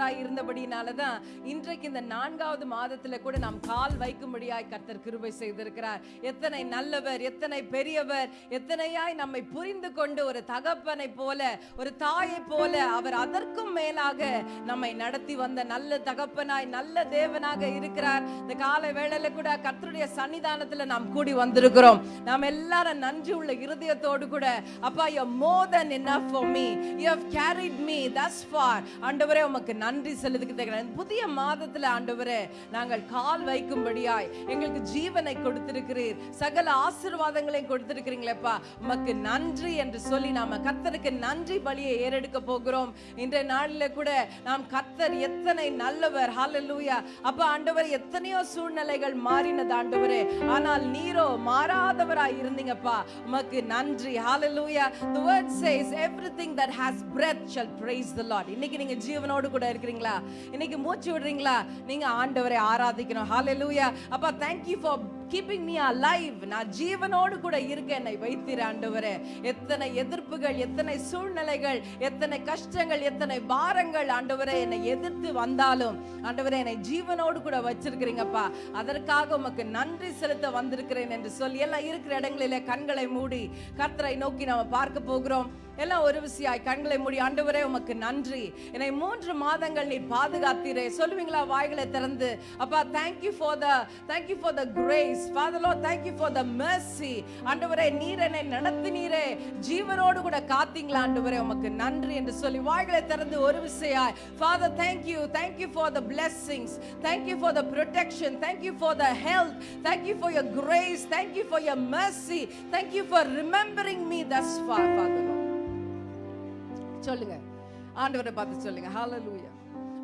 நல்லவராய் இருந்தபடினாலதான் இன்றைக்கு இந்த நான்காவது மாதத்தில் கூட நாம் கால் வைக்கும்படியாய் கர்த்தர் கிருபை செய்திருக்கிறார். எத்தனை நல்லவர் எத்தனை பெரியவர் எத்தனையாய் நம்மை புரிந்து கொண்டு ஒரு தகப்பனை போல ஒரு தாயை போல அவர் அதற்கும் மேலாக நம்மை நடத்தி வந்த நல்ல தகப்பனாய் நல்ல தேவனாக இருக்கிறார். இந்த கால வேளையில கூட கர்த்தருடைய சன்னிதானத்துல நாம் கூடி வந்திருக்கிறோம். நாம் எல்லாரும் நன்றி உள்ள இருதயத்தோடு கூட அப்பா you more then enough for me you have carried me thus far ஆண்டவரே உமக்கு நன்றி நன்றி செலுத்துகிறேன் புதிய மாதத்துல ஆண்டவரே நாங்கள் கால் வைக்கும்படியாய் எங்களுக்கு ஜீவனை கொடுத்திருக்கிறீர். சகல ஆசீர்வாதங்களையும் கொடுத்திருக்கிறீங்களேப்பா. உமக்கு நன்றி என்று சொல்லி நாம கத்தருக்கு நன்றி பலியை ஏறெடுக்க போகிறோம். இன்றைய நாளில கூட நாம் கர்த்தர் எத்தனை நல்லவர். ஹாலலூயா அப்ப ஆண்டவர் எத்தனையோ சூழ்நிலைகள் மாறினது ஆண்டவரே. ஆனால் நீரோ மாறாதவராய் இருந்தீங்கப்பா. உமக்கு நன்றி. ஹாலலூயா the word says everything that has breath shall praise the lord. இன்னைக்கு நீங்க ஜீவனோடு கூட இருக்கிறீங்களா இன்னைக்கு மூச்சு விடுறீங்களா? நீங்க ஆண்டவரை ஆராதிக்கணும். ஹாலெலூயா அப்பா thank you for keeping me alive நான் ஜீவனோடு கூட இருக்க என்னை வைத்திர ஆண்டவரே. எத்தனை எதிர்ப்புகள் எத்தனை சூழ்நிலைகள் எத்தனை கஷ்டங்கள் எத்தனை பாரங்கள் ஆண்டவரே என்னை எதிர்த்து வந்தாலும் ஆண்டவரே என்னை ஜீவனோடு கூட வச்சிருக்கிறீங்கப்பா அதற்காக உமக்கு நன்றி செலுத்த வந்திருக்கிறேன் என்று சொல்லி எல்லாம் இருக்கிற இடங்களிலே கண்களை மூடி கர்த்தரை நோக்கி நாம பார்க்க போகிறோம். எல்லாம் ஒரு விசியாய் கண்களை மூடி ஆண்டவரே உமக்கு நன்றி என்னை மூன்று மாதங்கள் நீ பாதுகாத்தீரே சொல்லுவீங்களா வாய்களை திறந்து அப்பா thank you for the thank you for the grace thank you for the mercy ஆண்டவரே நீர் என்னை நடத்தினீரே ஜீவனோடு கூட காத்தீங்களா ஆண்டவரே உமக்கு நன்றி என்று சொல்லி வாய்களை திறந்து ஒரு விசையாய் father thank you for the blessings thank you for the protection thank you for the health thank you for your grace thank you for your mercy thank you for remembering me thus far father சொல்லுங்க. ஆண்டவரை பார்த்து சொல்லுங்க. ஹாலலூயா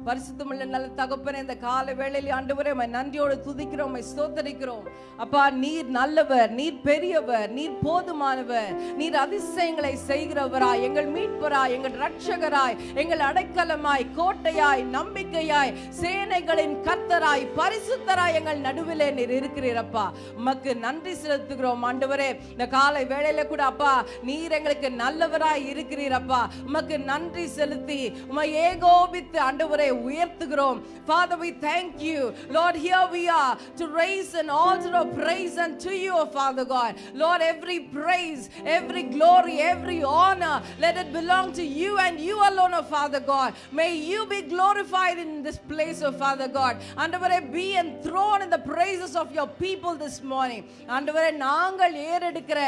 பரிசுத்தமுள்ள நல்ல தகப்பனே இந்த கால வேளையில் ஆண்டவரே உம்மை நன்றியோடு துதிக்கிறோம் உம்மை ஸ்தோத்தரிக்கிறோம். அப்பா நீர் நல்லவர் நீர் பெரியவர் நீர் போதுமானவர் நீர் அதிசயங்களை செய்கிறவராய் எங்கள் மீட்பராய் எங்கள் ரட்சகராய் எங்கள் அடைக்கலமாய் கோட்டையாய் நம்பிக்கையாய் சேனைகளின் கர்த்தராய் பரிசுத்தராய் எங்கள் நடுவிலே நீர் இருக்கிறீரப்பா உமக்கு நன்றி செலுத்துகிறோம் ஆண்டவரே. இந்த காலை வேளையில கூட அப்பா நீர் எங்களுக்கு நல்லவராய் இருக்கிறீரப்பா உமக்கு நன்றி செலுத்தி உமை ஏகோபித்து ஆண்டவரே உயர்த்துகிறோம் Father we thank you Lord here we are to raise an altar of praise unto you O Father God Lord every praise every glory every honor let it belong to you and you alone O Father God may you be glorified in this place O Father God ஆண்டவரே be enthroned in the praises of your people this morning ஆண்டவரே நாங்கள் ஏறெடுக்கிற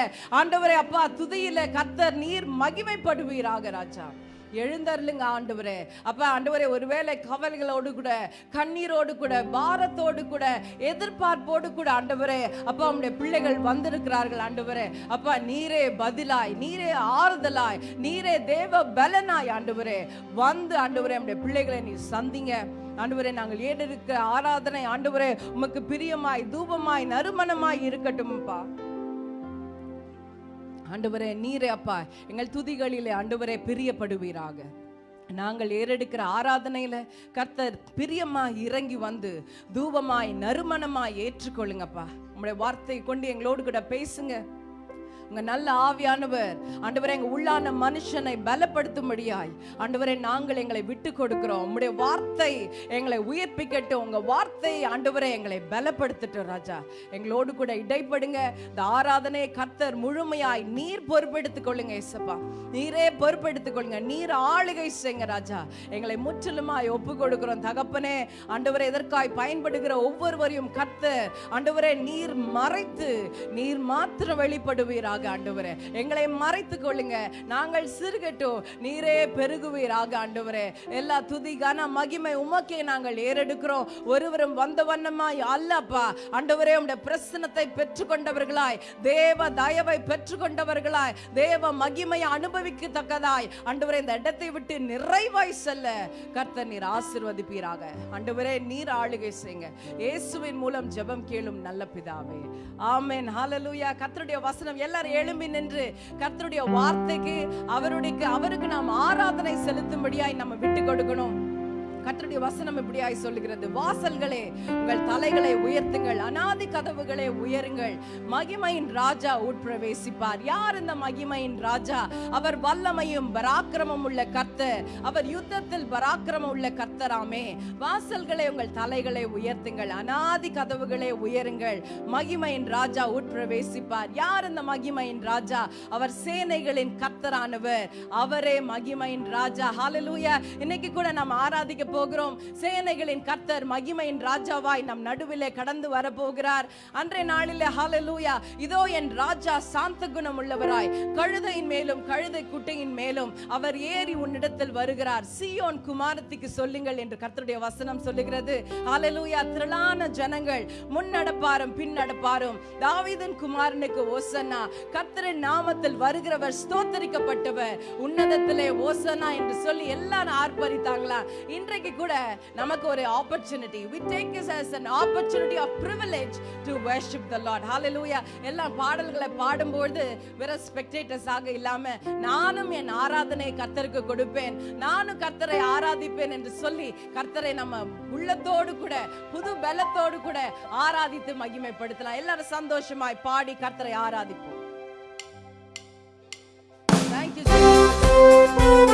ஆண்டவரே அப்பா துதியில கர்த்தர் நீர் மகிமைப்படுவீராக ராஜா எழுந்தருளுங்க ஆண்டவரே. அப்ப ஆண்டவரே ஒருவேளை கவலைகளோடு கூட கண்ணீரோடு கூட பாரத்தோடு கூட எதிர்பார்ப்போடு கூட ஆண்டவரே அப்பா உம்முடைய பிள்ளைகள் வந்திருக்கிறார்கள் ஆண்டவரே. அப்பா நீரே பதிலாய் நீரே ஆறுதலாய் நீரே தேவ பலனாய் ஆண்டவரே. வந்து ஆண்டவரே நம்முடைய பிள்ளைகளை நீ சந்திங்க. ஆண்டவரே நாங்கள் ஏறெடுக்கிற ஆராதனை ஆண்டவரே உமக்கு பிரியமாய் தூபமாய் நறுமணமாய் இருக்கட்டும்ப்பா. ஆண்டவரே நீரே அப்பா எங்கள் துதிகளிலே ஆண்டவரே பிரியப்படுவீராக. நாங்கள் ஏறெடுக்கிற ஆராதனையில கர்த்தர் பிரியமாய் இறங்கி வந்து தூபமாய் நறுமணமாய் ஏற்றுக்கொள்ளுங்கப்பா. உங்களுடைய வார்த்தை கொண்டு எங்களோடு கூட பேசுங்க. உங்க நல்ல ஆவியானவர். ஆண்டவரே எங்க உள்ளான மனுஷனை பலப்படுத்தும்படியாய். ஆண்டவரே நாங்கள் எங்களை விட்டு கொடுக்கிறோம். உங்களுடைய வார்த்தை எங்களை உயிர்ப்பிக்கட்டும். உங்க வார்த்தை ஆண்டவரே எங்களை பலப்படுத்தட்டும் ராஜா. எங்களோடு கூட இடைப்படுங்க. இந்த ஆராதனை கர்த்தர் முழுமையாய் நீர் பொறுப்பெடுத்துக் கொள்ளுங்க இசப்பா நீரே பொறுப்பெடுத்துக் கொள்ளுங்க. நீர் ஆளுகை செய்யுங்க ராஜா. எங்களை முற்றிலுமாய் ஒப்பு கொடுக்கிறோம் தகப்பனே. ஆண்டவரே எதற்காய் பயன்படுகிற ஒவ்வொருவரையும் கர்த்தர் ஆண்டவரே நீர் மறைத்து நீர் மாத்திரம் வெளிப்படுவீராக. பெருகுவீராக ஆண்டவரே. எங்களை மறைத்து கொள்ளுங்க நாங்கள் சிறுகட்டும். நீரே பெருகுவீராக ஆண்டவரே. எல்லா துதி கன மகிமை உமக்கே நாங்கள் ஏறெடுக்கிறோம். ஒருவரும் வந்த வண்ணமாய் அல்லப்பா. ஆண்டவரே உடைய பிரசனத்தை பெற்றுக்கொண்டவர்களாய். தேவ தயவை பெற்றுக்கொண்டவர்களாய். தேவ மகிமையை அனுபவிக்கத்தக்கதாய். ஆண்டவரே இந்த இடத்தை விட்டு நிறைவாய் செல்ல கர்த்தர் நீர் ஆசிர்வதிப்பீராக. ஆண்டவரே நீர் ஆளுகை செய்யுங்க. இயேசுவின் மூலம் ஜெபம் கேளும் நல்ல பிதாவே. ஆமேன். ஹalleluya. கர்த்தருடைய வசனம் எல்லாரும் எழும்பி நின்று கர்த்தருடைய வார்த்தைக்கு அவருடைய அவருக்கு நாம் ஆராதனை செலுத்தும்படியாய் நம்ம விட்டு கொடுக்கணும். கத்தருடைய வசனம் இப்படியாய் சொல்லுகிறது. வாசல்களே உங்கள் தலைகளை உயர்த்துங்கள். அனாதி கதவுகளை உயருங்கள். மகிமையின் ராஜா உட்பிரவேசிப்பார். யார் இந்த மகிமையின் ராஜா? அவர் வல்லமையும் பராக்கிரமம் உள்ள கர்த்தர். அவர் யுத்தத்தில் பராக்கிரமம் உள்ள கர்த்தராமே வாசல்களை உங்கள் தலைகளை உயர்த்துங்கள். அனாதி கதவுகளை உயருங்கள். மகிமையின் ராஜா உட்பிரவேசிப்பார். யார் இந்த மகிமையின் ராஜா? அவர் சேனைகளின் கர்த்தரானவர். அவரே மகிமையின் ராஜா. ஹாலலூயா இன்னைக்கு கூட நாம் ஆராதிக்க போகிறோம். சேனைகளின் கர்த்தர் மகிமையின் ராஜாவாய் நம் நடுவிலே கடந்து வரப்போகிறார். அன்றைய நாளிலே ஹாலலூயா இதோ என் ராஜா சாந்த குணம் உள்ளவராய் கழுதையின் மேலும் கழுதை குட்டையின் மேலும் அவர் ஏறி உன்னிடத்தில் வருகிறார். சியோன் குமாரத்திக்கு சொல்லுங்கள் என்று கர்த்தருடைய வசனம் சொல்லுகிறது. ஹாலலூயா திரளான ஜனங்கள் முன்னடப்பாரும் பின்னடப்பாரும். தாவிதன் குமாரனுக்கு ஓசன்னா. கர்த்தரின் நாமத்தில் வருகிறவர் ஸ்தோத்தரிக்கப்பட்டவர். உன்னதத்திலே ஓசனா என்று சொல்லி எல்லாரும் ஆர்ப்பரித்தாங்களா? இன்றைக்கு இன்னைக்கு கூட நமக்கு ஒரு opportunity we take this as an opportunity of privilege to worship the lord. Hallelujah. எல்லாம் பாடல்களை பாடும்போது வெறும் ஸ்பெக்டேட்டர்ஸ் ஆக இல்லாம நானும் என் ஆராதனை கர்த்தருக்கு கொடுப்பேன். நானும் கர்த்தரை ஆராதிப்பேன் என்று சொல்லி கர்த்தரை நம்ம உள்ளத்தோடு கூட புது பலத்தோடு கூட ஆராதித்து மகிமைப்படுத்தலாம். எல்லாரும் சந்தோஷமாய் பாடி கர்த்தரை ஆராதிப்போம். Thank you,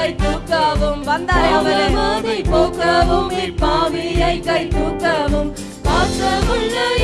கை தூக்கவும் வந்தாரே அவரே பாவவாதை போக்கவும் இப்பாவியை கை தூக்கவும் பாசமுள்ள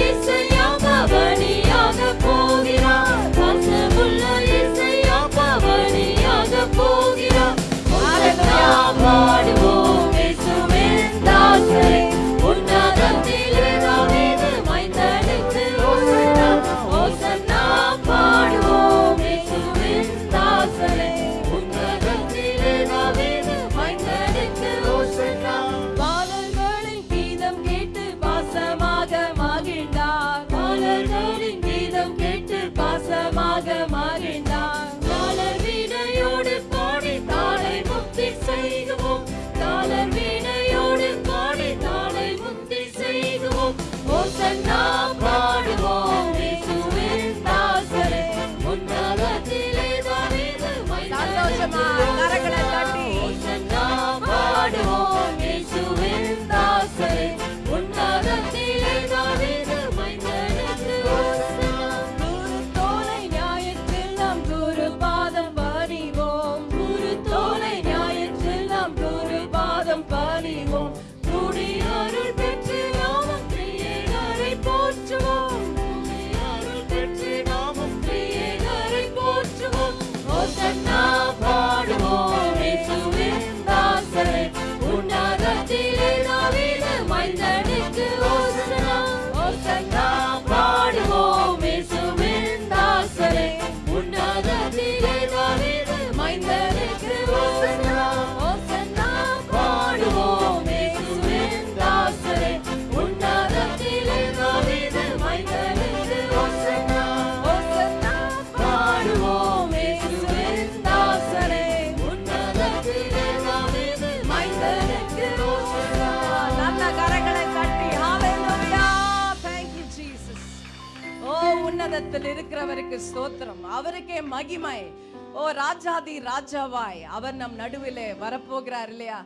கர்த்தருக்கு ஸ்தோத்திரம். அவருக்கே மகிமை. ஓ ராஜாதி ராஜாவாய் அவர் நம் நடுவிலே வரப்போகிறார் இல்லையா?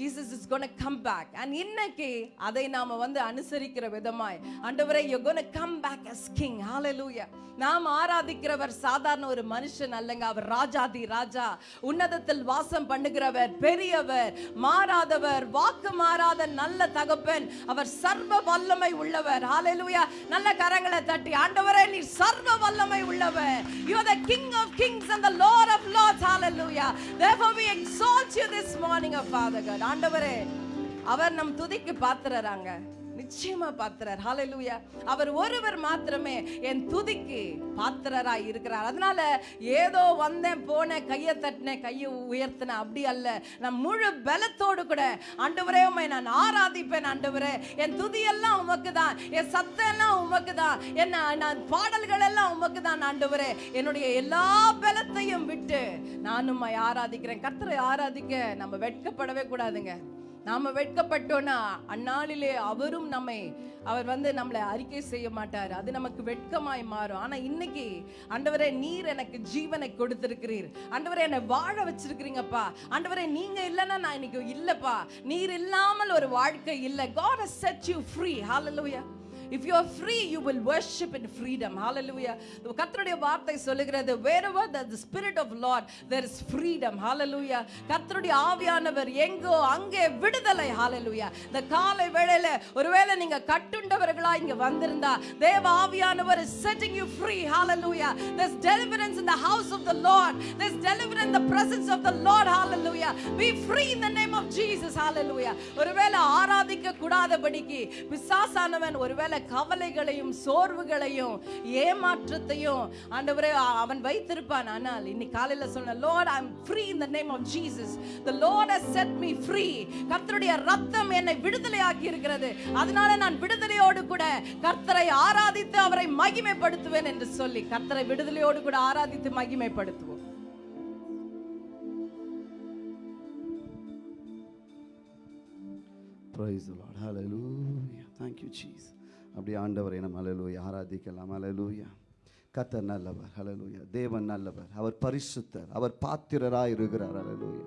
Jesus is gonna come back and இன்னைக்கு அதை நாம வந்து அனுசரிக்கிற விதமாய் ஆண்டவரே you gonna come back as king ஹalleluya நாம் ஆராதிக்கிறவர் சாதாரண ஒரு மனுஷன் அல்லங்க. அவர் ராஜாதி ராஜா. உன்னதத்தில் வாசம் பண்ணுகிறவர் பெரியவர் மாறாதவர் வாக்கு மாறாத நல்ல தகப்பன். அவர் சர்வ வல்லமை உள்ளவர். ஹalleluya நல்ல கரங்களை தட்டி ஆண்டவரே நீ சர்வ வல்லமை உள்ளவர். You are the king of kings and the lord of lords hallelujah therefore we exalt you this morning of father god. ஆண்டவரே அவர் நம் துதிக்கு பாத்திரறாங்க நிச்சயமா பாத்திரர். ஹாலலூயா அவர் ஒருவர் மாத்திரமே என் துதிக்கு பாத்திரராய் இருக்கிறார். அதனால ஏதோ வந்தேன் போனேன் கையை தட்டினேன் கையை உயர்த்தினேன். அப்படி அல்ல. நான் முழு பலத்தோடு கூட ஆண்டவரே உண்மை நான் ஆராதிப்பேன் ஆண்டவரே. என் துதியெல்லாம் உமக்கு தான் என் சத்தம் எல்லாம் உமக்கு தான் என்ன நான் பாடல்கள் எல்லாம் உமக்கு தான் ஆண்டவரே. என்னுடைய எல்லா பலத்தையும் விட்டு நான் உம்மை ஆராதிக்கிறேன். கர்த்தரை ஆராதிக்க நம்ம வெட்கப்படவே கூடாதுங்க. நாம வெட்கப்பட்டோம்னா அந்நாளிலே அவரும் நம்மை அவர் வந்து நம்மளை அறிக்கை செய்ய மாட்டார். அது நமக்கு வெட்கமாய் மாறும். ஆனா இன்னைக்கு ஆண்டவரே நீர் எனக்கு ஜீவனை கொடுத்திருக்கிறீர். ஆண்டவரே என்னை வாழ வச்சிருக்கிறீங்கப்பா. ஆண்டவரே நீங்க இல்லைன்னா நான் இன்னைக்கு இல்லப்பா. நீர் இல்லாமல் ஒரு வாழ்க்கை இல்லை. God set you free hallelujah hallelujah If you are free, you will worship in freedom. Hallelujah. கர்த்தருடைய வார்த்தை சொல்லுகிறது wherever the, the spirit of Lord there is freedom. Hallelujah. கர்த்தருடைய ஆவியானவர் எங்கோ அங்கே விடுதலை. Hallelujah. இந்த காலை வேளையில ஒருவேளை நீங்க கட்டுண்டவர்களா இங்க வந்திருந்தா தேவ ஆவியானவர் is setting you free. Hallelujah. There's deliverance in the house of the Lord. There's deliverance in the presence of the Lord. Hallelujah. Be free in the name of Jesus. Hallelujah. ஒருவேளை ஆராதிக்க கூடாதபடிக்கு பிசாசானவன் ஒருவேளை கவலைகளையும் சோர்வுகளையும் ஏமாற்றத்தையும் ஆண்டவரே அவன் வைத்திருப்பான் ஆனால் இன்னைக்கு காலையில சொன்ன Lord I am free in the name of Jesus the Lord has set me free கர்த்தருடைய ரத்தம் என்னை விடுதலையாக்கி இருக்கிறது அதனால நான் விடுதலையோடு கூட கர்த்தரை ஆராதித்து அவரை மகிமைப்படுத்துவேன் என்று சொல்லி கர்த்தரை விடுதலையோடு கூட ஆராதித்து மகிமைப்படுத்துவோம் Praise the Lord. Hallelujah. Thank you, Jesus. அப்படி ஆண்டவரை நம்ம அலலூயா ஆராதிக்கலாம் அலலூயா கத்தர் நல்லவர் அலலூயா தேவன் நல்லவர் அவர் பரிசுத்தர் அவர் பாத்திரராக இருக்கிறார் அலலூயா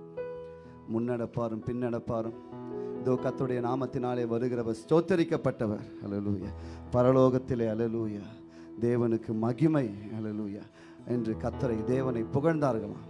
முன்னடப்பாரும் பின்னடப்பாரும். இதோ கத்துடைய நாமத்தினாலே வருகிறவர் ஸ்தோத்தரிக்கப்பட்டவர் அலலூயா பரலோகத்திலே அலலூயா தேவனுக்கு மகிமை அலலூயா என்று கத்தரை தேவனை புகழ்ந்தார்களாம்.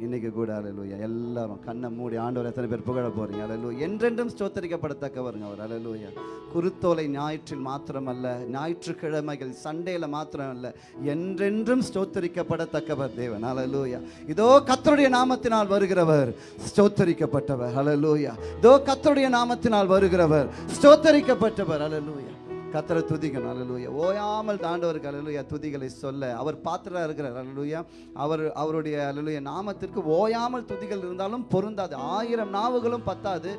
இன்னைக்கு கூட அலலூயா எல்லாரும் கண்ணை மூடி ஆண்டவர் எத்தனை பேர் புகழ போறீங்க? அலலூ என்றென்றும் ஸ்தோத்தரிக்கப்படத்தக்கவருங்க அவர் அலலூயா குருத்தோலை ஞாயிற்றில் மாத்திரமல்ல ஞாயிற்றுக்கிழமைகள் சண்டேல மாத்திரமல்ல என்றென்றும் ஸ்தோத்தரிக்கப்படத்தக்கவர் தேவன் அலலூயா இதோ கத்தருடைய நாமத்தினால் வருகிறவர் ஸ்தோத்தரிக்கப்பட்டவர் அலலூயா இதோ கத்தருடைய நாமத்தினால் வருகிறவர் ஸ்தோத்தரிக்கப்பட்டவர் அலலூயா கத்தரை துதிக்கணும். அலலூயா ஓயாமல் தாண்டவருக்கு அலலுயா துதிகளை சொல்ல. அவர் பாத்திரா இருக்கிறார். அலலுயா அவர் அவருடைய அலலுயா நாமத்திற்கு ஓயாமல் துதிகள் இருந்தாலும் பொருந்தாது. ஆயிரம் நாவுகளும் பத்தாது.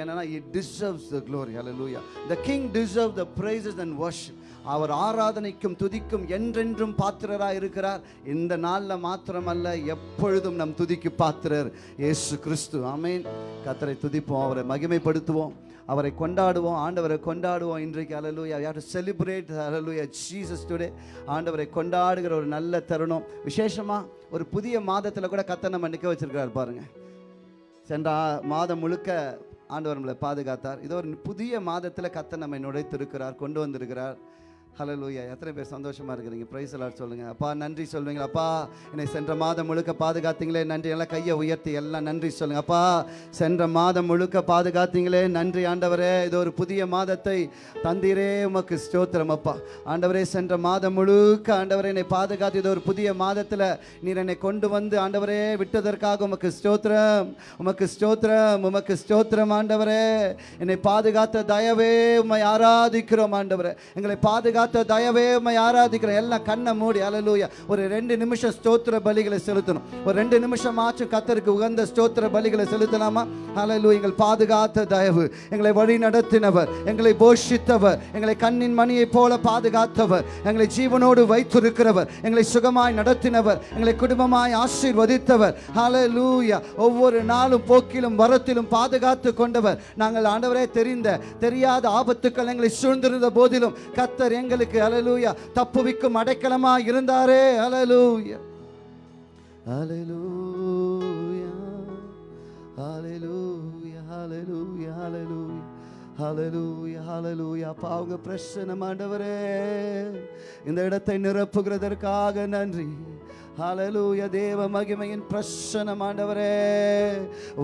ஏன்னா it deserves the glory alleluia the king deserve the praises and worship. அவர் ஆராதனைக்கும் துதிக்கும் என்றென்றும் பாத்திரராக இருக்கிறார். இந்த நாளில் மாத்திரமல்ல எப்பொழுதும் நம் துதிக்கு பாத்திரர் இயேசு கிறிஸ்து. ஆமென் கத்தரை துதிப்போம் அவரை மகிமைப்படுத்துவோம். அவரை கொண்டாடுவோம் ஆண்டவரை கொண்டாடுவோம் இன்றைக்கு. அலலூயா யார் to celebrate alleluia Jesus today ஆண்டவரை கொண்டாடுகிற ஒரு நல்ல தருணம். விசேஷமாக ஒரு புதிய மாதத்தில் கூட கத்தை நம்ம நிற்க வச்சுருக்கிறார் பாருங்கள் சென்ற மாதம் முழுக்க ஆண்டவர் நம்மளை பாதுகாத்தார். இதோ ஒரு புதிய மாதத்தில் கத்தை நம்மை நுழைத்திருக்கிறார் கொண்டு வந்திருக்கிறார். ஹalleluya எத்தனை பேர் சந்தோஷமா இருக்கிறீங்க? பிரைஸ் எல்லாம் சொல்லுங்க. அப்பா நன்றி சொல்லுவீங்க அப்பா என்னை சென்ற மாதம் முழுக்க பாதுகாத்தீங்களே. நன்றி. எல்லாம் கையை உயர்த்தி எல்லாம் நன்றி சொல்லுங்கள் அப்பா சென்ற மாதம் முழுக்க பாதுகாத்தீங்களே. நன்றி ஆண்டவரே. இது ஒரு புதிய மாதத்தை தந்தீரே. உமக்கு ஸ்தோத்திரம் அப்பா. ஆண்டவரே சென்ற மாதம் முழுக்க ஆண்டவரே என்னை பாதுகாத்து இது ஒரு புதிய மாதத்தில் நீர் என்னை கொண்டு வந்து ஆண்டவரே விட்டதற்காக உமக்கு ஸ்தோத்திரம். உமக்கு ஸ்தோத்திரம் உமக்கு ஸ்தோத்திரம் ஆண்டவரே. என்னை பாதுகாத்த தயவே உம்மை ஆராதிக்கிறோம் ஆண்டவரே. எங்களை பாதுகாத்து தயவே உம்மை ஆராதிக்கிறோம் எல்லாம் கண்ணை மூடி அலலூயா ஒரு ரெண்டு நிமிஷம் ஸ்தோத்திர பலிகளை செலுத்தணும். ஒரு ரெண்டு நிமிஷம் ஆச்சும் கத்தருக்கு உகந்த ஸ்தோத்திர பலிகளை செலுத்தலாமா? அலலு எங்கள் பாதுகாத்த தயவு எங்களை வழி நடத்தினவர் எங்களை போஷித்தவர் எங்களை கண்ணின் மணியை போல பாதுகாத்தவர் எங்களை ஜீவனோடு வைத்திருக்கிறவர் எங்களை சுகமாய் நடத்தினவர் எங்களை குடும்பமாய் ஆசீர்வதித்தவர். அலலூயா ஒவ்வொரு நாளும் போக்கிலும் வரத்திலும் பாதுகாத்து கொண்டவர். நாங்கள் ஆண்டவரே தெரிந்த தெரியாத ஆபத்துக்கள் எங்களை சூழ்ந்திருந்த போதிலும் கத்தர் எங்களுக்கு அலலூயா தப்புவிக்கும் அடைக்கலமா இருந்தாரே அலலூயா அலலூயா அலலூயா அலலூயா அலலூயா ஹalleluya ஹalleluya அப்பா உங்க ஆண்டவரே. இந்த இடத்தை நிரப்புகிறதற்காக நன்றி. ஹலலூய தேவ மகிமையின் பிரசன்னம் ஆண்டவரே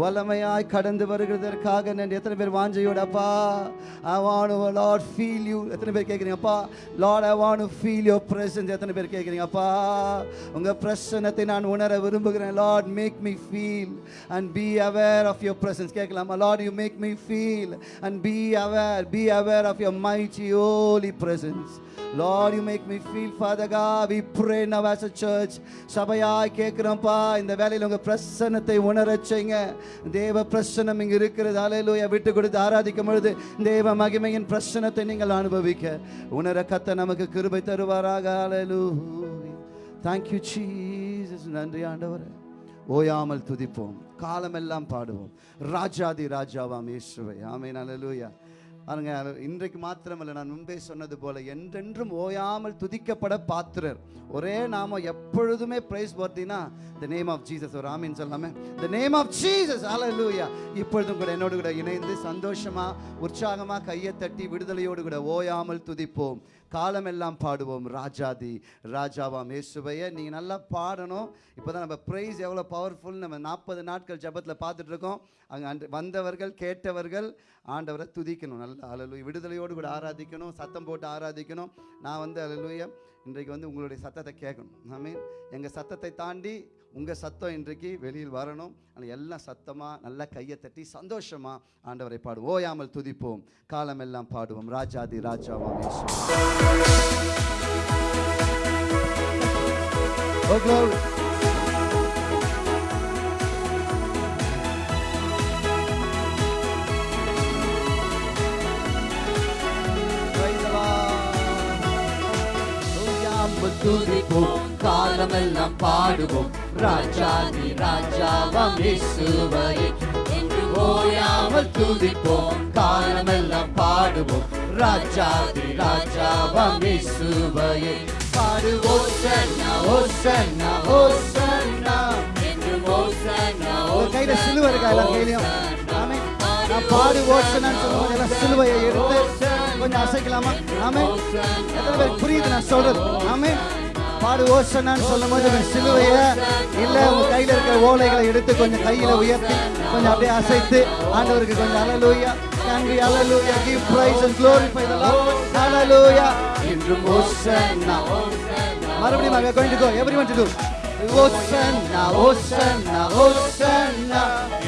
வல்லமையாய் கடந்து வருகிறதற்காக நன்றி எத்தனை பேர் வாஞ்சையோட அப்பா I want to Lord feel you எத்தனை பேர் கேட்குறீங்க அப்பா Lord I want to feel your presence எத்தனை பேர் கேட்குறீங்க அப்பா உங்க பிரசனத்தை நான் உணர விரும்புகிறேன் Lord make me feel and be aware of your presence கேட்கலாமா Lord you make me feel and be aware be aware of your mighty holy presence Lord you make me feel father God. We pray now as a church சபையாய் கேட்கிறோம்ப்பா. இந்த வேலையில் உங்க பிரசன்னத்தை உணரச் செய்யுங்க தேவ பிரசன்னம் இங்க இருக்கிறது. அலையிலூயா விட்டு கொடுத்து ஆராதிக்கும் பொழுது தேவ மகிமையின் பிரசன்னத்தை நீங்கள் அனுபவிக்க. உணர கத்த நமக்கு கிருபை தருவாராக. அலையிலூயா தேங்க்யூ ஜீசஸ் நன்றி ஆண்டவரே. ஓயாமல் துதிப்போம். காலமெல்லாம் பாடுவோம். ராஜாதி ராஜாவாம் இயேசுவை. ஆமென் அல்லேலூயா பாருங்க இன்றைக்கு மாத்திரமல்ல நான் முன்பே சொன்னது போல என்றென்றும் ஓயாமல் துதிக்கப்பட பாத்திரர். ஒரே நாம எப்பொழுதுமே பிரைஸ் பார்த்தீங்கன்னா த நேம் ஆஃப் ஜீசஸ் ஒரு ஆமீன் சொல்லாமே the name of Jesus alleluia இப்பொழுதும் கூட என்னோடு கூட இணைந்து சந்தோஷமா உற்சாகமா கையை தட்டி விடுதலையோடு கூட ஓயாமல் துதிப்போம். காலமெல்லாம் பாடுவோம் ராஜாதி ராஜாவாம் இயேசுவைய. நீங்கள் நல்லா பாடணும். இப்போ தான் நம்ம ப்ரைஸ் எவ்வளோ பவர்ஃபுல் நம்ம நாற்பது நாட்கள் ஜெபத்தில் பார்த்துட்ருக்கோம். அங்கே அன்று வந்தவர்கள் கேட்டவர்கள் ஆண்டவரை துதிக்கணும். நல்லா அலலுய விடுதலையோடு கூட ஆராதிக்கணும். சத்தம் போட்டு ஆராதிக்கணும். நான் வந்து அலலுய இன்றைக்கு வந்து உங்களுடைய சத்தத்தை கேட்கணும். ஐ மீன் எங்கள் சத்தத்தை தாண்டி உங்கள் சத்தம் இன்றைக்கு வெளியில் வரணும். ஆனால் எல்லாம் சத்தமாக நல்லா கையை தட்டி சந்தோஷமாக ஆண்டவரை பாடுவோம். ஓயாமல் துதிப்போம். காலமெல்லாம் பாடுவோம். ராஜாதி ராஜாவாம் Oh, glory. ஓயாமல் துதிப்போம் காலமெல்லாம் பாடுவோம். ராஜாதி ராஜாவாம் இயேசுவையே. என்று ஓயாமல் துதிப்போம் காலமெல்லாம் பாடுவோம். ராஜாதி ராஜாவாம் இயேசுவையே. பாடுவோம் சன்னா ஓ சன்னா ஓ சன்னா என்று ஓ சன்னா ஓ கையில சிலுவை இருக்கா எல்லா கையிலையும்? ஆமே நான் பாடு ஓசனான்னு சொல்லும்போது எல்லாம் சிலுவையை எடுத்து கொஞ்சம் அசைக்கலாமா? ஆமே எத்தனை பேருக்கு புரியுது நான் சொல்றது? ஆமே பாடு ஓசனான்னு சொல்லும் போது உங்க சிலுவையை இல்ல உங்க கையில இருக்கிற ஓலைகளை எடுத்து கொஞ்சம் கையில உயர்த்தி கொஞ்சம் அப்படியே அசைத்து ஆண்டவருக்கு கொஞ்சம் அலலூயா can we hallelujah. Give praise and glorify the Lord. Hallelujah. ஓசன்னா. மறுபடியும் are going to go everyone to do ஓசன்னா ஓசன்னா ஓசன்னா.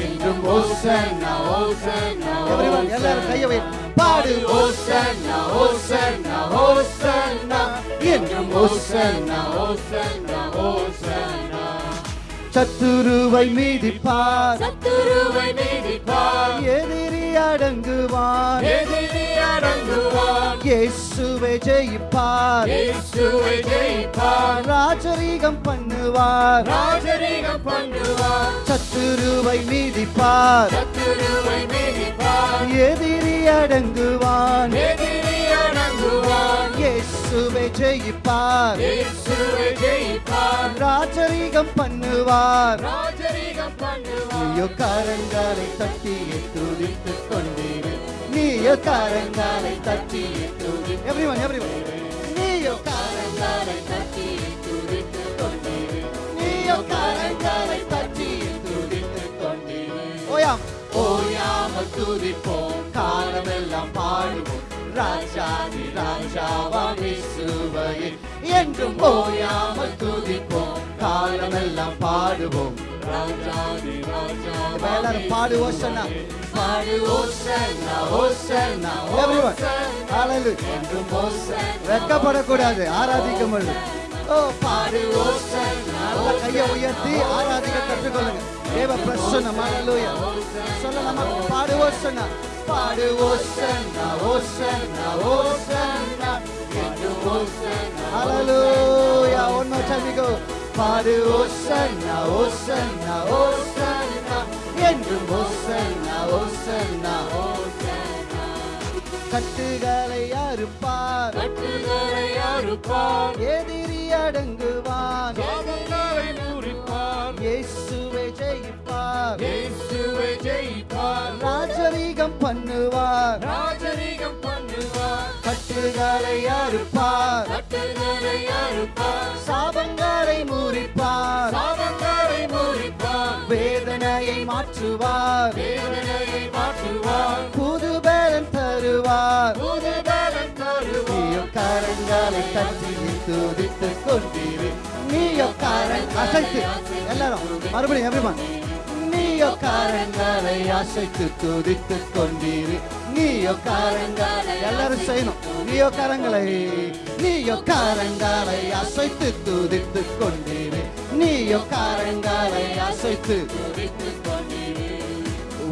என்றும் ஓசன்னா ஓசன்னா. everyone எல்லாரும் கையை வை பாடு. ஓசன்னா ஓசன்னா ஓசன்னா. என்றும் ஓசன்னா ஓசன்னா ஓசன்னா. சத்துருவை மீதிப்பார். சத்துருவை மீதிப்பார். எதிரி அடங்குவார். எதிரி அடங்குவார் இயேசுவை ஜெயிப்பார். இயேசுவை ஜெயிப்பார். ராஜரீகம் பண்ணுவார். ராஜரீகம் பண்ணுவார். சத்துருவை மீதிப்பார். சத்துருவை மீதிப்பார். எதிரி அடங்குவான். எதிரி அடங்குவார். இயேசுவை ஜெயிப்பார். இயேசுவை ஜெயிப்பார். ராஜரீகம் பண்ணுவார். ராஜரீகம் பண்ணுவார். கரங்களை தட்டி துதித்துக் கொண்டீரு நீயோ கரங்களை தட்டி எவ்ரிவன் எவ்ரிவன் நீயோ கரங்களை தட்டி துதித்துக் கொண்டீரு நீயோ கரங்களை தட்டி துதித்துக் கொண்டீரு ஓயாம் ஓயாமல் துதிப்போம் காலமெல்லாம் பாடுவோம் ராஜாதி ராஜாவாம் இயேசுவையே என்றும் ஓயாமல் துதிப்போம் காலமெல்லாம் பாடுவோம். எல்லாரும் பாடு ஓசனா பாடு ஓசன்னா ஓசன்னா எவ்ரிவன் ஹalleluya என்றும் ஓசன்னா வெட்கப்படக்கூடாது ஆராதிக்கும் பொழுது. ஓ பாடு நல்ல கையை உயர்த்தி ஆராதிக்க கற்றுக்கொள்ளுங்க. தேவ பிரசன்னம்? ஹalleluya சொல்லலாமா? பாடு ஓசனா பாடு என்றும் ஹalleluya more time we go. பாடு ஓசன்னா ஓசன்னா ஓசன்னா என்றும் ஓசன்னா ஓசன்னா கட்டுகளை அறுப்பார் கட்டுகளை அறுப்பார் எதிரி அடங்குவான் முறிப்பார் இயேசுவை ஜெயிப்பார். ராஜரீகம் பண்ணுவார். ராஜரீகம் பண்ணுவார். கட்டுகளை அறுப்பார். கட்டுகளை அறுப்பார். சாபங்களை முறிப்பார். சாபங்களை முறிப்பார். வேதனையை மாற்றுவார். வேதனையை மாற்றுவார். புது பேரன் தருவார். புது பலன் தருவார் கரங்களை தட்டி துதித்து கொண்டீரு. நீயோ கரங் அசைத்து. எல்லாரும் மறுபடியும் எவ்ரிமான் நீயோ காரங்களை அசைத்து துதித்து கொண்டீரு நீயோ காரங்களை எல்லாரும் செய்யணும். நீயோ காரங்களை நீயோ காரங்களை அசைத்து துதித்து கொண்டீரு நீயோ காரங்களை அசைத்து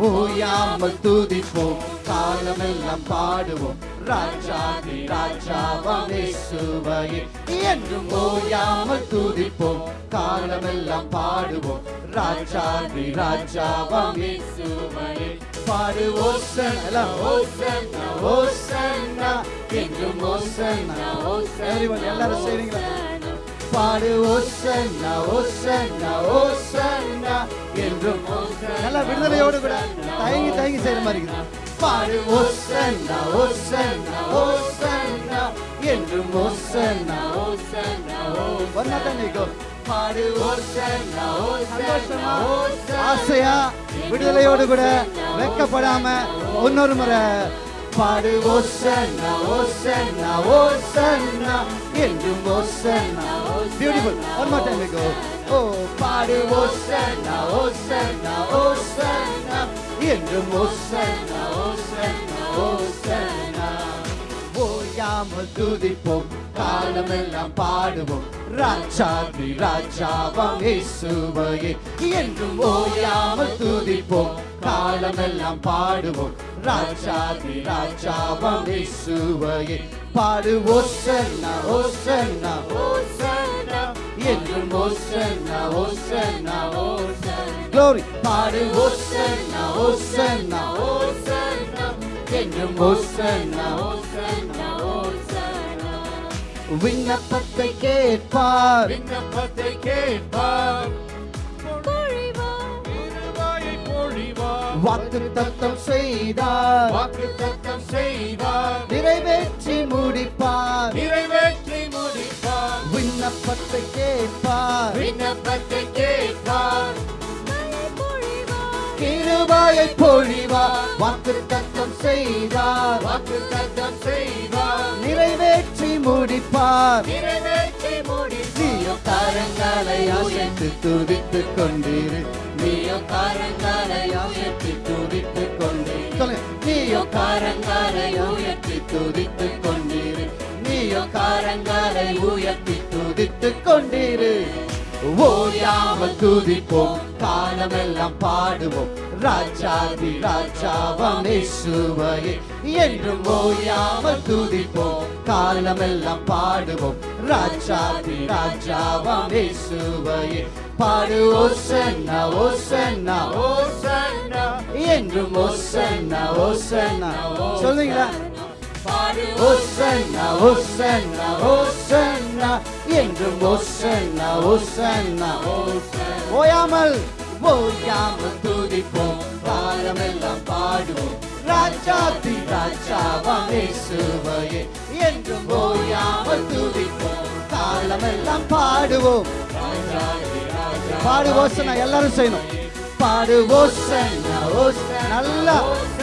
ஓயாமல் துதிப்போம் காலமெல்லாம் பாடுவோம். ராஜாதி ராஜாவாம் இயேசுவையே என்றும் ஓயாமல் துதிப்போம் காலமெல்லாம் பாடுவோம். ராஜாதி ராஜாவாம் இயேசுவையே பாடு ஓசன்னா ஓசன்னா ஓசன்னா. என்றும் ஓசன்னா ஓசன்னா. எல்லாரும் செய்றீங்களா? பாடு ஓசன்னா ஓசன்னா ஓசன்னா. என்றும் நல்லா விடுதலையோடு கூட தயங்கி தயங்கி செய்யற மாதிரி இருக்குது. பாடு ஓசன்னா ஓசன்னா ஓசன்னா என்றும் ஓசன்னா ஓசன்னா ஒன்னா தண்ணிக்கோ பாடு ஓசன்னா ஓசன்னா ஆசையா? விடுதலையோடு கூட வெக்கப்படாம இன்னொரு முறை. பாடு ஓசன்னா ஓசன்னா ஓசன்னா என்றும் hosanna beautiful one more time go oh பாடு ஓசன்னா ஓசன்னா ஓசன்னா என்றும் ஓசன்னா ஓசன்னா ஓசன்னா ஓயாமல் துதிப்போம் காலமெல்லாம் பாடுவோம். ராஜாதி ராஜாவாம் இயேசுவையே. என்றும் ஓயாமல் துதிப்போம் காலமெல்லாம் பாடுவோம். ராஜாதி ராஜாவாம் இயேசுவையே. பாடு ஓசன்னா ஓசன்னா ஓசன்னா என்றும் ஓசன்னா ஓசன்னா ஓசன்னா. க்ளோரி பாடு ஓசன்னா ஓசன்னா ஓசன்னா என்றும் ஓசன்னா ஓசன்னா ஓசன்னா. விண்ணப்பத்தை கேட்பார். விண்ணப்பத்தை கேட்பார். வாக்கு தத்தம் செய்தார். வாக்கு தத்தம் செய்வார் நிறைவேற்றி முடிப்பார். நிறைவேற்றி முடிப்பார். விண்ணப்பத்தை கேட்பார். விண்ணப்பத்தை கேட்பார். கிருபாயை பொழிவார். வாக்கு தத்தம் செய்தார். வாக்கு தத்தம் செய்வார் நிறைவேற்றி முடிப்பார். நிறைவேற்றி முடிப்பார். நீயோ கரங்களை அசைத்து துதித்து கொண்டிரு. நீயோ கரங்களை உயர்த்தி துதித்து கொண்டீர். நீயோ கரங்களை உயர்த்தி துதித்து கொண்டீர் நீயோ கரங்களை உயர்த்தி துதித்து கொண்டிரு ஓயாமல் துதிப்போம் காலமெல்லாம் பாடுவோம். ராஜாதி ராஜாவாம் இயேசுவையே என்றும் ஓயாமல் துதிப்போம் காலமெல்லாம் பாடுவோம். ராஜாதி ராஜாவாம் இயேசுவையே பாடு ஓசன்னா ஓசன்னா ஓசன்னா. என்றும் ஓசன்னா ஓசன்னா. சொல்லுங்களா பாடு. ஓசன்னா ஓசன்னா ஓசன்னா என்றும் ஓசன்னா ஓசன்னா ஓயாமல். ஓயாமல் துதிப்போம் காலமெல்லாம் பாடுவோம். ராஜாதி ராஜாவாம் இயேசுவையே என்றும் ஓயாமல் துதிப்போம் காலமெல்லாம் பாடுவோம். பாடு ஓசனா எல்லாரும் செய்யணும். பாடு ஓசன்னா ஓசனா நல்லா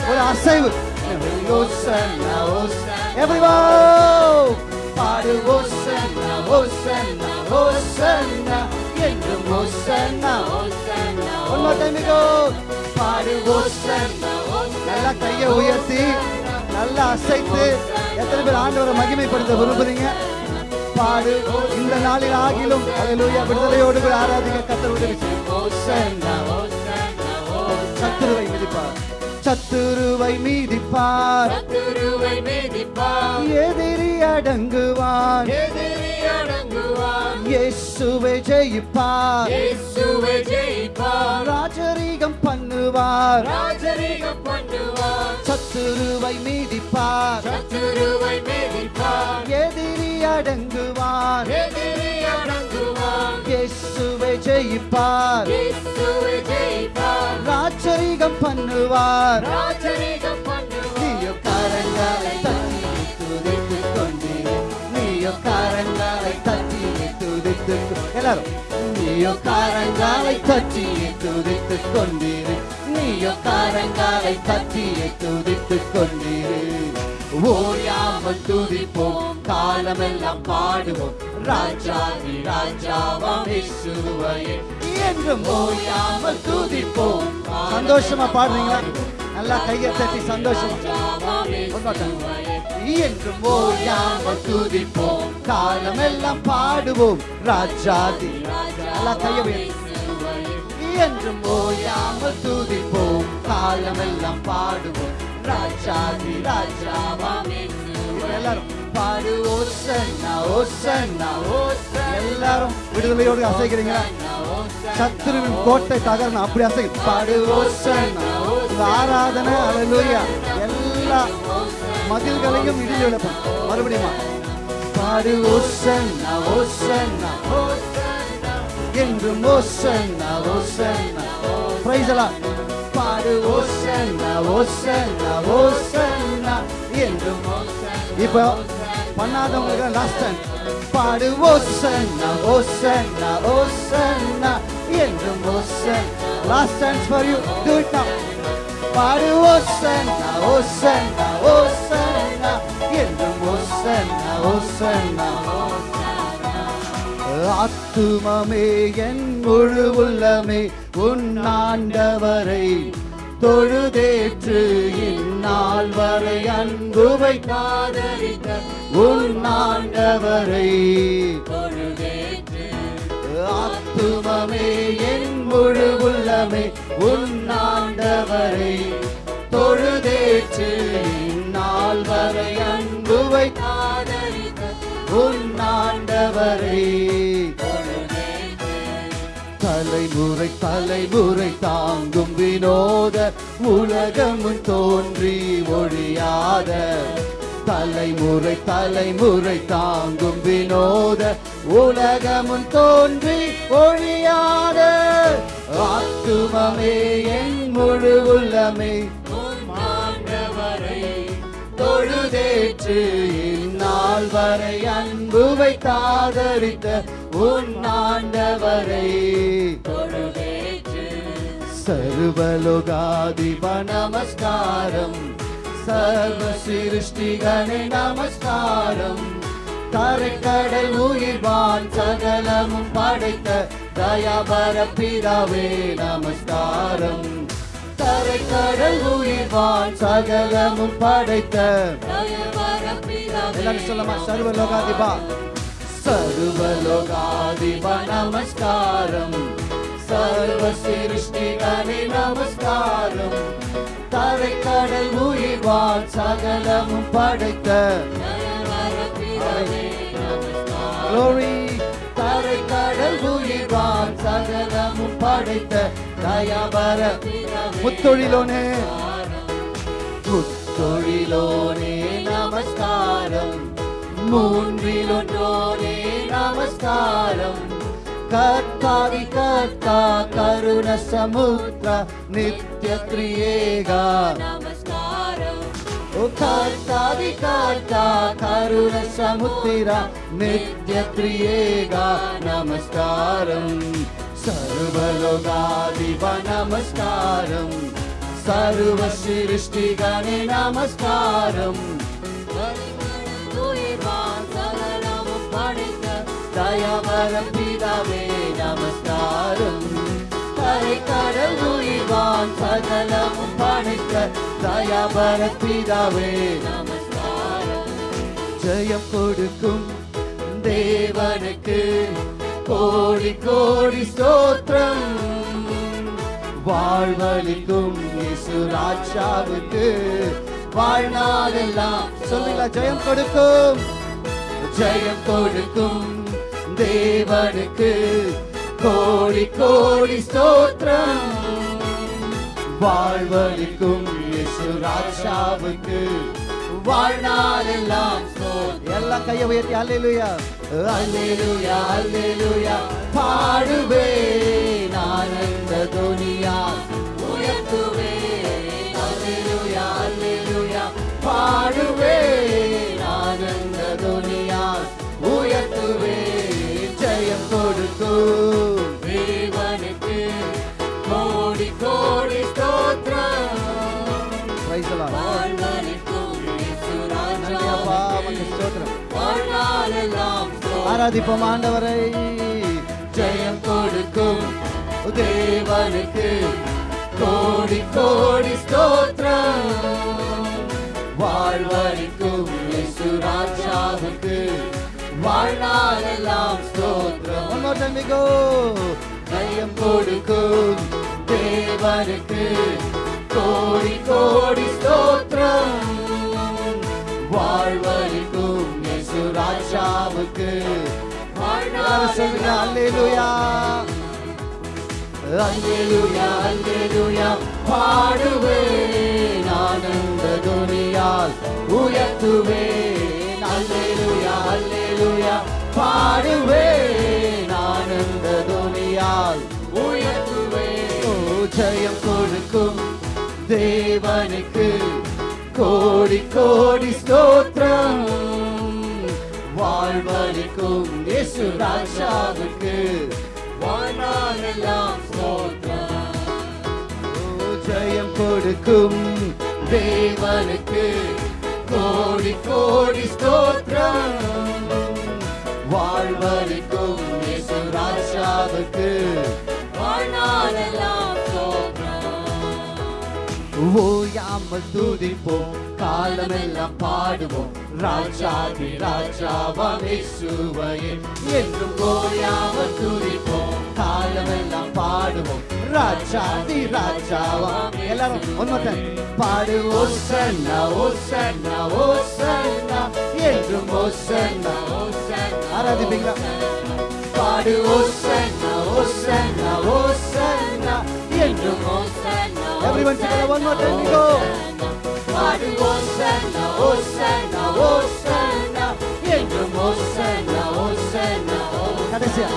ஒரு அசைவு. ஓசன்னா ஓசனா everyone பாடு ஓசன்னா ஓசன்னா ஓசன்னா என்றும் ஓசன்னா ஒன் மோர் டைம் கோ பாடு ஓசன்னா நல்லா கையை உயர்த்தி நல்லா அசைத்து எத்தனை பேர் ஆண்டவரை மகிமைப்படுத்த விரும்புறீங்க? பாடு இந்த நாளில் ஆகிலும் அல்லேலூயா விடுதலையோடு கூட ஆராதிக்க கத்தர் உதவி செய்யும். சத்துருவை மிதிப்பார். சத்துருவை மீதிப்பார். சத்துருவை மேதிப்பார். எதிரி அடங்குவான். எதிரி அடங்குவார் இயேசுவை ஜெயிப்பார். இயேசுவை ஜெயிப்பார். ராஜரீகம் பண்ணுவார். ராஜரீகம் பண்ணுவார். சத்துருவை மீதிப்பார். சத்துருவை மேதிப்பார். எதிரி அடங்குவான் எதிரி இயேசுவை ஜெயிப்பார். இயேசுவை ஜெயிப்பார். ராஜரீகம் பண்ணுவார். ராஜரீகம் பண்ணுவார். நீயோ கரங்களை தட்டி துதித்து கொண்டீர் நீயோ கரங்களை தட்டி துதித்து எல்லாரும். நீயோ கரங்களை தட்டி துதித்து கொண்டீர். நீயோ கரங்களை தட்டி துதித்து கொண்டீர். ஓயாமல் துதிப்போம் காலமெல்லாம் பாடுவோம். ராஜாதி ராஜாவாம் இயேசுவையே. என்றும் ஓயாமல் துதிப்போம் சந்தோஷமா பாடுறீங்களா? நல்லா கையை தட்டி சந்தோஷமா. என்றும் ஓயாமல் துதிப்போம் காலமெல்லாம் பாடுவோம். ராஜாதி நல்லா கையை உயர்த்தி. என்றும் ஓயாமல் துதிப்போம் காலமெல்லாம் பாடுவோம். ராஜாதி ராஜாவாம் எல்லாரும் பாடு ஓசன்னா ஓசன்னா எல்லாரும் விடுதலையோடு அசைக்கிறீங்க சத்துருவின் கோட்டை தகரணும் அப்படி அசை பாடு ஓசன்னா ஆராதனை அலலூயா எல்லா மதில்களையும் இடிஞ்சு விழப்போம் மறுபடியும் பாடு ஓசன்னா ஓசன்னா என்றும் ஓசன்னா ஓசன்னா பிரைஸ் எல்லாம் பாடு ஓசன்னா ஓசன்னா ஓசன்னா என்றும் இப்போ பண்ணாதவங்களுக்கு லாஸ்ட் டைம் பாடு ஓசன்னா ஓசன்னா ஓசன்னா என்றும் ocean last time for you to it now பாடு ஓசன்னா ஓசன்னா ஓசன்னா என்றும் ஓசன்னா ஓசன்னா ஆத்துமமே என் முழு உள்ளமே உன் ஆண்டவரை தொழுதேற்று இந்நாள் வரை அன்புவை காதலித்த உன் ஆண்டவரை ஆத்துமமே என் முழு உள்ளமே உன் ஆண்டவரை தொழுதேற்று இந்நாள் வரை அன்புவை காதலித்த உன் தலைமுறை தலைமுறை தாங்கும் வினோத உலகமும் தோன்றி ஒழியாத. தலைமுறை தலைமுறை தாங்கும் வினோத உலகமும் தோன்றி ஒழியாத. ஆத்துமமே என் முழு உள்ளமே. தொழுதேற்று நாள் வரை அன்பு வைத்தாதரித்த உன் ஆண்டவரை. சர்வலோகாதிப நமஸ்காரம் சர்வ சிருஷ்டிகனே நமஸ்காரம். தரைக்கடல் உயிர்வான் சகலமும் படைத்த தயாபர பிதாவே நமஸ்காரம். தரைக்கடல் உயிர்வான் சகலமும் படைத்த தயாபர எல்லாரும் சொல்லமா சர்வலோகாதிபா. சர்வலோகாதிப நமஸ்காரம். சர்வ சிருஷ்டிகனே நமஸ்காரம் தரைக்கடல் உயிர்வான் சகலமும் படைத்த Glory தரைக்கடல் உயிர்வான் சகலமும் படைத்த. தயாபர. முத்தொழிலோனே. முத்தொழிலோனே. நமஸ்காரம் மூன்றிலொன்றோனே நமஸ்காரம் கர்த்தாதி கர்த்தா கருண சமுத்திர நித்ய திரியேகா ஓ கர்த்தாதி கர்த்தா கருண சமுத்திர நித்ய திரியேகா நமஸ்காரம் சர்வலோகாதிப நமஸ்காரம் சர்வ சிருஷ்டிகணே நமஸ்காரம் தயவர பிதாவே நமஸ்காரம் கரைக்கடல் உயிர்வான் சகலமும் படைத்த தயவர பிதாவே ஜெயம் கொடுக்கும் தேவனுக்கு கோடி கோடி ஸ்தோத்திரம். வாழ்வழிக்கும் இயேசு வாழ்நாளெல்லாம். சொல்லுங்க ஜெயம் கொடுக்கும். ஜெயம் கொடுக்கும் தேவனுக்கு கோடி கோடி ஸ்தோத்திரம். வாழ்வழிக்கும் ராஜாவுக்கு வாழ்நாளெல்லாம். எல்லாம் கையை உயர்த்தி அல்லேலூயா. அல்லேலூயா அல்லேலூயா பாடுவேன் ஆனந்த துனியா. பாடுவேன் ஆனந்த துனியா உயர்த்துவேன் ஜெயம் கொடுக்கும் தேவனுக்கு கோடி கோடி ஸ்தோத்திரம். ஆராதிப்போம் ஆண்டவரை. ஜெயம் கொடுக்கும் தேவனுக்கு கோடி கோடி ஸ்தோத்திரம். வாழ்வழிக்கும் இயேசு ராஜாவுக்கு வாழ்நாளெல்லாம் ஸ்தோத்திரம். Go. ஜெயம் கொடுக்கும் தேவனுக்கு கோடி கோடி ஸ்தோத்திரம். வாழ்வழிக்கும் ராஜாவுக்கு அல்லேலூயா அல்லேலூயா அல்லேலூயா பாடுவேன். துணியால் உயர்த்துவேன் அல்லேலுயா. அல்லேலூயா பாடுவேன் ஆனந்த துணியால் உயர்த்துவேன் ஜெயம் கொடுக்கும் தேவனுக்கு கோடி கோடி ஸ்தோத்திரம். வாழ்வழிக்கும் இயேசு ராஜாவுக்கு வாழ்நாளெல்லாம் ஸ்தோத்திரம். ஜெயம் கொடுக்கும் தேவனுக்கு கோடி கோடி ஸ்தோத்திரம். வாழ்வழிக்கும் இயேசு ராஜாவுக்கு வாழ்நாளெல்லாம் ஸ்தோத்திரம். ஓயாமல் துதிப்போம் காலமெல்லாம் பாடுவோம். ராஜாதி ராஜாவாம் இயேசுவையே. என்றும் ஓயாமல் துதிப்போம் காலமெல்லாம் பாடுவோம். ராஜாதி ராஜாவா எல்லாரும் ஒன்னு பாடு ஓசன்னா ஓசன்னா ஓசன்னா என்றும் ஓசன்னா ஆராதிப்பீங்களா? பாடு ஓசன்னா ஓசன்னா ஓசன்னா என்றும் Everyone together, one more time, we go. பாடு ஓசன்னா ஓசன்னா ஓசன்னா என்றும் ஓசன்னா ஓசன்னா கடைசியா?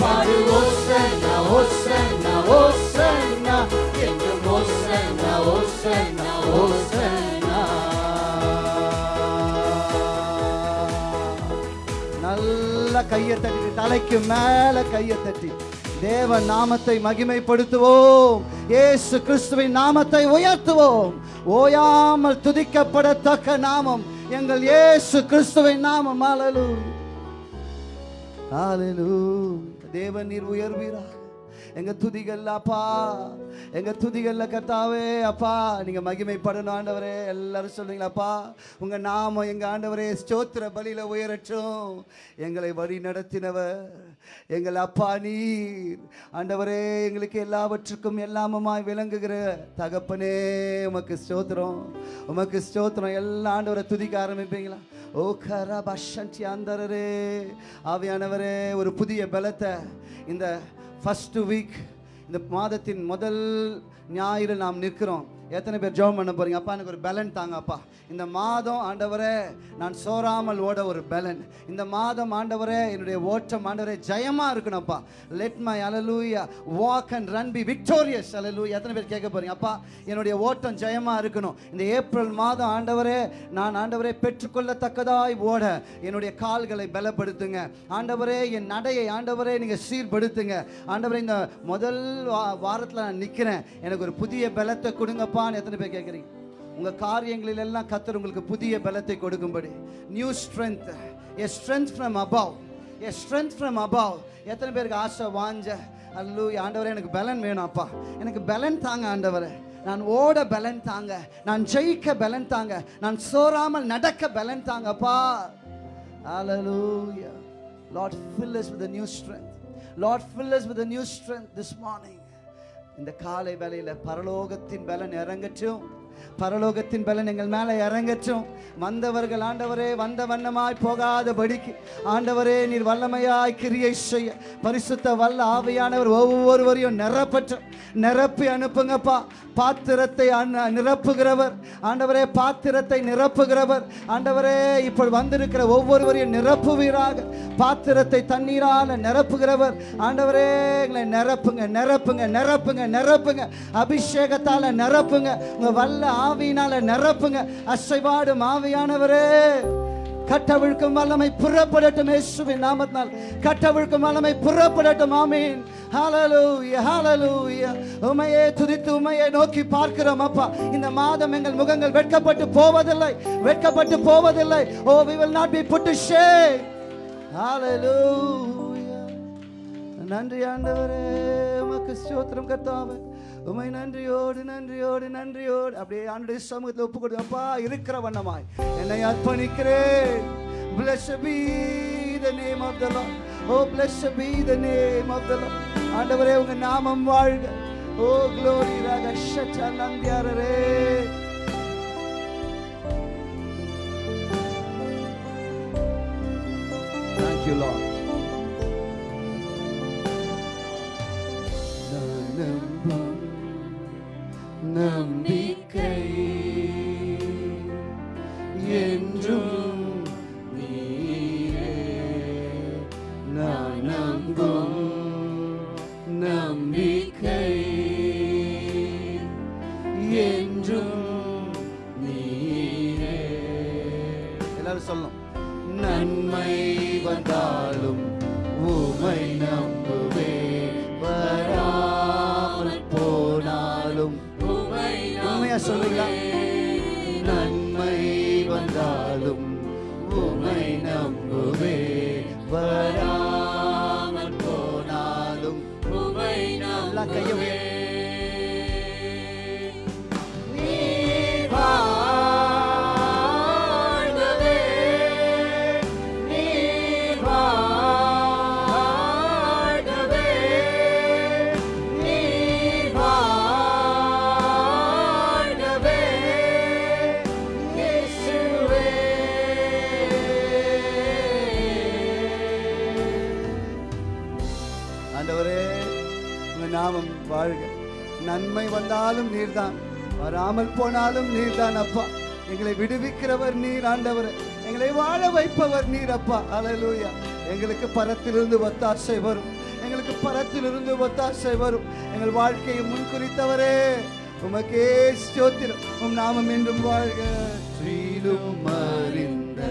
பாடு ஓசன்னா ஓசன்னா ஓசன்னா ஓசன்னா ஓசன்னா. நல்ல கையை தட்டி தலைக்கு மேல கையை தட்டி தேவ நாமத்தை மகிமைப்படுத்துவோம். ஏசு கிறிஸ்துவின் நாமத்தை உயர்த்துவோம். ஓயாமல் துதிக்கப்படத்தக்க நாமம் எங்கள் ஏசு கிறிஸ்துவின் நாமம். அலலு ஹalleluya தேவன் நீர் உயர்வீராக. எங்க துதிகள் அப்பா எங்க துதிகள்ல கர்த்தாவே அப்பா. நீங்க மகிமைப்படணும் ஆண்டவரே. எல்லாரும் சொல்றீங்களாப்பா உங்க நாமம் எங்க ஆண்டவரே ஸ்தோத்திர பலியில உயரட்டும். எங்களை வழி நடத்தினவர் எங்கள் அப்பா நீர். ஆண்டவரே எங்களுக்கு எல்லாவற்றுக்கும் எல்லாமுமாய் விளங்குகிற தகப்பனே உமக்கு ஸ்தோத்திரம். உமக்கு ஸ்தோத்திரம். எல்லா ஆண்டவரை துதிக்க ஆரம்பிப்பீங்களா? ஓ கரா பஷன்டி அந்தரரே. ஆவியானவரே ஒரு புதிய பலத்தை இந்த ஃபஸ்ட்டு வீக் இந்த மாதத்தின் முதல் ஞாயிறு நாம் நிற்கிறோம். எத்தனை பேர் ஜெபம் பண்ண போறீங்க? அப்பா எனக்கு ஒரு பலன் தாங்க அப்பா. இந்த மாதம் ஆண்டவரே நான் சோறாமல் ஓட ஒரு பலன். இந்த மாதம் ஆண்டவரே என்னுடைய ஓட்டம் ஆண்டவரே ஜெயமா இருக்கணும்ப்பா. Let my alleluia walk and run be victorious alleluia எத்தனை பேர் கேட்க போறீங்க? அப்பா என்னுடைய ஓட்டம் ஜெயமா இருக்கணும். இந்த ஏப்ரல் மாதம் ஆண்டவரே நான் ஆண்டவரே பெற்றுக்கொள்ளத்தக்கதாய் ஓட என்னுடைய கால்களை பலப்படுத்துங்க. ஆண்டவரே என் நடையை ஆண்டவரே நீங்க சீர்படுத்துங்க. ஆண்டவரே இந்த முதல் வா- நான் நிற்கிறேன் எனக்கு ஒரு புதிய பலத்தை கொடுங்கப்பான்னு எத்தனை பேர் கேட்குறீங்க? உங்க காரியங்களில் எல்லாம் கத்தர் உங்களுக்கு புதிய பலத்தை கொடுக்கும்படி. New strength a strength from above a strength from above எத்தனை பேருக்கு ஆசை வாஞ்ச? அல்லு ஆண்டவரே எனக்கு பலன் வேணும் அப்பா எனக்கு பலன் தாங்க ஆண்டவரே. நான் ஓட பலன் தாங்க. நான் ஜெயிக்க பலன் தாங்க. நான் சோறாமல் நடக்க பலன் தாங்கப்பா. Hallelujah. Lord, fill us with a new strength. Lord, fill us with a new strength this morning. இந்த காலை வேலையில் பரலோகத்தின் பலன் இறங்கட்டும். பரலோகத்தின் பலன் எங்கள் மேலே இறங்கட்டும் வந்தவர்கள் ஆண்டவரே வந்த வண்ணமாய் போகாதபடிக்கு. ஆண்டவரே நீர் வல்லமையாய் கிரியை செய்ய. பரிசுத்த வல்ல ஆவியானவர் ஒவ்வொருவரையும் நிரப்பற்றும் நிரப்பி அனுப்புங்கப்பா. பாத்திரத்தை நிரப்புகிறவர். ஆண்டவரே பாத்திரத்தை நிரப்புகிறவர். ஆண்டவரே இப்போ வந்திருக்கிற ஒவ்வொருவரையும் நிரப்புவீராக. பாத்திரத்தை தண்ணீரால நிரப்புகிறவர். ஆண்டவரே எங்களை நிரப்புங்க நிரப்புங்க நிரப்புங்க நிரப்புங்க. அபிஷேகத்தால நிரப்புங்க. உங்க வல்ல ஆவியினால நிரப்புங்க. அசைவாடும் ஆவியானவரே கட்டவிழ்க்கும் வல்லமை புறப்படட்டும் இயேசுவின் நாமத்தினால். கட்டவிழ்க்கும் வல்லமை புறப்படட்டும் ஆமீன். ஹாலலூயா ஹாலலூயா உமையே துதித்து உமையை நோக்கி பார்க்கிறோம் அப்பா. இந்த மாதம் எங்கள் முகங்கள் வெட்கப்பட்டு போவதில்லை. வெட்கப்பட்டு போவதில்லை. ஓ we will not be put to நன்றி ஆண்டவரே. உமக்கு ஸ்தோத்திரம் கர்த்தாவே. உமை நன்றியோடு நன்றியோடு நன்றியோடு அப்படியே ஆண்டுடைய சமூகத்தில் ஒப்பு கொடுத்து அப்பா இருக்கிற வண்ணமாய் என்னை அர்ப்பணிக்கிறேன் Blessed be the name of the Lord. Oh, blessed be the name of the Lord. ஆண்டவரே உங்க நாமம் வாழ்க ஓ glory ராக ஷச்சா நந்தியாரரே Thank you, Lord. நம்பிக்கை என்றும் நீரே நான் நம்பும் நம்பிக்கை என்றும் நீரே எல்லாரும் சொல்லணும் நன்மை வந்தாலும் உமை நம்புவே சொல்லுங்களா நன்மை வந்தாலும் உமை நம்புவே. வராமல் போனாலும் எல்லாம் கையை வந்தாலும் நீர்தான். வராமல் போனாலும் நீர்தான் அப்பா. எங்களை விடுவிக்கிறவர் நீர் ஆண்டவர். எங்களை வாழ வைப்பவர் நீர் அப்பா. அலலூயா எங்களுக்கு பரத்திலிருந்து ஒத்தாசை வரும். எங்களுக்கு பரத்திலிருந்து ஒத்தாசை வரும். எங்கள் வாழ்க்கையை முன்குறித்தவரே. உமக்கே ஸ்தோத்திரம். உம் நாமம் என்றும் வாழ்க. ஸ்ரீலும் அறிந்த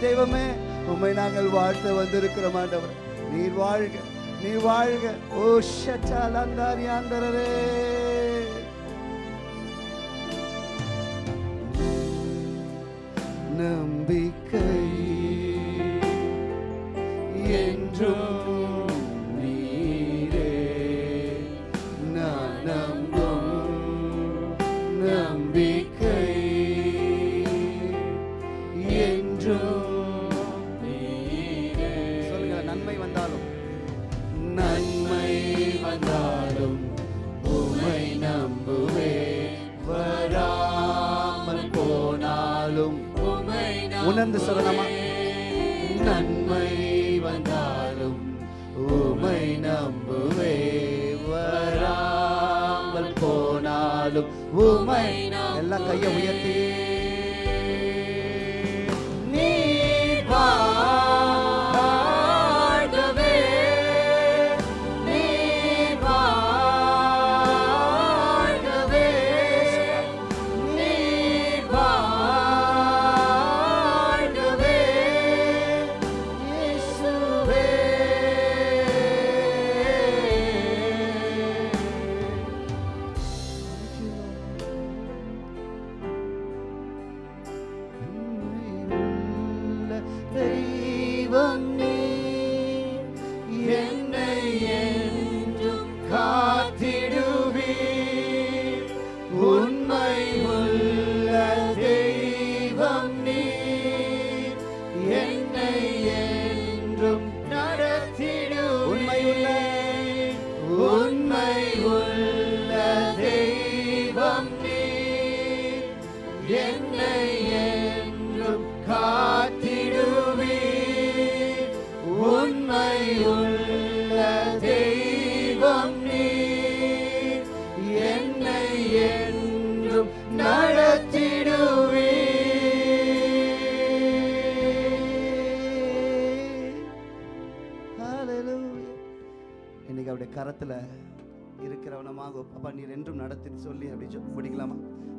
தெய்வமே உண்மை நாங்கள் வாழ்த்த வந்திருக்கிறோம் ஆண்டவர். நீர் வாழ்க நீர் வாழ்க. ஓ ஷட்டாலந்தாரியாந்தரரே நம்பிக்கை நம்புவே. வராமல் போனாலும் உமை எல்லாம் கையை உயர்த்தி.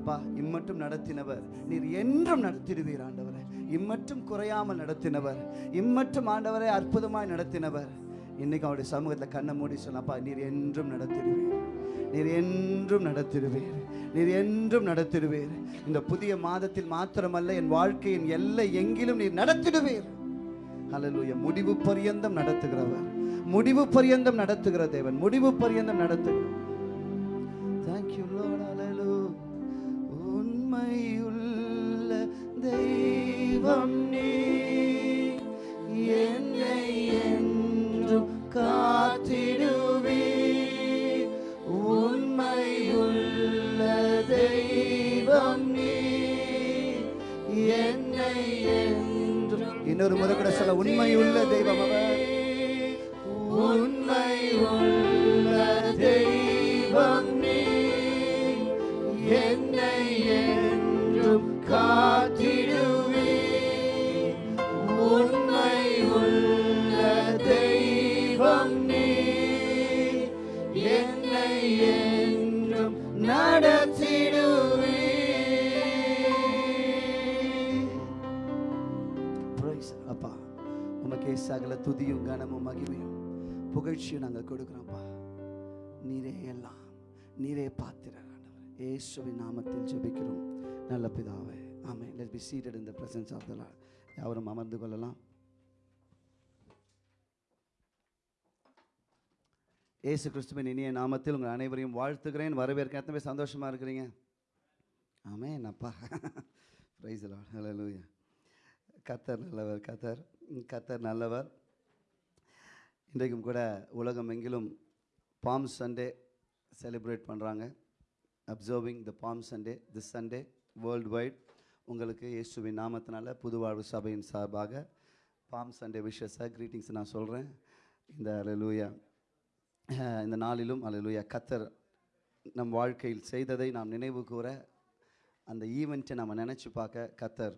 அப்பா இம்மட்டும் நடத்தினவர். நீர் என்றும் நடத்திடுவீர் ஆண்டவரே. இம்மட்டும் குறையாமல் நடத்தினவர். இம்மட்டும் ஆண்டவரை அற்புதமாய் நடத்தினவர். இன்னைக்கு அவருடைய சமூகத்தில் கண்ணை மூடி சொன்னப்பா நீர் என்றும் நடத்திடுவீர். நீர் என்றும் நடத்திடுவீர். நீர் என்றும் நடத்திடுவீர். இந்த புதிய மாதத்தில் மாத்திரமல்ல என் வாழ்க்கையின் எல்லை எங்கிலும் நீர் நடத்திடுவீர். அலலுய முடிவு பரியந்தம் நடத்துகிறவர். முடிவு பரியந்தம் நடத்துகிற தேவன். முடிவு பரியந்தம் நடத்துகிறார் உண்மையுள்ள தெய்வம் நீ. என்னை என்றும் காத்திடுவீர். உண்மையுள்ள தெய்வம் நீ. என்னை என்றும் இன்னொரு முறை கூட சொல்ல உண்மையுள்ள தெய்வம் அவர் உண்மை உள்ள தெய்வம் சகல துதியும் கனமும் மகிமையும் புகழ்ச்சியும் நாங்கள் கொடுக்குறோம்ப்பா நீரே எல்லாம் நீரே பாத்திரர் ஏசுவின் நாமத்தில் ஜெபிக்கிறோம். நல்ல பிதாவே. ஆமே let be seated in the presence of the Lord யாவரும் அமர்ந்து கொள்ளலாம். இயேசு கிறிஸ்துவின் இனிய நாமத்தில் உங்கள் அனைவரையும் வாழ்த்துக்கிறேன் வரவேற்க எத்தனை பேர் இருக்கிறீங்க? ஆமே என்னப்பா ப்ரைஸ் லார்ட் கத்தர் நல்லவர் கத்தர். கத்தர் நல்லவர். இன்றைக்கும் கூட உலகம் எங்கிலும் பாம் சண்டே செலிப்ரேட் பண்ணுறாங்க observing the palm Sunday this Sunday worldwide உங்களுக்கு இயேசுவின் நாமத்தினால புதுவாழ்வு சபையின் சார்பாக பாம் சண்டே விஷஸை க்ரீட்டிங்ஸ் நான் சொல்கிறேன் இந்த அலலூயா இந்த நாளிலும் அலலூயா கத்தர் நம் வாழ்க்கையில் செய்ததை நாம் நினைவு கூற அந்த ஈவெண்ட்டை நம்ம நினச்சி பார்க்க கத்தர்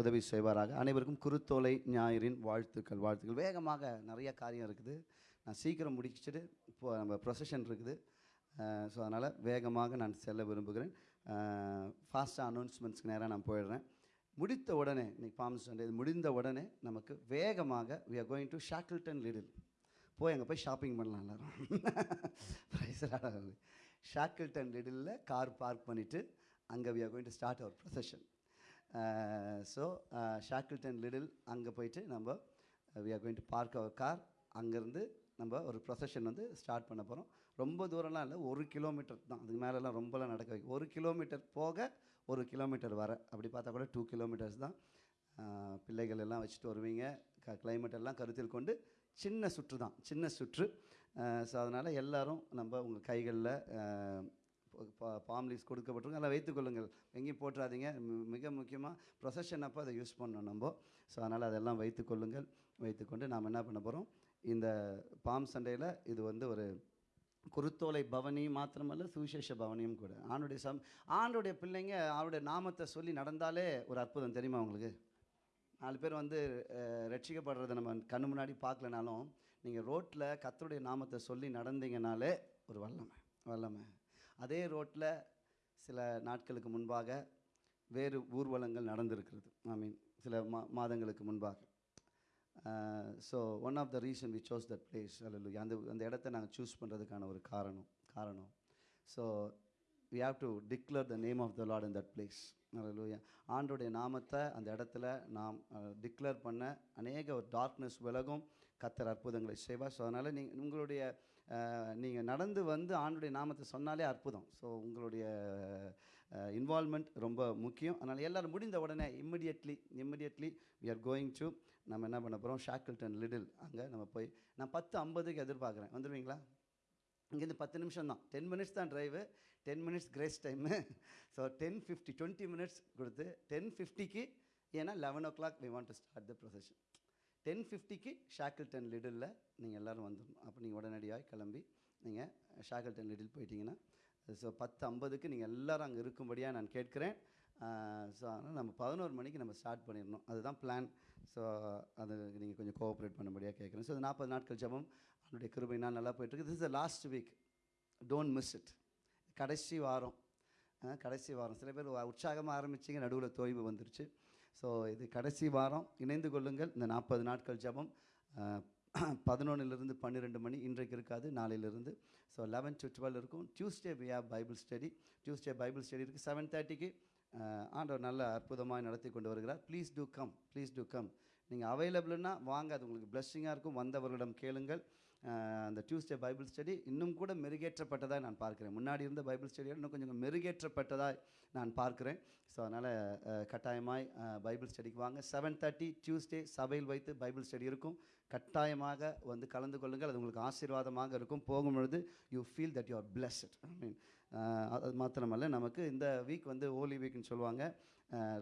உதவி செய்வாராக. அனைவருக்கும் குருத்தோலை ஞாயிறின் வாழ்த்துக்கள் வாழ்த்துக்கள். வேகமாக நிறைய காரியம் இருக்குது. நான் சீக்கிரம் முடிச்சுட்டு இப்போ நம்ம ப்ரொசஷன் இருக்குது. ஸோ அதனால் வேகமாக நான் செல்ல விரும்புகிறேன். ஃபாஸ்ட்டாக அனௌன்ஸ்மெண்ட்ஸ்க்கு நேராக நான் போயிடுறேன். முடித்த உடனே இன்றைக்கி ஃபார்ம்ஸ் சண்டே இது முடிந்த உடனே நமக்கு வேகமாக we are going to Shackleton Lidl போய் அங்கே போய் ஷாப்பிங் பண்ணலாம் எல்லாரும். ஷாக்கில்டன் லிடிலில் கார் பார்க் பண்ணிவிட்டு அங்கே we are going to start our procession so Shackleton Lidl அங்கே போயிட்டு நம்ம we are going to park our car அங்கேருந்து நம்ம ஒரு ப்ரொசஷன் வந்து ஸ்டார்ட் பண்ண போகிறோம் ரொம்ப தூரம்லாம் இல்லை ஒரு கிலோமீட்டர் தான். அதுக்கு மேலெலாம் ரொம்பலாம் நடக்க வைக்கும் ஒரு கிலோமீட்டர் போக ஒரு கிலோமீட்டர் வர. அப்படி பார்த்தா கூட டூ கிலோமீட்டர்ஸ் தான். பிள்ளைகள் எல்லாம் வச்சுட்டு வருவீங்க. க climate எல்லாம் கருத்தில் கொண்டு சின்ன சுற்று தான் சின்ன சுற்று. ஸோ அதனால் எல்லோரும் நம்ம உங்கள் கைகளில் பாம் லீவ்ஸ் கொடுக்கப்பட்டிருக்கும். அதில் வைத்துக்கொள்ளுங்கள் எங்கேயும் போட்டுறாதீங்க. மிக முக்கியமாக ப்ரொசஷன் அப்போ அதை யூஸ் பண்ணணும் நம்ம. ஸோ அதனால் அதெல்லாம் வைத்துக்கொள்ளுங்கள் வைத்துக்கொண்டு நாம் என்ன பண்ண போகிறோம் இந்த பாம் சண்டையில் இது வந்து ஒரு குருத்தோலை பவனி மாத்திரமல்ல சுவிசேஷ பவனியும் கூட. ஆண்டுடைய சம் ஆண்டுடைய பிள்ளைங்க அவருடைய நாமத்தை சொல்லி நடந்தாலே ஒரு அற்புதம். தெரியுமா உங்களுக்கு? நாலு பேர் வந்து ரட்சிக்கப்படுறத ரட்சிக்கப்படுறதை நம்ம கண்ணு முன்னாடி பார்க்கலனாலும் நீங்கள் ரோட்டில் கத்தருடைய நாமத்தை சொல்லி நடந்தீங்கனாலே ஒரு வல்லமை வல்லமை. அதே ரோட்டில் சில நாட்களுக்கு முன்பாக வேறு ஊர்வலங்கள் நடந்திருக்கிறது. ஐ மீன் சில மா மாதங்களுக்கு முன்பாக. So one of the reason we chose that place அல்ல அந்த அந்த இடத்த நாங்கள் சூஸ் பண்ணுறதுக்கான ஒரு காரணம் காரணம். So we have to declare the name of the Lord in that place alleluia ஆண்டோடைய நாமத்தை அந்த இடத்துல நாம் uh, டிக்ளேர் பண்ண அநேக ஒரு டார்க்னஸ் விலகும். கத்தர் அற்புதங்களை செய்வார். ஸோ அதனால் நீங்கள் உங்களுடைய uh, நீங்கள் நடந்து வந்து ஆண்டுடைய நாமத்தை சொன்னாலே அற்புதம். ஸோ உங்களுடைய uh, இன்வால்மெண்ட் ரொம்ப முக்கியம். அதனால் எல்லோரும் முடிந்த உடனே immediately immediately we are going to நம்ம என்ன பண்ண போகிறோம் ஷாக்கிள்டன் லிடில் அங்கே நம்ம போய் நான் பத்து ஐம்பதுக்கு எதிர்பார்க்குறேன். வந்துடுவீங்களா இங்கேருந்து பத்து நிமிஷம் தான். டென் மினிட்ஸ் தான் drive ten minutes grace time so ten fifty twenty minutes கொடுத்து டென் ஃபிஃப்டிக்கு ஏன்னா eleven o'clock we want to start the procession ten ஃபிஃப்டிக்கு ஷாக்கிள்டன் லிடில் நீங்கள் எல்லோரும் வந்துடணும் அப்போ நீங்கள் உடனடியாக கிளம்பி நீங்கள் ஷாக்கிள்டன் லிடில் போயிட்டீங்கன்னா ஸோ பத்து ஐம்பதுக்கு நீங்கள் எல்லாரும் அங்கே இருக்கும்படியாக நான் கேட்குறேன். ஸோ அதனால் நம்ம பதினோரு மணிக்கு நம்ம ஸ்டார்ட் பண்ணிடணும். அதுதான் பிளான் ஸோ அது நீங்கள் கொஞ்சம் கோஆப்ரேட் பண்ணும்படியாக கேட்குறேன் ஸோ நாற்பது நாட்கள் ஜெபம். அவனுடைய கிருபைனால் நல்லா போயிட்டுருக்கு. This is last week don't miss it கடைசி வாரம். கடைசி வாரம். சில பேர் உற்சாகமாக ஆரம்பிச்சிங்க நடுவில் தோய்வு வந்துருச்சு. ஸோ இது கடைசி வாரம். இணைந்து கொள்ளுங்கள். இந்த நாற்பது நாட்கள் ஜெபம் பதினொன்றிலிருந்து பன்னிரெண்டு மணி. இன்றைக்கு இருக்காது நாளையிலிருந்து. ஸோ லெவன் டு டுவெல் இருக்கும். Tuesday we have Bible study Tuesday Bible study இருக்குது செவன் தேர்ட்டிக்கு ஆண்டவர் நல்ல அற்புதமாக நடத்தி கொண்டு வருகிறார். Please do come please do come நீங்கள் அவைலபிள்னா வாங்க அது உங்களுக்கு பிளஸ்ஸிங்காக இருக்கும். வந்தவர்களிடம் கேளுங்கள். அந்த டியூஸ்டே பைபிள் ஸ்டடி இன்னும் கூட மெருகேற்றப்பட்டதாக நான் பார்க்குறேன். முன்னாடி இருந்த பைபிள் ஸ்டடியோட இன்னும் கொஞ்சம் மெருகேற்றப்பட்டதாக நான் பார்க்குறேன். ஸோ அதனால் கட்டாயமாய் பைபிள் ஸ்டடிக்கு வாங்க. செவன் தேர்ட்டி டியூஸ்டே சபையில் வைத்து பைபிள் ஸ்டடி இருக்கும். கட்டாயமாக வந்து கலந்து கொள்ளுங்கள். அது உங்களுக்கு ஆசீர்வாதமாக இருக்கும். போகும்பொழுது you feel that you are blessed I mean அது மாத்திரமல்ல நமக்கு இந்த வீக் வந்து ஹோலி வீக்னு சொல்லுவாங்க.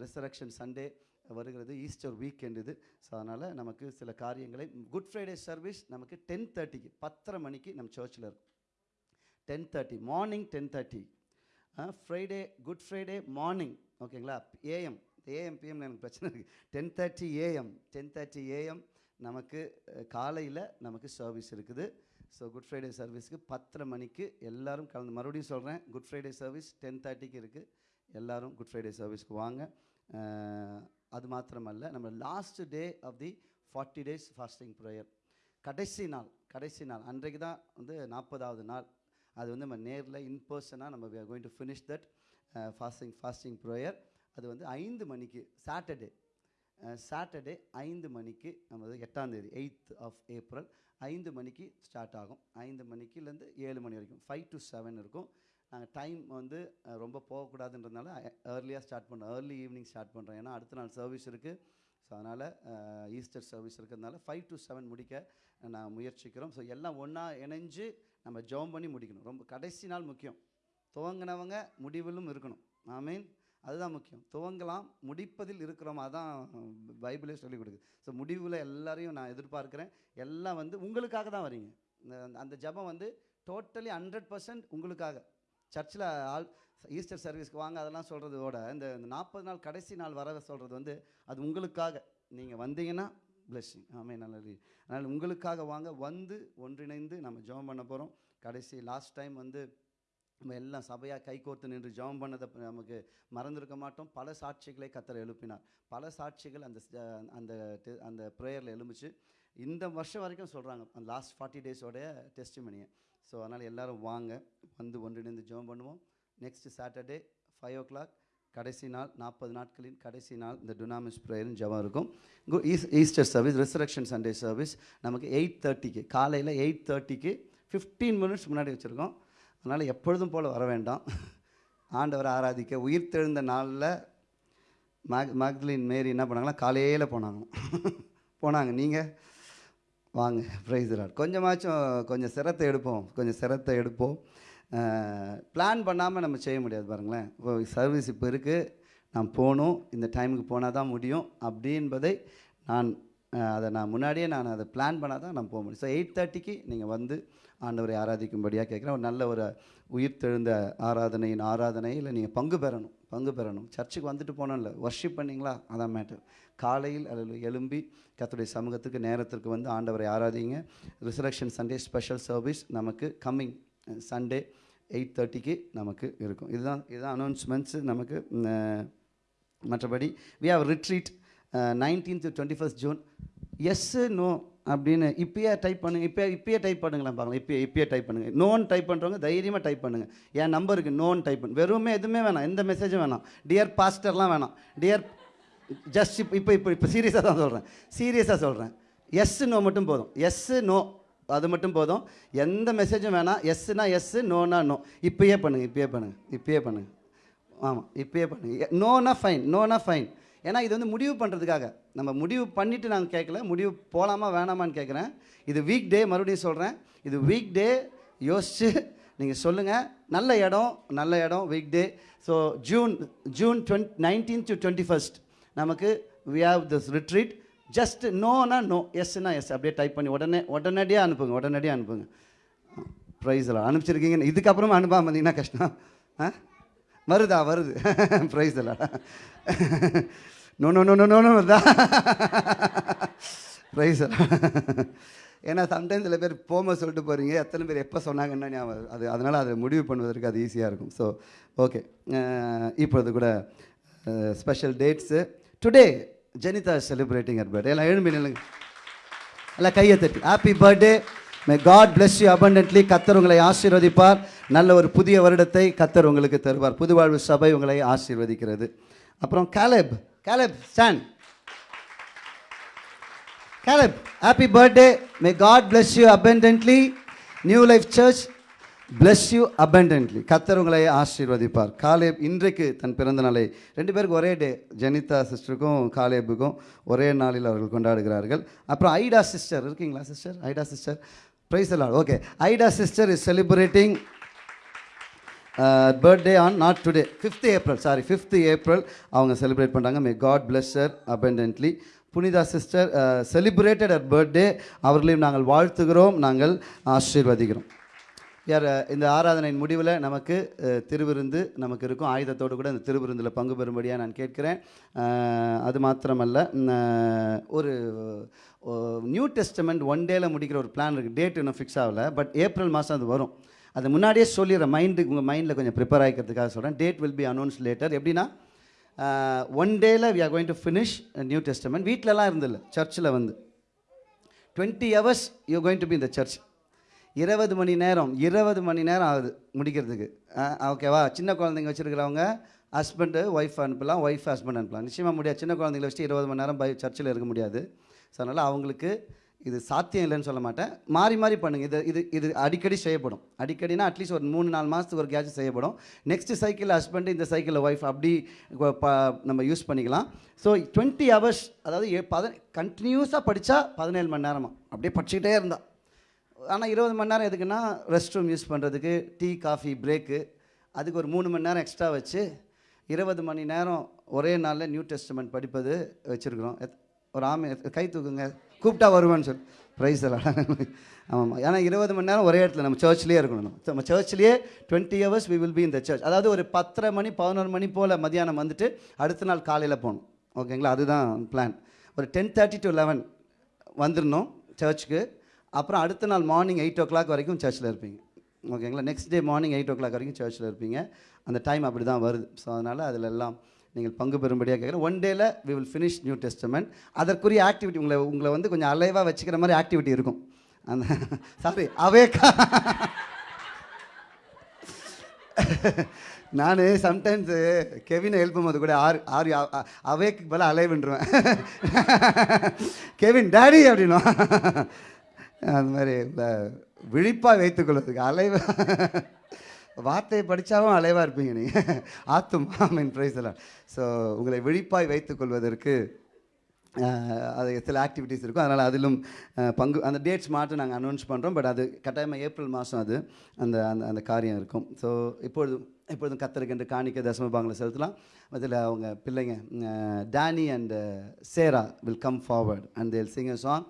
ரிசரக்ஷன் சண்டே வருகிறது ஈஸ்டர் வீக்கெண்ட் இது. ஸோ அதனால் நமக்கு சில காரியங்களை குட் ஃப்ரைடே சர்வீஸ் நமக்கு டென் தேர்ட்டிக்கு பத்தரை மணிக்கு நம்ம சர்ச்சில் இருக்கும். Ten thirty morning ten thirty Friday good Friday morning ஓகேங்களா ஏஎம் ஏஎம் பிஎம்ல எனக்கு பிரச்சனை இருக்குது ten thirty AM ten thirty AM நமக்கு காலையில் நமக்கு சர்வீஸ் இருக்குது. ஸோ குட் ஃப்ரைடே சர்வீஸ்க்கு பத்தரை மணிக்கு எல்லோரும் கலந்து மறுபடியும் சொல்கிறேன் குட் ஃப்ரைடே சர்வீஸ் டென் தேர்ட்டிக்கு இருக்குது எல்லாரும் குட் ஃப்ரைடே சர்வீஸ்க்கு வாங்க. அது மாத்திரமல்ல நம்ம last day of the forty days fasting prayer கடைசி நாள் கடைசி நாள் அன்றைக்கு தான் வந்து நாற்பதாவது நாள். அது வந்து நம்ம நேரில் இன்பர்சனாக நம்ம we to finish that fasting fasting prayer அது வந்து ஐந்து மணிக்கு சாட்டர்டே சாட்டர்டே uh, ஐந்து மணிக்கு நம்ம எட்டாந்தேதி எட்டாம் தேதி எயித் ஆஃப் ஏப்ரல் ஐந்து மணிக்கு ஸ்டார்ட் ஆகும். ஐந்து மணிக்குலேருந்து ஏழு மணி வரைக்கும் ஃபைவ் டு செவன் இருக்கும். நாங்கள் டைம் வந்து ரொம்ப போகக்கூடாதுன்றதுனால ஏர்லியாக ஸ்டார்ட் பண்ணுறோம் ஏர்லி ஈவினிங் ஸ்டார்ட் பண்ணுறோம் ஏன்னா அடுத்த நாள் சர்வீஸ் இருக்குது ஸோ அதனால் ஈஸ்டர் சர்வீஸ் இருக்கிறதுனால ஃபைவ் டு செவன் முடிக்க நான் முயற்சிக்கிறோம். ஸோ எல்லாம் ஒன்றா இணைஞ்சு நம்ம ஜெபம் பண்ணி முடிக்கணும். ரொம்ப கடைசி நாள் முக்கியம். துவங்கினவங்க முடிவிலும் இருக்கணும். ஐ மீன் அதுதான் முக்கியம். துவங்கலாம் முடிப்பதில் இருக்கிறோம். அதான் பைபிளே சொல்லிக் கொடுக்குது. ஸோ முடிவில் எல்லாரையும் நான் எதிர்பார்க்குறேன். எல்லாம் வந்து உங்களுக்காக தான் வரீங்க. இந்த- அந்த ஜெபம் வந்து டோட்டலி ஹண்ட்ரட் பர்சன்ட் உங்களுக்காக. சர்ச்சில் ஆல் ஈஸ்டர் சர்வீஸ்க்கு வாங்க அதெல்லாம் சொல்கிறதோட இந்த நாற்பது நாள் கடைசி நாள் வர சொல்கிறது வந்து அது உங்களுக்காக. நீங்கள் வந்தீங்கன்னா blessing. ஆமே நல்லது அதனால் உங்களுக்காக வாங்க வந்து ஒன்றிணைந்து நம்ம ஜெபம் பண்ண போகிறோம் கடைசி லாஸ்ட் டைம் வந்து நம்ம எல்லாம் சபையாக கைகோர்த்து நின்று ஜெபம் பண்ணதை நமக்கு மறந்துருக்க மாட்டோம். பல சாட்சிகளை கத்தரை எழுப்பினார். பல சாட்சிகள் அந்த அந்த அந்த ப்ரேயரில் எழும்பிச்சு. இந்த வருஷம் வரைக்கும் சொல்கிறாங்க அந்த லாஸ்ட் ஃபார்ட்டி டேஸோடைய டெஸ்டிமனியை ஸோ அதனால் எல்லோரும் வாங்க. வந்து ஒன்றிணைந்து ஜெபம் பண்ணுவோம். Next Saturday five o'clock கடைசி நாள் நாற்பது நாட்களின் கடைசி நாள் இந்த டுனாமிஸ் ப்ரேயர்னு ஜபம் இருக்கும். கு- Easter service resurrection Sunday service நமக்கு எயிட் தேர்ட்டிக்கு காலையில் எயிட் தேர்ட்டிக்கு ஃபிஃப்டீன் மினிட்ஸ் முன்னாடி வச்சுருக்கோம். அதனால் எப்பொழுதும் போல் வர வேண்டாம். ஆண்டவரை ஆராதிக்க உயிர் தெழுந்த நாளில் மேக் மேக்லின் மேரி என்ன பண்ணாங்களா காலையில் போனாங்க. போனாங்க. நீங்கள் வாங்க ப்ரைஸ் ராட் கொஞ்சமாச்சும் கொஞ்சம் சிரத்தை எடுப்போம் கொஞ்சம் சிரத்தை எடுப்போம். பிளான் பண்ணாமல் நம்ம செய்ய முடியாது பாருங்களேன். இப்போ சர்வீஸ் இப்போ இருக்குது நான் போகணும் இந்த டைமுக்கு போனால் தான் முடியும் அப்படின்பதை நான் அதை நான் முன்னாடியே நான் அதை பிளான் பண்ணால் தான் நான் போக முடியும். ஸோ எயிட் தேர்ட்டிக்கு நீங்கள் வந்து ஆண்டவரை ஆராதிக்கும்படியாக கேட்குறேன். ஒரு நல்ல ஒரு உயிர் தெழுந்த ஆராதனையின் ஆராதனையில் நீங்கள் பங்கு பெறணும். பங்கு பெறணும். சர்ச்சுக்கு வந்துட்டு போனோம்ல ஒர்ஷிப் பண்ணிங்களா? அதான் மேட்டர் காலையில் அதில் எழும்பி கத்துடைய சமூகத்துக்கு நேரத்திற்கு வந்து ஆண்டவரை ஆராதிங்க. ரிசரக்ஷன் சண்டே ஸ்பெஷல் சர்வீஸ் நமக்கு கம்மிங் சண்டே எயிட் தேர்ட்டிக்கு நமக்கு இருக்கும். இதுதான் இதுதான் அனௌன்ஸ்மெண்ட்ஸு நமக்கு மற்றபடி we have retreat nineteen to twenty first June yes no அப்படின்னு இப்பயே டைப் பண்ணுங்க. இப்போ இப்பயே டைப் பண்ணுங்களேன் பார்க்கலாம் இப்பயே இப்பயே டைப் பண்ணுங்கள் நோன் டைப் பண்ணுறவங்க தைரியமாக டைப் பண்ணுங்கள் என் நம்பருக்கு நோன் டைப் பண்ணு. வெறுமே எதுவுமே வேணாம். எந்த மெசேஜும் வேணாம். டியர் பாஸ்டர்லாம் வேணாம். டியர் ஜஸ்ட் இப்போ இப்போ இப்போ இப்போ சீரியஸாக தான் சொல்கிறேன் சீரியஸாக சொல்கிறேன் எஸ்ஸு நோ மட்டும் போதும். எஸ்ஸு நோ அது மட்டும் போதும். எந்த மெசேஜும் வேணாம். எஸ்ஸுனா எஸ்ஸு நோனா நோ இப்பயே பண்ணுங்கள் இப்பயே பண்ணுங்கள் இப்பயே பண்ணுங்கள் ஆமாம் இப்பயே பண்ணுங்கள் நோனா ஃபைன் நோனா ஃபைன் ஏன்னா இது வந்து முடிவு பண்ணுறதுக்காக நம்ம முடிவு பண்ணிவிட்டு நான் கேட்கல முடிவு போகலாமா வேணாமான்னு கேட்குறேன் இது வீக் டே மறுபடியும் சொல்கிறேன் இது வீக் டே யோசித்து நீங்கள் சொல்லுங்கள் நல்ல இடம் நல்ல இடம் week day so June June twenty nineteen to twenty first நமக்கு we have this retreat just Nona no எஸ்னா எஸ் அப்படியே டைப் பண்ணி உடனே உடனடியாக அனுப்புங்க உடனடியாக அனுப்புங்க. ப்ரைஸில் அனுப்பிச்சிருக்கீங்க இதுக்கப்புறமா அனுப்பாமல் இருந்தீங்கன்னா கஷ்டம். ஆ? வருதா வருது. ப்ரைஸ் எல்லாம் no no no no no no வருதா? ப்ரைஸ் ஏன்னா சம்டைம்ஸ் சில பேர் போகும்போது சொல்லிட்டு போகிறீங்க எத்தனை பேர் எப்போ சொன்னாங்கன்னா ஞாபகம் அது அதனால் அதை முடிவு பண்ணுவதற்கு அது ஈஸியாக இருக்கும். ஸோ ஓகே இப்பொழுது கூட special dates today Jenitha celebrating her birthday எல்லாம் எழும்பி நில்லுங்க எல்லாம் கையை தட்டி. Happy birthday may God bless you abundantly கத்தர் உங்களை ஆசீர்வதிப்பார். நல்ல ஒரு புதிய வருடத்தை கத்தர் உங்களுக்கு தருவார். புதுவாழ்வு சபை உங்களை ஆசீர்வதிக்கிறது. அப்புறம் Caleb Caleb stand Caleb happy birthday may God bless you abundantly new life church bless you abundantly கத்தர் உங்களை ஆசீர்வதிப்பார். காலேப் இன்றைக்கு தன் பிறந்த நாளை ரெண்டு பேருக்கு ஒரே டே ஜெனிதா சிஸ்டருக்கும் காலேபுக்கும் ஒரே நாளில் அவர்கள் கொண்டாடுகிறார்கள். அப்புறம் ஐடா சிஸ்டர் இருக்கீங்களா சிஸ்டர் ஐடா சிஸ்டர் ப்ரைஸ் எல்லாம் okay Ida sister is celebrating birthday on not today fifth April sorry fifth April அவங்க செலிப்ரேட் பண்ணுறாங்க may God bless abundantly Punitha sister celebrated at birthday அவர்களையும் நாங்கள் வாழ்த்துகிறோம் நாங்கள் ஆசீர்வதிக்கிறோம். யார் இந்த ஆராதனையின் முடிவில் நமக்கு திருவிருந்து நமக்கு இருக்கும். ஆயுதத்தோடு கூட இந்த திருவிருந்தில் பங்கு பெறும்படியாக நான் கேட்கிறேன். அது மாத்திரமல்ல ஒரு நியூ டெஸ்டமெண்ட் ஒன் டேல முடிக்கிற ஒரு பிளான் இருக்குது டேட் இன்னும் ஃபிக்ஸ் ஆகலை பட் ஏப்ரல் மாதம் அது வரும். அது முன்னாடியே சொல்லிடுறேன் மைண்டுக்கு உங்கள் மைண்டில் கொஞ்சம் ப்ரிப்பேர் ஆகிக்கிறதுக்காக சொல்கிறேன் date will be announce later எப்படின்னா ஒன் டேல we are going to finish new testament வீட்டிலலாம் இருந்தில்ல சர்ச்சில் வந்து. Twenty hours you going to be இந்த சர்ச் இருபது மணி நேரம் இருபது மணி நேரம் ஆகுது முடிக்கிறதுக்கு. ஓகேவா சின்ன குழந்தைங்க வச்சுருக்கிறவங்க ஹஸ்பண்டு ஒய்ஃப் அனுப்பலாம் ஒய்ஃப் ஹஸ்பண்ட் அனுப்பலாம். நிச்சயமாக முடியாது. சின்ன குழந்தைங்கள வச்சுட்டு இருபது மணி நேரம் பை சர்ச்சில் இருக்க முடியாது. ஸோ அதனால் அவங்களுக்கு இது சாத்தியம் இல்லைன்னு சொல்ல மாட்டேன். மாறி மாறி பண்ணுங்கள் இது இது இது அடிக்கடி செய்யப்படும். அடிக்கடினா அட்லீஸ்ட் ஒரு மூணு நாலு மாதத்துக்கு ஒரு கேட்ச் செய்யப்படும். நெக்ஸ்ட் சைக்கிளில் ஹஸ்பண்டு இந்த சைக்கிளில் ஒய்ஃப் அப்படி ப- நம்ம யூஸ் பண்ணிக்கலாம். ஸோ டுவெண்ட்டி ஹவர்ஸ் அதாவது ஏ- பத கண்டினியூஸாக படித்தா பதினேழு மணி நேரமாக அப்படியே படிச்சுக்கிட்டே இருந்தா. ஆனால் இருபது மணி நேரம் எதுக்குன்னா ரெஸ்ட் ரூம் யூஸ் பண்ணுறதுக்கு டீ காஃபி பிரேக்கு அதுக்கு ஒரு மூணு மணி நேரம் எக்ஸ்ட்ரா வச்சு இருபது மணி நேரம் ஒரே நாளில் நியூ டெஸ்ட்மெண்ட் படிப்பது வச்சுருக்குறோம். ஒரு ஆமை கை தூக்குங்க கூப்பிட்டா வருவேன்னு சொல்லி. ப்ரைஸ் எல்லாம் ஆமாம் ஏன்னா இருபது மணி நேரம் ஒரே இடத்துல நம்ம சர்ச்லேயே இருக்கணும் நம்ம. நம்ம சர்ச்லேயே twenty hours we will be இந்த சர்ச் அதாவது ஒரு பத்தரை மணி பதினோரு மணி போல் மதியானம் வந்துட்டு அடுத்த நாள் காலையில் போகணும். ஓகேங்களா? அதுதான் பிளான் ஒரு டென் தேர்ட்டி டு லெவன் வந்துடணும் சர்ச்சுக்கு அப்புறம் அடுத்த நாள் மார்னிங் எயிட் ஓ கிளாக் வரைக்கும் சர்ச்சில் இருப்பீங்க. ஓகேங்களா? Next day morning eight o'clock வரைக்கும் சர்ச்சில் இருப்பீங்க. அந்த டைம் அப்படி தான் வருது. ஸோ அதனால் அதில் எல்லாம் நீங்கள் பங்கு பெறும்படியாக கேட்குறேன். ஒன் டேல we will finish new testament அதற்குரிய ஆக்டிவிட்டி உங்களை உங்களை வந்து கொஞ்சம் அலைவாக வச்சுக்கிற மாதிரி ஆக்டிவிட்டி இருக்கும். அந்த சாரி அவேக்கா நான் சம்டைம்ஸு கெவினை ஹெல்ப் போது கூட ஆர் ஆர் அவேக்கு பல அலைவுன்றுவேன் கெவின் டேடி அப்படின்னா அந்த மாதிரி விழிப்பாக வைத்துக்கொள்வதுக்கு அலைவு வார்த்தையை படித்தாவும் அலைவாக இருப்பீங்க நீங்கள் ஆத்தும் மீன் ப்ரைஸ் எல்லாம் ஸோ உங்களை விழிப்பாய் வைத்துக்கொள்வதற்கு அது சில ஆக்டிவிட்டீஸ் இருக்கும். அதனால் அதிலும் பங்கு அந்த டேட்ஸ் மாற்றம் நாங்கள் அனௌன்ஸ் பண்ணுறோம் பட் அது கட்டாயமாக ஏப்ரல் மாதம் அது அந்த அந்த அந்த காரியம் இருக்கும். ஸோ இப்பொழுதும் இப்பொழுதும் கத்தருக்கென்று காணிக்க தசம பாங்களை செலுத்தலாம். அதில் அவங்க பிள்ளைங்க Danny and Sarah will come forward and they'll sing song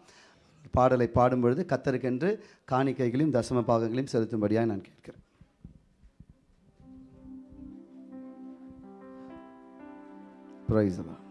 பாடலை பாடும்பொழுது கத்தருக்கென்று காணிக்கைகளையும் தசம பாகங்களையும் செலுத்தும்படியாக நான் கேட்கிறேன். Praise them.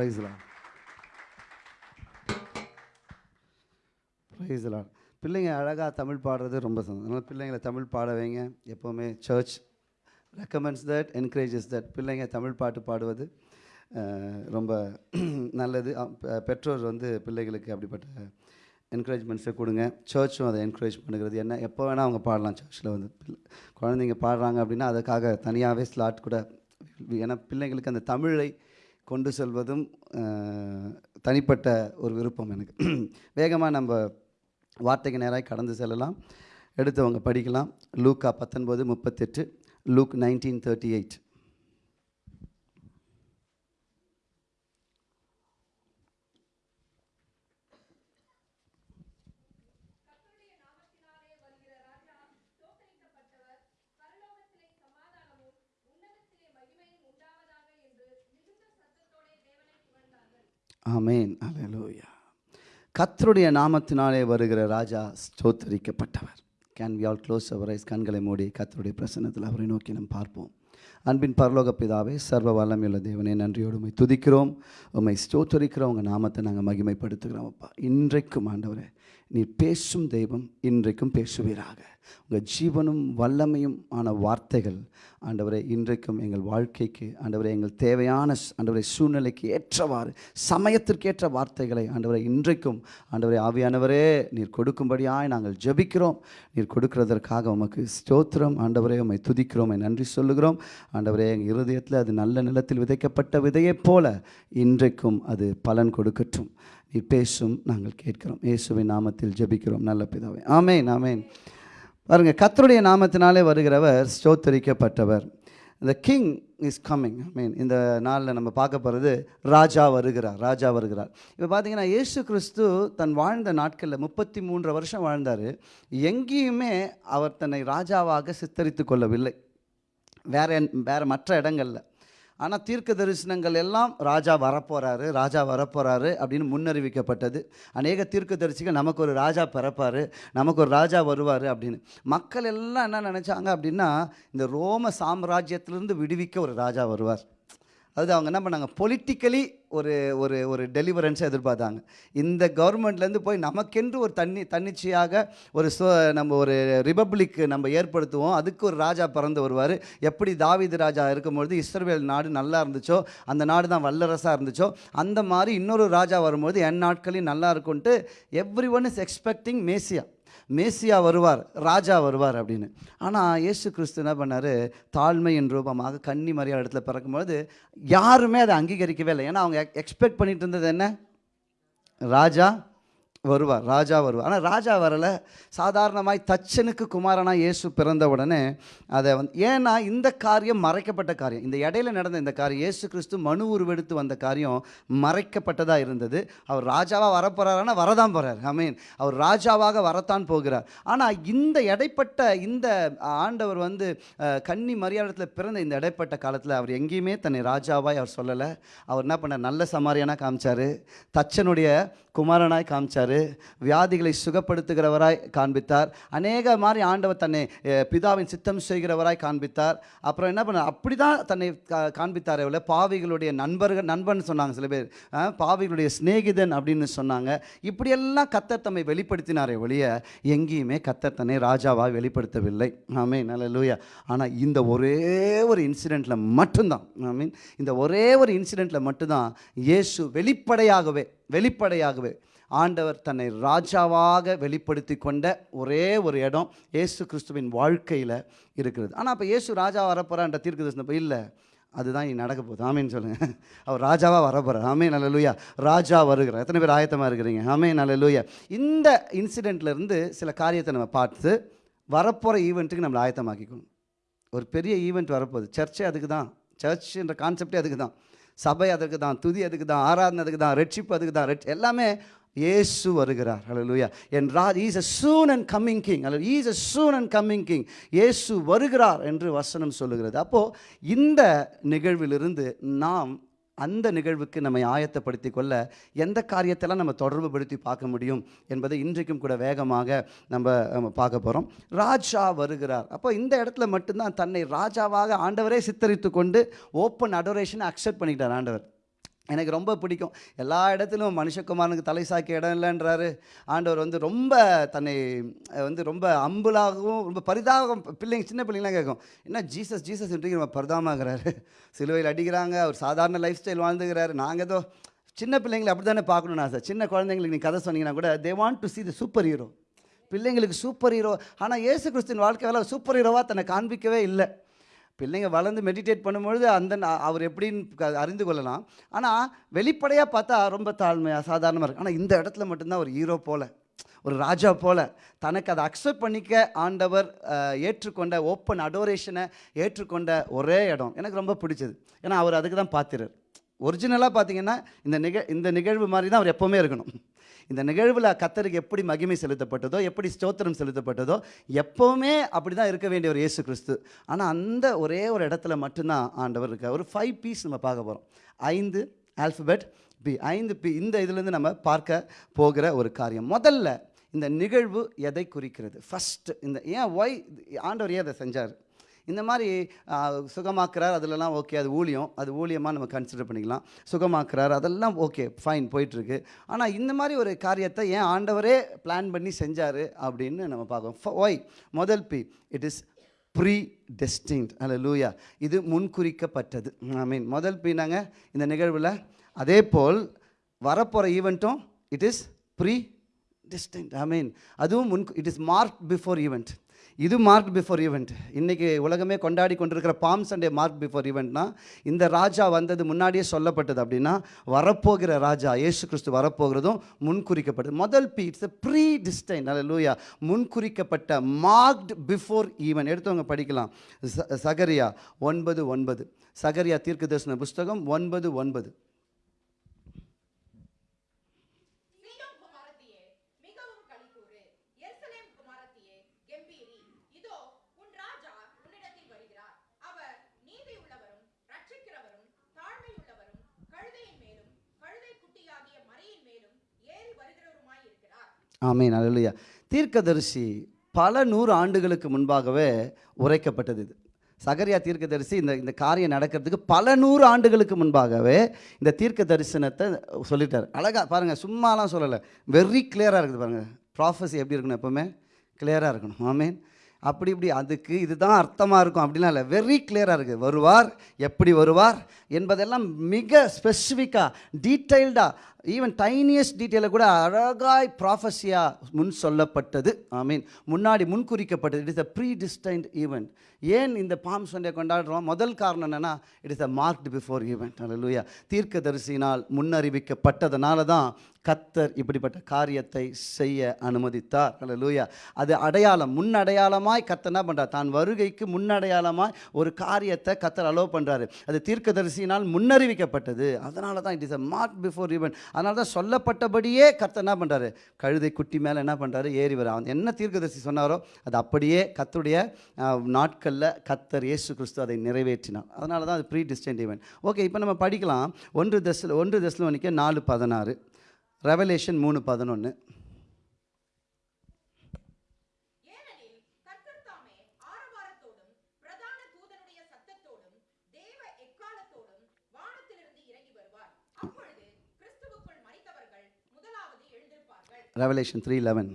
ப்ரைஸ்லா ப்ரைஸ்லா பிள்ளைங்க அழகாக தமிழ் பாடுறது ரொம்ப சந்தோஷம். அதனால் பிள்ளைங்களை தமிழ் பாட வைங்க. எப்போவுமே church recommends that encourages that பிள்ளைங்க தமிழ் பாட்டு பாடுவது ரொம்ப நல்லது. பெற்றோர் வந்து பிள்ளைகளுக்கு அப்படிப்பட்ட என்கரேஜ்மெண்ட்ஸை கொடுங்க. சர்ச்சும் அதை என்கரேஜ் பண்ணுகிறது. என்ன எப்போ வேணால் அவங்க பாடலாம் சர்ச்சில் வந்து. குழந்தைங்க பாடுறாங்க அப்படின்னா அதுக்காக தனியாகவே ஸ்லாட் கூட ஏன்னா பிள்ளைங்களுக்கு அந்த தமிழை கொண்டு செல்வதும் தனிப்பட்ட ஒரு விருப்பம் எனக்கு. வேகமாக நம்ம வார்த்தைக்கு நேராக கடந்து செல்லலாம். எடுத்தவங்க படிக்கலாம். லூக்கா பத்தொன்பது முப்பத்தெட்டு. Luke nineteen thirty eight. ஆமேன். அலலூயா கத்தருடைய நாமத்தினாலே வருகிற ராஜா ஸ்தோத்தரிக்கப்பட்டவர். Can we all close our eyes கண்களை மூடி கத்தருடைய பிரசன்னத்தில் அவரை நோக்கி நாம் பார்ப்போம். அன்பின் பரலோக பிதாவே சர்வ வல்லமையுள்ள தேவனே நன்றியோடு உண்மை துதிக்கிறோம். உம்மை ஸ்தோத்தரிக்கிறோம். உங்கள் நாமத்தை நாங்கள் மகிமைப்படுத்துகிறோம் அப்பா. இன்றைக்கும் ஆண்டவரே நீர் பேசும் தெய்வம் இன்றைக்கும் பேசுவீராக. உங்கள் ஜீவனும் வல்லமையும் ஆன வார்த்தைகள் ஆண்டவரை இன்றைக்கும் எங்கள் வாழ்க்கைக்கு ஆண்டவரை எங்கள் தேவையான ஆண்டவரை சூழ்நிலைக்கு ஏற்றவாறு சமயத்திற்கேற்ற வார்த்தைகளை ஆண்டவரை இன்றைக்கும் ஆண்டவரை ஆவியானவரே நீர் கொடுக்கும்படியாய் நாங்கள் ஜெபிக்கிறோம். நீர் கொடுக்கிறதற்காக உமக்கு ஸ்தோத்திரம். ஆண்டவரே உமை துதிக்கிறோம். நன்றி சொல்லுகிறோம். ஆண்டவரே எங்கள் இருதயத்தில் அது நல்ல நிலத்தில் விதைக்கப்பட்ட விதையைப் போல இன்றைக்கும் அது பலன் கொடுக்கட்டும். நீ பேசும் நாங்கள் கேட்கிறோம். இயேசுவின் நாமத்தில் ஜெபிக்கிறோம். நல்ல பிதாவே. ஆமேன் ஆமேன். பாருங்க கத்தருடைய நாமத்தினாலே வருகிறவர் ஸ்தோத்தரிக்கப்பட்டவர். இந்த king is coming I mean இந்த நாளில் நம்ம பார்க்க போகிறது ராஜா வருகிறார் ராஜா வருகிறார். இப்போ பார்த்தீங்கன்னா ஏசு கிறிஸ்து தன் வாழ்ந்த நாட்களில் முப்பத்தி மூன்று வருஷம் வாழ்ந்தார். எங்கேயுமே அவர் தன்னை ராஜாவாக சித்தரித்து கொள்ளவில்லை. வேற என்- மற்ற இடங்களில். ஆனால் தீர்க்க தரிசனங்கள் எல்லாம் ராஜா வரப்போகிறாரு ராஜா வரப்போகிறாரு அப்படின்னு முன்னறிவிக்கப்பட்டது. அநேக தீர்க்க தரிசிகள் நமக்கு ஒரு ராஜா பிறப்பார் நமக்கு ஒரு ராஜா வருவார் அப்படின்னு. மக்கள் எல்லாம் என்ன நினச்சாங்க அப்படின்னா இந்த ரோம சாம்ராஜ்யத்திலிருந்து விடுவிக்க ஒரு ராஜா வருவார். அது அவங்க என்ன பண்ணாங்க? பொலிட்டிக்கலி ஒரு ஒரு ஒரு டெலிவரன்ஸை எதிர்பார்த்தாங்க. இந்த கவர்மெண்ட்லேருந்து போய் நமக்கென்று ஒரு தண்ணி தன்னிச்சையாக ஒரு சு நம்ம ஒரு ரிபப்ளிக் நம்ம ஏற்படுத்துவோம். அதுக்கு ஒரு ராஜா பிறந்து வருவார். எப்படி தாவீது ராஜா இருக்கும்பொழுது இஸ்ரேல் நாடு நல்லா இருந்துச்சோ அந்த நாடு தான் வல்லரசாக இருந்துச்சோ அந்த மாதிரி இன்னொரு ராஜா வரும்போது என் நாட்களையும் நல்லா இருக்கும்ன்ட்டு எவ்ரி ஒன் இஸ் எக்ஸ்பெக்டிங் மேசியா மேசியா வருவார் ராஜா வருவார் அப்படின்னு. ஆனால் இயேசு கிறிஸ்து என்ன பண்ணார்? தாழ்மையின் ரூபமாக கன்னி மரியாதை இடத்துல பிறக்கும்போது யாருமே அதை அங்கீகரிக்கவே இல்லை. ஏன்னா அவங்க எக்ஸ்பெக்ட் பண்ணிட்டு இருந்தது என்ன? ராஜா வருவார் ராஜா வருவார். ஆனால் ராஜா வரலை. சாதாரணமாய் தச்சனுக்கு குமாரனாக இயேசு பிறந்த உடனே அதை வந்து ஏன்னா இந்த காரியம் மறைக்கப்பட்ட காரியம். இந்த இடையில நடந்த இந்த காரியம் இயேசு கிறிஸ்து மனு உருவெடுத்து வந்த காரியம் மறைக்கப்பட்டதாக இருந்தது. அவர் ராஜாவாக வரப்போகிறாருன்னா வரதான் போகிறார் ஐ மீன் அவர் ராஜாவாக வரத்தான் போகிறார். ஆனால் இந்த இடைப்பட்ட இந்த ஆண்டவர் வந்து கன்னி மரியாதத்தில் பிறந்த இந்த இடைப்பட்ட காலத்தில் அவர் எங்கேயுமே தன்னை ராஜாவாய் அவர் சொல்லலை. அவர் என்ன பண்ணார்? நல்ல சமாரியானாக காமிச்சார். தச்சனுடைய குமாரனாய் காமிச்சார். வியாதிகளை சுகப்படுத்துகிறவராய் காண்பித்தார். அநேக மாதிரி ஆண்டவர் தன்னை பிதாவின் சித்தம் செய்கிறவராய் காண்பித்தார். அப்புறம் என்ன பண்ண அப்படி தான் தன்னை கா- காண்பித்தாரே பாவிகளுடைய நண்பர்கள் நண்பன் சொன்னாங்க சில பேர். பாவிகளுடைய சிநேகிதன் அப்படின்னு சொன்னாங்க. இப்படியெல்லாம் கத்தர் தம்மை வெளிப்படுத்தினாரே ஒழிய எங்கேயுமே கத்தர் தன்னை ராஜாவாக வெளிப்படுத்தவில்லை. ஆமே நல்ல லூயா ஆனால் இந்த ஒரே ஒரு இன்சிடெண்ட்டில் மட்டும்தான். ஐ மீன் இந்த ஒரே ஒரு இன்சிடெண்ட்டில் மட்டும்தான் இயேசு வெளிப்படையாகவே வெளிப்படையாகவே ஆண்டவர் தன்னை ராஜாவாக வெளிப்படுத்தி கொண்ட ஒரே ஒரு இடம் இயேசு கிறிஸ்துவின் வாழ்க்கையில் இருக்கிறது. ஆனால் அப்போ இயேசு ராஜா வரப்போகிறான்ற தீர்க்க தரிசனம் இல்லை. அதுதான் இனி நடக்க போகுது. ஆமேன்னு சொல்லுங்கள் அவர் ராஜாவாக வரப்போகிறார் ஆமே நல்ல லூயா ராஜா வருகிறார். எத்தனை பேர் ஆயத்தமாக இருக்கிறீங்க? ஆமே நல்ல லூயா இந்த இன்சிடெண்ட்லேருந்து சில காரியத்தை நம்ம பார்த்து வரப்போகிற ஈவெண்ட்டுக்கு நம்மளை ஆயத்தமாக்கிக்கணும். ஒரு பெரிய ஈவெண்ட் வரப்போகுது. சர்ச்சே அதுக்கு தான். சர்ச்ன்ற கான்செப்டே அதுக்கு தான். சபை அதுக்கு தான். துதி அதுக்கு தான். ஆராதனை அதுக்கு தான். ரெட்ஷிப் அதுக்கு தான். ரெட் எல்லாமே இயேசு வருகிறார். ஹalleluya என் is a soon and coming king king. அல்ல is a soon and coming king இயேசு வருகிறார் என்று வசனம் சொல்லுகிறது. அப்போது இந்த நிகழ்விலிருந்து நாம் அந்த நிகழ்வுக்கு நம்மை ஆயத்தப்படுத்தி கொள்ள எந்த காரியத்தெல்லாம் நம்ம தொடர்புபடுத்தி பார்க்க முடியும் என்பதை இன்றைக்கும் கூட வேகமாக நம்ம நம்ம பார்க்க போகிறோம் ராஜா வருகிறார். அப்போ இந்த இடத்துல மட்டும்தான் தன்னை ராஜாவாக ஆண்டவரே சித்தரித்து கொண்டு ஓப்பன் அடோரேஷனை அக்செப்ட் பண்ணிக்கிட்டார் ஆண்டவர். எனக்கு ரொம்ப பிடிக்கும். எல்லா இடத்துலையும் மனுஷகுமாரனுக்கு தலை சாக்கிய இடம் இல்லைன்றாரு. ஆண்டவர் வந்து ரொம்ப தன்னை வந்து ரொம்ப அம்புலாகவும் ரொம்ப பரிதாபம் பிள்ளைங்க சின்ன பிள்ளைங்களாம் கேட்கும். என்ன ஜீசஸ் ஜீசஸ் இன்றைக்கு நம்ம பரிதாபமாகிறாரு. சிலுவையில் அடிக்கிறாங்க அவர் சாதாரண லைஃப் ஸ்டைல் வாழ்ந்துக்கிறாரு நாங்கள் ஏதோ சின்ன பிள்ளைங்களை அப்படி தானே பார்க்கணும்னு ஆசை. சின்ன குழந்தைங்களுக்கு நீ கதை சொன்னீங்கன்னா கூட they want to see the superhero பிள்ளைங்களுக்கு சூப்பர் ஹீரோ ஆனால் இயேசு வாழ்க்கை வேலை சூப்பர் ஹீரோவாக தன்னை காண்பிக்கவே இல்லை. பிள்ளைங்க வளர்ந்து மெடிடேட் பண்ணும்பொழுது அந்த அவர் எப்படின்னு க- அறிந்து கொள்ளலாம். ஆனால் வெளிப்படையாக பார்த்தா ரொம்ப தாழ்மையாக சாதாரணமாக இருக்குது ஆனால் இந்த இடத்துல மட்டும்தான் ஒரு ஹீரோ போல் ஒரு ராஜா போல தனக்கு அதை அக்செப்ட் பண்ணிக்க ஆண்டவர் ஏற்றுக்கொண்ட ஓப்பன் அடோரேஷனை ஏற்றுக்கொண்ட ஒரே இடம். எனக்கு ரொம்ப பிடிச்சது. ஏன்னா அவர் அதுக்கு தான் பார்த்துறார் ஒரிஜினலாக பார்த்தீங்கன்னா இந்த நிக இந்த நிகழ்வு மாதிரி தான் அவர் எப்போவுமே இருக்கணும். இந்த நிகழ்வில் கத்தருக்கு எப்படி மகிமை செலுத்தப்பட்டதோ எப்படி ஸ்தோத்திரம் செலுத்தப்பட்டதோ எப்போவுமே அப்படி தான் இருக்க வேண்டிய ஒரு இயேசு கிறிஸ்து. ஆனால் அந்த ஒரே ஒரு இடத்துல மட்டும்தான் ஆண்டவர் இருக்கார். ஒரு ஃபைவ் பீஸ் நம்ம பார்க்க போகிறோம் ஐந்து ஆல்ஃபபெட் பி ஐந்து பி இந்த இதுலேருந்து நம்ம பார்க்க போகிற ஒரு காரியம். முதல்ல இந்த நிகழ்வு எதை குறிக்கிறது? ஃபஸ்ட்டு இந்த ஏன் ஒய் ஆண்டவர் ஏன் அதை செஞ்சார்? இந்த மாதிரி சுகமாக்குறார் அதிலலாம் ஓகே அது ஊழியம். அது ஊழியமாக நம்ம கன்சிடர் பண்ணிக்கலாம். சுகமாக்குறார் அதெல்லாம் ஓகே ஃபைன் போயிட்டுருக்கு. ஆனால் இந்த மாதிரி ஒரு காரியத்தை ஏன் ஆண்டவரே பிளான் பண்ணி செஞ்சார் அப்படின்னு நம்ம பார்க்கோம் ஒய் முதல் B it is predestined அல்ல லூயா இது முன்குறிக்கப்பட்டது. ஐ மீன் முதல் பீனாங்க இந்த நிகழ்வில் அதே போல் வரப்போகிற ஈவெண்ட்டும் it is predestined I mean அதுவும் முன் it is mark before event இது மார்க் பிஃபோர் ஈவெண்ட் இன்றைக்கி உலகமே கொண்டாடி கொண்டிருக்கிற பாம் சண்டே மார்க் பிஃபோர் ஈவெண்ட்னா இந்த ராஜா வந்தது முன்னாடியே சொல்லப்பட்டது அப்படின்னா வரப்போகிற ராஜா ஏசு கிறிஸ்து வரப்போகிறதும் முன்குறிக்கப்பட்டது. முதல் பி இட்ஸ் ப்ரீ டிஸ்டைன் அல்ல லூயா முன்குறிக்கப்பட்ட மார்க்ட் பிஃபோர் ஈவெண்ட் எடுத்தவங்க படிக்கலாம். ச- சகரியா ஒன்பது ஒன்பது. சகரியா தீர்க்க தரிசன புஸ்தகம் ஒன்பது ஒன்பது சீயோன் குமாரத்தியே மிகவும் களிகூரு எருசலேம் குமாரத்தியே கெம்பீரி இதோ உன் ராஜா உன்னிடத்தில் வருகிறார் அவர் நீதி உள்ளவரும் ரட்சிக்கிறவரும் தாழ்மை உள்ளவரும் கழுதையின் மேலும் கழுதை குட்டியாகிய மரியின் மேலும் ஏறி வருகிறவருமாய் இருக்கிறார் ஆமீன் அல்லையா தீர்க்கதரிசி பல நூறு ஆண்டுகளுக்கு முன்பாகவே உரைக்கப்பட்டது இது. சகரியா தீர்க்கதரிசி இந்த இந்த காரியம் நடக்கிறதுக்கு பல நூறு ஆண்டுகளுக்கு முன்பாகவே இந்த தீர்க்க தரிசனத்தை சொல்லிட்டார். அழகா பாருங்கள் சும்மாலாம் சொல்லலை. வெரி கிளியராக இருக்குது பாருங்கள் ப்ராஃபஸி எப்படி இருக்கணும் எப்போவுமே? கிளியராக இருக்கணும். ஆமீன். அப்படி இப்படி அதுக்கு இதுதான் அர்த்தமாக இருக்கும் அப்படிலாம் இல்லை. வெரி கிளியராக இருக்குது வருவார் எப்படி வருவார் என்பதெல்லாம் மிக ஸ்பெசிஃபிக்காக டீட்டெயில்டாக ஈவன் டைனியஸ்ட் டீட்டெயிலை கூட அழகாய் ப்ராஃபஸியாக முன் சொல்லப்பட்டது. ஐ மீன் முன்னாடி முன்குறிக்கப்பட்டது it is a predestined event ஏன் இந்த பாம் சண்டே கொண்டாடுறோம்? முதல் காரணம் என்னென்னா it is a marked before event அல்லூயா தீர்க்கதரிசினால் முன்னறிவிக்கப்பட்டதுனால தான் கத்தர் இப்படிப்பட்ட காரியத்தை செய்ய அனுமதித்தார். அல்லூயா அது அடையாளம். முன்னடையாளமாய் கத்தர் என்ன பண்ணுறார் தான் வருகைக்கு முன்னடையாளமாய் ஒரு காரியத்தை கத்தர் அலோவ் பண்ணுறாரு அது தீர்க்கதரிசினால் முன்னறிவிக்கப்பட்டது. அதனால தான் it is a mark before event அதனால தான் சொல்லப்பட்டபடியே கத்தர் என்ன பண்ணுறாரு கழுதை குட்டி மேலே என்ன பண்ணுறாரு ஏறி வர. அவன் என்ன தீர்க்கதரிசி சொன்னாரோ அது அப்படியே கத்துடைய நாட்களில் கத்தர் இயேசு கிறிஸ்து அதை நிறைவேற்றினார். அதனால தான் அது ப்ரீ டிஸ்டன்ட் ஈவெண்ட் ஓகே இப்போ நம்ம படிக்கலாம். ஒன்று தசில் ஒன்று தசில் நாலு பதினாறு. ரெவலேஷன் மூணு பதினொன்று revelation three eleven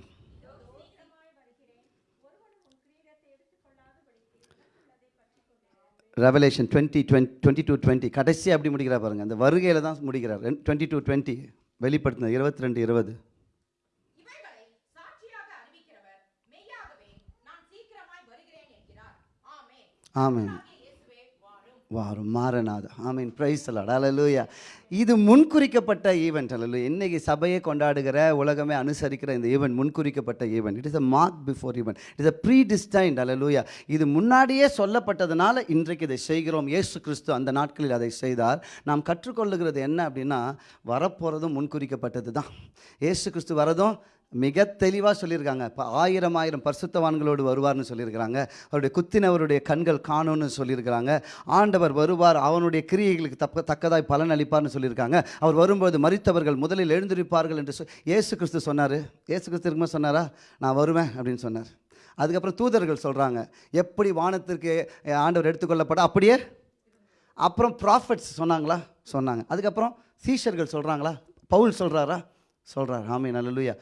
revelation twenty twenty twenty two twenty கடைசி அப்படி முடிக்கிறார் பாருங்க. அந்த வருகையில் தான் முடிக்கிறார். டுவெண்ட்டி டூ டுவெண்ட்டி வெளிப்படுத்தினது இருபத்தி ரெண்டு இருபது. இவைகளை வாரு மாறநாத ஆமீன். பிரைஸ் அலாட் அலலூயா இது முன்குறிக்கப்பட்ட ஈவெண்ட் அல்ல இன்றைக்கி சபையை கொண்டாடுகிற உலகமே அனுசரிக்கிற இந்த event முன்குறிக்கப்பட்ட event it is a mark before event it is a predestined அலலூயா இது முன்னாடியே சொல்லப்பட்டதுனால இன்றைக்கு இதை செய்கிறோம். ஏசு கிறிஸ்து அந்த நாட்களில் அதை செய்தார். நாம் கற்றுக்கொள்ளுகிறது என்ன அப்படின்னா வரப்போகிறதும் முன்குறிக்கப்பட்டது தான் ஏசு கிறிஸ்து வரதும் மிக தெளிவாக சொல்லியிருக்காங்க. இப்போ ஆயிரம் ஆயிரம் பரிசுத்தவான்களோடு வருவார்னு சொல்லியிருக்கிறாங்க. அவருடைய குத்தினவருடைய கண்கள் காணும்னு சொல்லியிருக்கிறாங்க. ஆண்டவர் வருவார் அவனுடைய கிரியைகளுக்கு தப்ப தக்கதாய் பலன் அளிப்பார்னு சொல்லியிருக்காங்க. அவர் வரும்போது மறித்தவர்கள் முதலில் எழுந்திருப்பார்கள் என்று சொ ஏசு கிறிஸ்து சொன்னார். ஏசு கிறிஸ்து இருக்குமா சொன்னாரா? நான் வருவேன் அப்படின்னு சொன்னார். அதுக்கப்புறம் தூதர்கள் சொல்கிறாங்க எப்படி வானத்திற்கு ஆண்டவர் எடுத்துக்கொள்ளப்பட அப்படியே? அப்புறம் ப்ராஃபிட்ஸ் சொன்னாங்களா? சொன்னாங்க. அதுக்கப்புறம் சீஷர்கள் சொல்கிறாங்களா பவுல் சொல்கிறாரா சொல்கிறார் ஆமீன். லூயா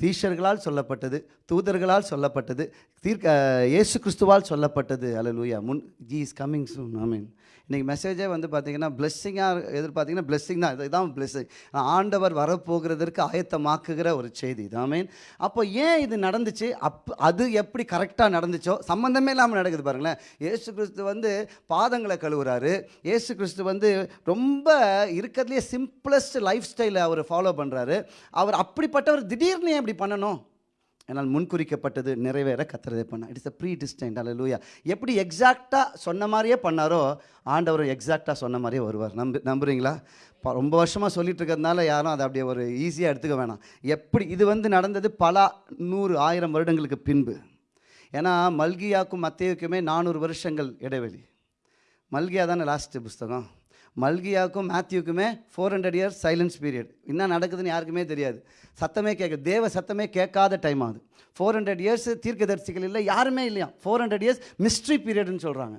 சீஷர்களால் சொல்லப்பட்டது தூதர்களால் சொல்லப்பட்டது தீர்க்க இயேசு கிறிஸ்துவால் சொல்லப்பட்டது. அலலூயா முன் ஜி இஸ் கம்மிங் சூன் ஆமீன் இன்றைக்கி மெசேஜே வந்து பார்த்திங்கன்னா பிளெஸ்ஸிங்காக எதிர்பார்த்திங்கன்னா பிளெஸ்ஸிங் தான். இதுதான் பிளெஸ்ஸிங் ஆண்டவர் வரப்போகிறதற்கு ஆயத்தமாக்குகிற ஒரு செய்தி இது. அப்போ ஏன் இது நடந்துச்சு? அப் அது எப்படி கரெக்டாக நடந்துச்சோ சம்மந்தமே இல்லாமல் நடக்குது பாருங்களேன். ஏசு கிறிஸ்து வந்து பாதங்களை கழுவுறாரு. ஏசு கிறிஸ்து வந்து ரொம்ப இருக்கிறதுலே சிம்பிளஸ்ட் லைஃப் ஸ்டைலை அவர் ஃபாலோ பண்ணுறாரு அவர் அப்படிப்பட்டவர் திடீர்னு ஏன் இப்படி பண்ணணும்? என்னால் முன்குறிக்கப்பட்டது நிறைவேற கத்துறதே பண்ண இட்ஸ் அ ப்ரீ டிஸ்டன்டா லூயா எப்படி எக்ஸாக்டாக சொன்ன மாதிரியே பண்ணாரோ ஆண்டவர் எக்ஸாக்டாக சொன்ன மாதிரியே வருவார். நம்பு நம்புறீங்களா? ப- ரொம்ப வருஷமாக சொல்லிட்டு இருக்கிறதுனால யாரும் அதை அப்படியே ஒரு ஈஸியாக எடுத்துக்க வேணாம். எப்படி இது வந்து நடந்தது? பல நூறு ஆயிரம் வருடங்களுக்கு பின்பு. ஏன்னா மல்கியாக்கும் மத்தேயுக்குமே நானூறு வருஷங்கள் இடைவெளி. மல்கியா தானே லாஸ்ட்டு புஸ்தகம்? மல்கியாவுக்கும் மேத்யூக்குமே four hundred years silence period என்ன நடக்குதுன்னு யாருக்குமே தெரியாது. சத்தமே கேட்க தேவ சத்தமே கேட்காத டைம் ஆகுது ஃபோர் ஹண்ட்ரட் இயர்ஸ் தீர்க்கதரிசிகள் இல்லை யாருமே இல்லையா? ஃபோர் ஹண்ட்ரட் இயர்ஸ் மிஸ்ட்ரி பீரியட்னு சொல்கிறாங்க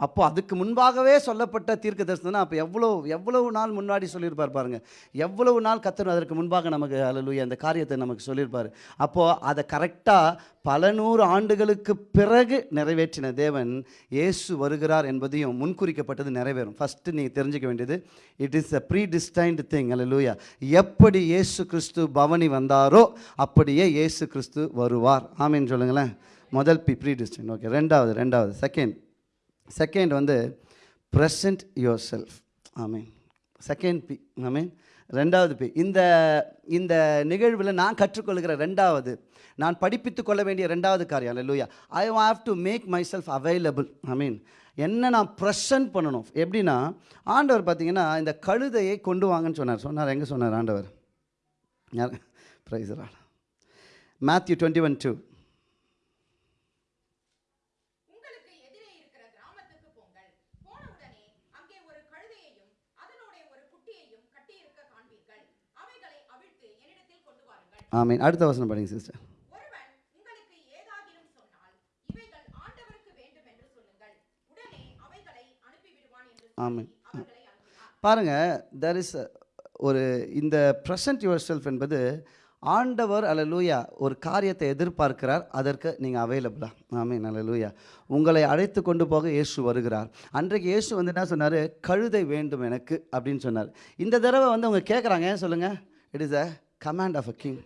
அப்போ அதுக்கு முன்பாகவே சொல்லப்பட்ட தீர்க்க தரிசனம் அப்போ எவ்வளோ எவ்வளவு நாள் முன்னாடி சொல்லியிருப்பார் பாருங்கள் எவ்வளவு நாள் கத்தர் அதற்கு முன்பாக நமக்கு அலலுய அந்த காரியத்தை நமக்கு சொல்லியிருப்பார். அப்போது அதை கரெக்டாக பல நூறு ஆண்டுகளுக்கு பிறகு நிறைவேற்றின தேவன் இயேசு வருகிறார் என்பதையும் முன்குறிக்கப்பட்டது நிறைவேறும். ஃபஸ்ட்டு நீங்கள் தெரிஞ்சுக்க வேண்டியது it is a predestined thing அல்லூயா எப்படி இயேசு கிறிஸ்து பவனி வந்தாரோ அப்படியே இயேசு கிறிஸ்து வருவார். ஆமீன் சொல்லுங்களேன். முதல் பி ப்ரீ டிஸ்டைன் ஓகே ரெண்டாவது ரெண்டாவது செகண்ட் செகண்ட் வந்து ப்ரெசன்ட் யுவர் செல்ஃப் ஆமீன் செகண்ட் பி ஆமீன் ரெண்டாவது பி இந்த இந்த நிகழ்வில் நான் கற்றுக்கொள்கிற ரெண்டாவது நான் படிப்பித்து கொள்ள வேண்டிய ரெண்டாவது காரியம் லூயா I have to make myself available I mean என்ன நான் ப்ரெசன்ட் பண்ணணும்? எப்படின்னா ஆண்டவர் பார்த்தீங்கன்னா இந்த கழுதையை கொண்டு வாங்கன்னு சொன்னார். சொன்னார் எங்கே சொன்னார் ஆண்டவர்? யார்? Praise Matthew twenty one two உங்களுக்கு எதிரே இருக்கிற கிராமத்துக்கு போங்கள் போனவுடனே அங்கே ஒரு கழுதையையும் அதனுடைய ஒரு குட்டியையும் கட்டியிருக்க காண்பீர்கள் அவைகளை அவிழ்த்து என்னிடத்தில் கொண்டு வாருங்கள் ஆமீன். அடுத்த வசனம் படிங்க சிஸ்டர் ஆமென். பாருங்கள் தெர் இஸ் ஒரு இந்த ப்ரெசன்ட் யுவர் செல்ஃப் என்பது ஆண்டவர் அல்லலூயா ஒரு காரியத்தை எதிர்பார்க்கிறார் அதற்கு நீங்கள் அவைலபிளா ஆமீன் அல்லலூயா உங்களை அழைத்து கொண்டு போக இயேசு வருகிறார். அன்றைக்கு இயேசு வந்து என்ன சொன்னார்? கழுதை வேண்டும் எனக்கு அப்படின்னு சொன்னார். இந்த தடவை வந்து அவங்க கேட்குறாங்க சொல்லுங்கள் it is a command of a king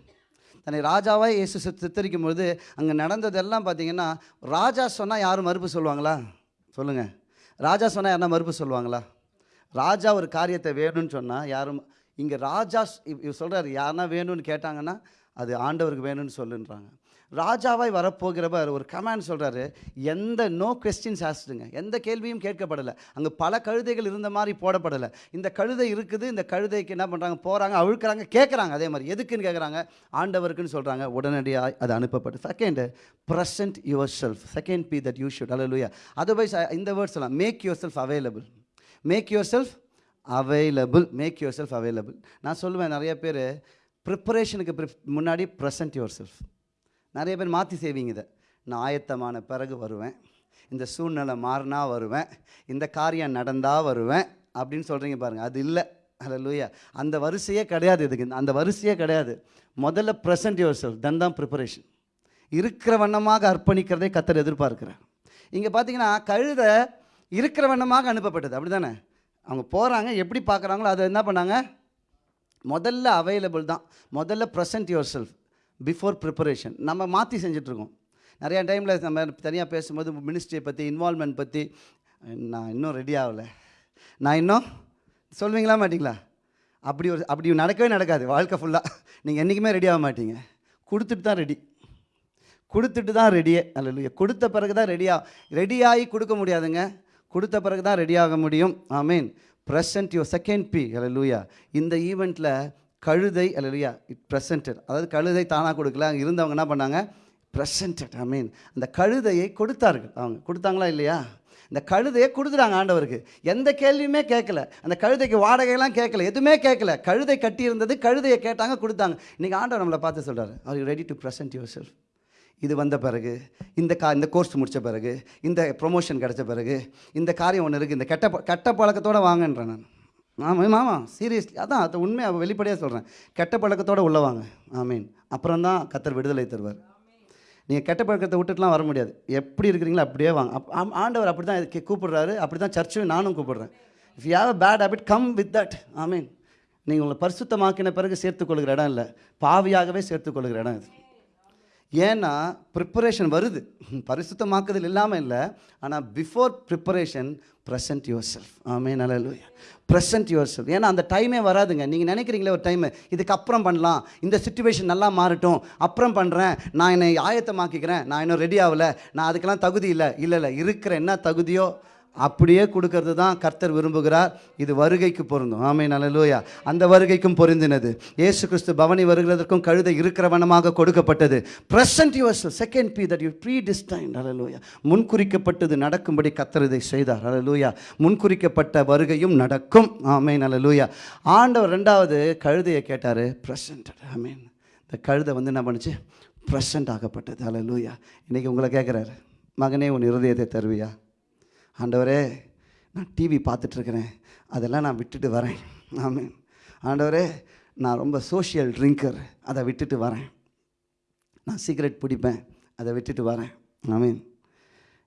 தன்னை ராஜாவாக இயேசு சித்தரிக்கும் பொழுது அங்கே நடந்ததெல்லாம் பார்த்தீங்கன்னா ராஜா சொன்னால் யாரும் மறுப்பு சொல்லுவாங்களா? சொல்லுங்கள் ராஜா சொன்னால் யாருன்னா மறுப்பு சொல்லுவாங்களா? ராஜா ஒரு காரியத்தை வேணும்னு சொன்னால் யாரும் இங்கே ராஜா இவ் இவர் சொல்கிறார் யாருன்னா வேணும்னு கேட்டாங்கன்னா அது ஆண்டவருக்கு வேணும்னு சொல்லுன்றாங்க. ராஜாவாய் வரப்போகிறவர் ஒரு கமாண்ட் சொல்கிறாரு எந்த நோ கொஸ்டின்ஸ் ஆஸ்டுங்க எந்த கேள்வியும் கேட்கப்படலை. அங்கே பல கழுதைகள் இருந்த மாதிரி போடப்படலை. இந்த கழுதை இருக்குது இந்த கழுதைக்கு என்ன பண்ணுறாங்க போகிறாங்க அழுக்கிறாங்க கேட்குறாங்க அதே மாதிரி. எதுக்குன்னு கேட்குறாங்க ஆண்டவருக்குன்னு சொல்கிறாங்க உடனடியாக அது அனுப்பப்பட்டு second present yourself second be that you should alleluia otherwise இந்த வேர்ட்ஸ் எல்லாம் make yourself available make yourself available make yourself available நான் சொல்லுவேன் நிறைய பேர் ப்ரிப்பரேஷனுக்கு ப்ரிப் முன்னாடி ப்ரெசன்ட் யுவர் செல்ஃப் நிறைய பேர் மாற்றி செய்வீங்க இதை. நான் ஆயத்தமான பிறகு வருவேன். இந்த சூழ்நிலை மாறினா வருவேன். இந்த காரியம் நடந்தால் வருவேன். அப்படின்னு சொல்கிறீங்க பாருங்கள் அது இல்லை. ஹalleluya அந்த வரிசையே கிடையாது இதுக்கு. அந்த வரிசையே கிடையாது. முதல்ல ப்ரெசன்ட் யுவர் செல்ஃப் தன் தான் ப்ரிப்பரேஷன் இருக்கிற வண்ணமாக அர்ப்பணிக்கிறதே கத்தர் எதிர்பார்க்குறேன் இங்கே பார்த்தீங்கன்னா கழுத இருக்கிற வண்ணமாக அனுப்பப்பட்டது. அப்படி தானே அவங்க போகிறாங்க எப்படி பார்க்குறாங்களோ அதை என்ன பண்ணாங்க? முதல்ல அவைலபிள் தான். முதல்ல present yourself before preparation நம்ம மாற்றி செஞ்சிட்ருக்கோம். நிறையா டைமில் நம்ம தனியாக பேசும்போது மினிஸ்ட்ரியை பற்றி இன்வால்மெண்ட் பற்றி நான் இன்னும் ரெடி ஆகலை. நான் இன்னும் சொல்வீங்களா மாட்டிங்களா? அப்படி ஒரு அப்படி நடக்கவே நடக்காது வாழ்க்கை ஃபுல்லாக நீங்கள் என்றைக்குமே ரெடி ஆக மாட்டீங்க. கொடுத்துட்டு தான் ரெடி கொடுத்துட்டு தான் ரெடியே அல்ல கொடுத்த பிறகு தான் ரெடியாக ரெடியாகி கொடுக்க முடியாதுங்க. கொடுத்த பிறகு தான் ரெடியாக முடியும். I mean present your second P அல்ல லூயா இந்த ஈவெண்ட்டில் கழுதை அல்லையா இட் ப்ரெசன்டட் அதாவது கழுதை தானாக கொடுக்கல. அங்கே இருந்தவங்க என்ன பண்ணாங்க? ப்ரெசன்டட் ஐ மீன் அந்த கழுதையை கொடுத்தார்கள். அவங்க கொடுத்தாங்களா இல்லையா? இந்த கழுதையை கொடுத்துட்டாங்க ஆண்டவருக்கு. எந்த கேள்வியுமே கேட்கல. அந்த கழுதைக்கு வாடகையெல்லாம் கேட்கல. எதுவுமே கேட்கல. கழுதை கட்டி இருந்தது கழுதையை கேட்டாங்க கொடுத்தாங்க. இன்றைக்கி ஆண்டவர் நம்மளை பார்த்து சொல்கிறார் are you ready to present yourself இது வந்த பிறகு இந்த கா இந்த கோர்ஸ் முடித்த பிறகு இந்த ப்ரொமோஷன் கிடைச்ச பிறகு இந்த காரியம் ஒன்று இருக்குது இந்த கெட்ட கெட்ட பழக்கத்தோடு வாங்கன்றேன் நான். ஆமாம் ஆமாம் சீரியஸ்லி அதான் அது உண்மையாக வெளிப்படையாக சொல்கிறேன் கெட்ட பழக்கத்தோடு உள்ளவாங்க ஆமீன். அப்புறம் தான் கத்தர் விடுதலை தருவார். நீங்கள் கெட்ட பழக்கத்தை விட்டுட்டுலாம் வர முடியாது. எப்படி இருக்கிறீங்களோ அப்படியே வாங்க. அப் ஆண்டவர் அப்படி தான் கூப்பிடுறாரு. அப்படி தான் சர்ச்சும் நானும் கூப்பிடுறேன். If you have a bad habit come with that ஆமீன். நீங்கள் உங்களை பரிசுத்தமாக்கின பிறகு சேர்த்துக்கொள்கிற இடம் இல்லை. பாவியாகவே சேர்த்துக்கொள்கிற இடம் இது. ஏன்னா ப்ரிப்பரேஷன் வருது. பரிசுத்தமாக்குதல் இல்லாமல் இல்லை. ஆனால் before preparation present yourself ஆமே நல்ல ப்ரெசன்ட் யுவர் செல்ஃப் ஏன்னா அந்த டைமே வராதுங்க. நீங்கள் நினைக்கிறீங்களே ஒரு டைமு இதுக்கு அப்புறம் பண்ணலாம். இந்த சுச்சுவேஷன் நல்லா மாறட்டும். அப்புறம் பண்ணுறேன் நான் என்னை ஆயத்தமாக்கிக்கிறேன். நான் இன்னும் ரெடி ஆகலை. நான் அதுக்கெல்லாம் தகுதி இல்லை. இல்லை இல்லை. இருக்கிற என்ன தகுதியோ அப்படியே கொடுக்கறது தான் கர்த்தர் விரும்புகிறார். இது வருகைக்கு பொருந்தும். ஆமை நல்லலூயா அந்த வருகைக்கும் பொருந்தினது. ஏசு கிறிஸ்து பவனி வருகிறதற்கும் கழுதை இருக்கிறவனமாக கொடுக்கப்பட்டது. Present your second P that you predestine அலலூயா முன்குறிக்கப்பட்டது நடக்கும்படி கர்த்தர் இதை செய்தார். அலலூயா முன்குறிக்கப்பட்ட வருகையும் நடக்கும். ஆமே நல்லலூயா ஆண்டவர் ரெண்டாவது கழுதையை கேட்டார். பிரசன்ட் ஆமீன். இந்த கழுதை வந்து என்ன பண்ணுச்சு? ப்ரெசண்ட் ஆகப்பட்டது அலலூயா இன்றைக்கி உங்களை கேட்குறாரு. மகனே உன் இருதயத்தை தருவியா? ஆண்டவரே நான் டிவி பார்த்துட்ருக்கிறேன். அதெல்லாம் நான் விட்டுட்டு வரேன். ஆமீன். ஆண்டவரே நான் ரொம்ப சோஷியல் ட்ரிங்கர் அதை விட்டுட்டு வரேன். நான் சீக்ரெட் பிடிப்பேன். அதை விட்டுட்டு வரேன். ஆமீன்.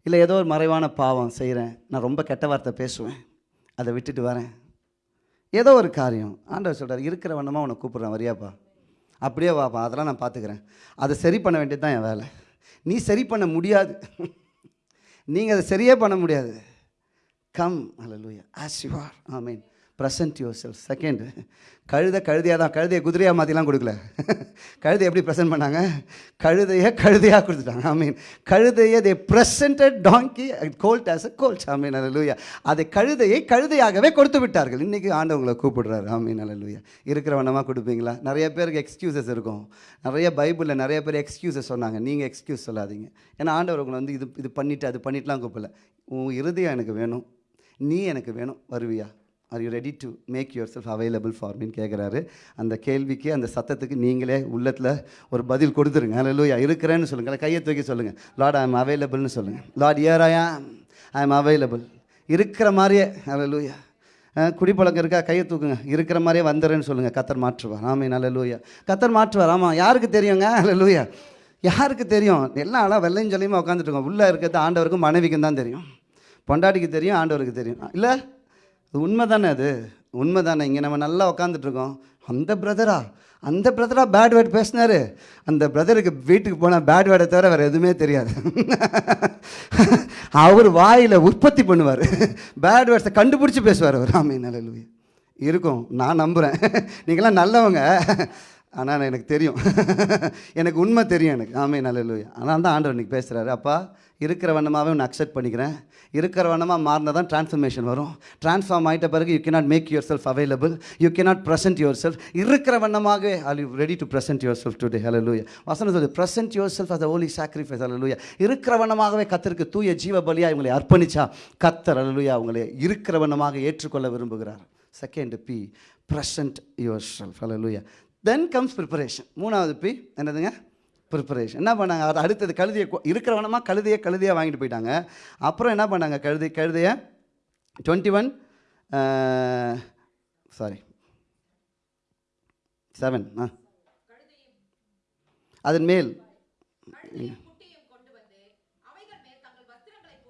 இல்லை ஏதோ ஒரு மறைவான பாவம் செய்கிறேன். நான் ரொம்ப கெட்ட வார்த்தை பேசுவேன். அதை விட்டுட்டு வரேன். ஏதோ ஒரு காரியம். ஆண்டவர் சொல்கிறார் இருக்கிற வண்ணமாக உன்னை கூப்பிட்றேன். வரியாப்பா அப்படியே வாப்பா அதெல்லாம் நான் பார்த்துக்கிறேன். அதை சரி பண்ண வேண்டியது தான் என் வேலை. நீ சரி பண்ண முடியாது. நீங்கள் அதை சரியே பண்ண முடியாது. கம் அல்லூயா as you are I mean present your self second கழுதை கழுதையாக தான் கழுதையை குதிரையாக மாற்றிலாம் கொடுக்கல. கழுதை எப்படி ப்ரெசென்ட் பண்ணாங்க? கழுதையை கழுதையாக கொடுத்துட்டாங்க. ஐ மீன் கழுதையை they presented donkey colt as a colt I mean அல்லூயா அதை கழுதையை கழுதையாகவே கொடுத்து விட்டார்கள். இன்றைக்கி ஆண்டவங்களை கூப்பிடுறாரு. ஐ மீன் அல்லூயா இருக்கிற வண்ணமாக கொடுப்பீங்களா? நிறைய பேருக்கு எக்ஸ்கியூசஸ் இருக்கும். நிறைய பைபிளில் நிறைய பேர் எக்ஸ்கியூசஸ் சொன்னாங்க. நீங்கள் எக்ஸ்கியூஸ் சொல்லாதீங்க. ஏன்னா ஆண்டவர் உங்களை வந்து இது இது பண்ணிவிட்டு அது பண்ணிட்டுலாம் கூப்பிடல. உன் இருதயம் எனக்கு வேணும். நீ எனக்கு வேணும். வருவியா? Are you ready to make yourself available ஃபார்மின்னு கேட்குறாரு அந்த கேள்விக்கு அந்த சத்தத்துக்கு நீங்களே உள்ளத்தில் ஒரு பதில் கொடுத்துருங்க. அல்லூயா இருக்கிறேன்னு சொல்லுங்கள் கையை தூக்கி சொல்லுங்கள் லார்ட் ஐ எம் அவைலபிள்னு சொல்லுங்கள் லார்ட் இயர் ஐ ஆம் ஐ எம் அவைலபிள் இருக்கிற மாதிரியே அல்லூயா குடிப்பழக்கம் இருக்கா? கையை தூக்குங்க. இருக்கிற மாதிரியே வந்துடுறேன்னு சொல்லுங்கள் கத்தர் மாற்றுவார். ஆமே நல்லலூயா கத்தர் மாற்றுவார். ஆமாம் யாருக்கு தெரியுங்க? அல்லூயா யாருக்கு தெரியும்? எல்லாம் ஆளாக வெள்ளையும் சொல்லியுமா உட்காந்துட்டு இருக்கோம். உள்ளே இருக்கிறது ஆண்டவருக்கும் மனைவிக்கும் தான் தெரியும். பொண்டாட்டிக்கு தெரியும் ஆண்டவருக்கு தெரியும். இல்லை? அது உண்மை தானே அது? உண்மை தானே இங்கே நம்ம நல்லா உக்காந்துட்ருக்கோம். அந்த பிரதரா அந்த பிரதரா பேட் வேர்ட் பேசினாரு. அந்த பிரதருக்கு வீட்டுக்கு போனால் பேட் வேர்டை தவிர வேறு எதுவுமே தெரியாது. அவர் வாயில் உற்பத்தி பண்ணுவார். பேட் வேர்ட்ஸை கண்டுபிடிச்சி பேசுவார் அவர். ஆமை நல்ல இருக்கும். நான் நம்புகிறேன் நீங்களாம் நல்லவங்க. ஆனால் எனக்கு தெரியும். எனக்கு உண்மை தெரியும் எனக்கு. ஆமே நல்ல ஆனால் தான் ஆண்டவர் இன்னைக்கு பேசுகிறாரு அப்பா இருக்கிற வண்ணமாகவே உன்னை அக்செப்ட் பண்ணிக்கிறேன். இருக்கிற வண்ணமாக மாறினா தான் ட்ரான்ஸ்ஃபர்மேஷன் வரும். ட்ரான்ஸ்ஃபார்ம் ஆகிட்ட பிறகு you cannot make yourself available you cannot present yourself இருக்கிற வண்ணமாகவே are you ready to present yourself today ஹalleluya வசனம் சொல்லு present yourself as holy sacrifice sacrifice. லூயா இருக்கிற வண்ணமாகவே கத்தருக்கு தூய ஜீவ பலியாக இவங்களை அர்ப்பணிச்சா கத்தர் ஹalleluya அவங்களை இருக்கிற வண்ணமாக ஏற்றுக்கொள்ள விரும்புகிறார். Second P present yourself ஹalleluya தென் கம்ஸ் ப்ரிப்பரேஷன் மூணாவது பி என்னதுங்க? ப்ரிப்பரேஷன் என்ன பண்ணாங்க? அது அடுத்தது கழுதையை கொ- இருக்கிறவனமா கழுதையை கழுதையாக வாங்கிட்டு போயிட்டாங்க. அப்புறம் என்ன பண்ணாங்க? கழுதை கழுதையை டுவெண்ட்டி ஒன் சாரி செவன் ஆ. அதன் மேல்.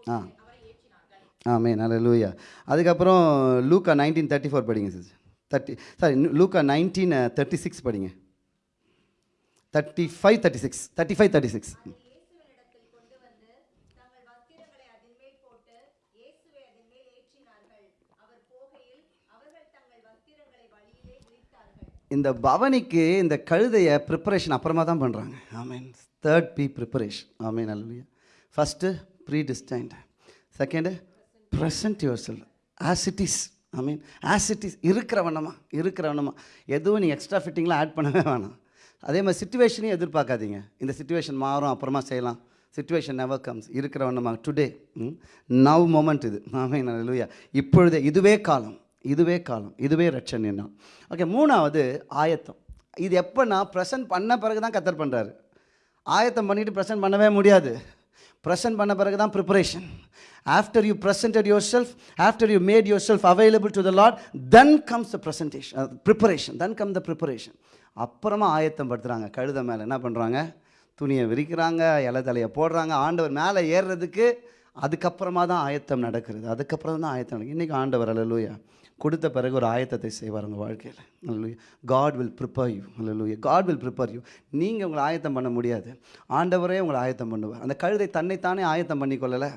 ஆ. ஆமே நல்ல லூயா அதுக்கப்புறம் லூக்கா நைன்டீன் தேர்ட்டி ஃபோர் படிங்க சிஸ் தேர்ட்டி சாரி லூக்கா நைன்டீன் தேர்ட்டி சிக்ஸ் படிங்க. Thirty five thirty six thirty five thirty six இந்த பவனிக்கு இந்த கழுதையை ப்ரிப்பரேஷன் அப்புறமா தான் பண்ணுறாங்க ஆமீன் தேர்ட் பி ப்ரிப்பரேஷன் ஆமீன் அல்லையா first predestined second present yourself as it is I mean as it is இருக்கிற வண்ணமா இருக்கிற வண்ணமா. எதுவும் நீங்கள் எக்ஸ்ட்ரா ஃபிட்டிங்லாம் ஆட் பண்ணவே வேணாம். அதே மாதிரி சுச்சுவேஷனையும் எதிர்பார்க்காதீங்க. இந்த சுச்சுவேஷன் மாறும் அப்புறமா செய்யலாம். சுச்சுவேஷன் நெவர் கம்ஸ் இருக்கிற வண்ணமா டுடே நவ் மொமெண்ட் இது. ஆமீன் அல்லையா இப்பொழுதே இதுவே காலம் இதுவே காலம் இதுவே ரட்சன் என்ன ஓகே மூணாவது ஆயத்தம். இது எப்போன்னா ப்ரெசன்ட் பண்ண பிறகு தான் கத்தர் பண்ணுறாரு ஆயத்தம் பண்ணிட்டு ப்ரெசன்ட் பண்ணவே முடியாது. ப்ரெசன்ட் பண்ண பிறகு தான் preparation after you present yourself after you made yourself available to the Lord then comes the presentation preparation then come the preparation அப்புறமா ஆயத்தம் படுத்துகிறாங்க கழுத மேலே என்ன பண்ணுறாங்க துணியை விரிக்கிறாங்க இலை தலையை போடுறாங்க. ஆண்டவர் மேலே ஏறுறதுக்கு அதுக்கப்புறமா தான் ஆயத்தம் நடக்கிறது. அதுக்கப்புறம் தான் ஆயத்தம் நடக்குது. இன்றைக்கி ஆண்டவர் அல்லூயா கொடுத்த பிறகு ஒரு ஆயத்தத்தை செய்வார் உங்கள் வாழ்க்கையில். அல்லூயா காட் வில் ப்ரிப்பேர் யூ அல்லூயா காட் வில் ப்ரிப்பேர் யூ நீங்கள் உங்களை ஆயத்தம் பண்ண முடியாது. ஆண்டவரே உங்களை ஆயத்தம் பண்ணுவார். அந்த கழுதை தன்னைத்தானே ஆயத்தம் பண்ணிக்கொள்ளலை?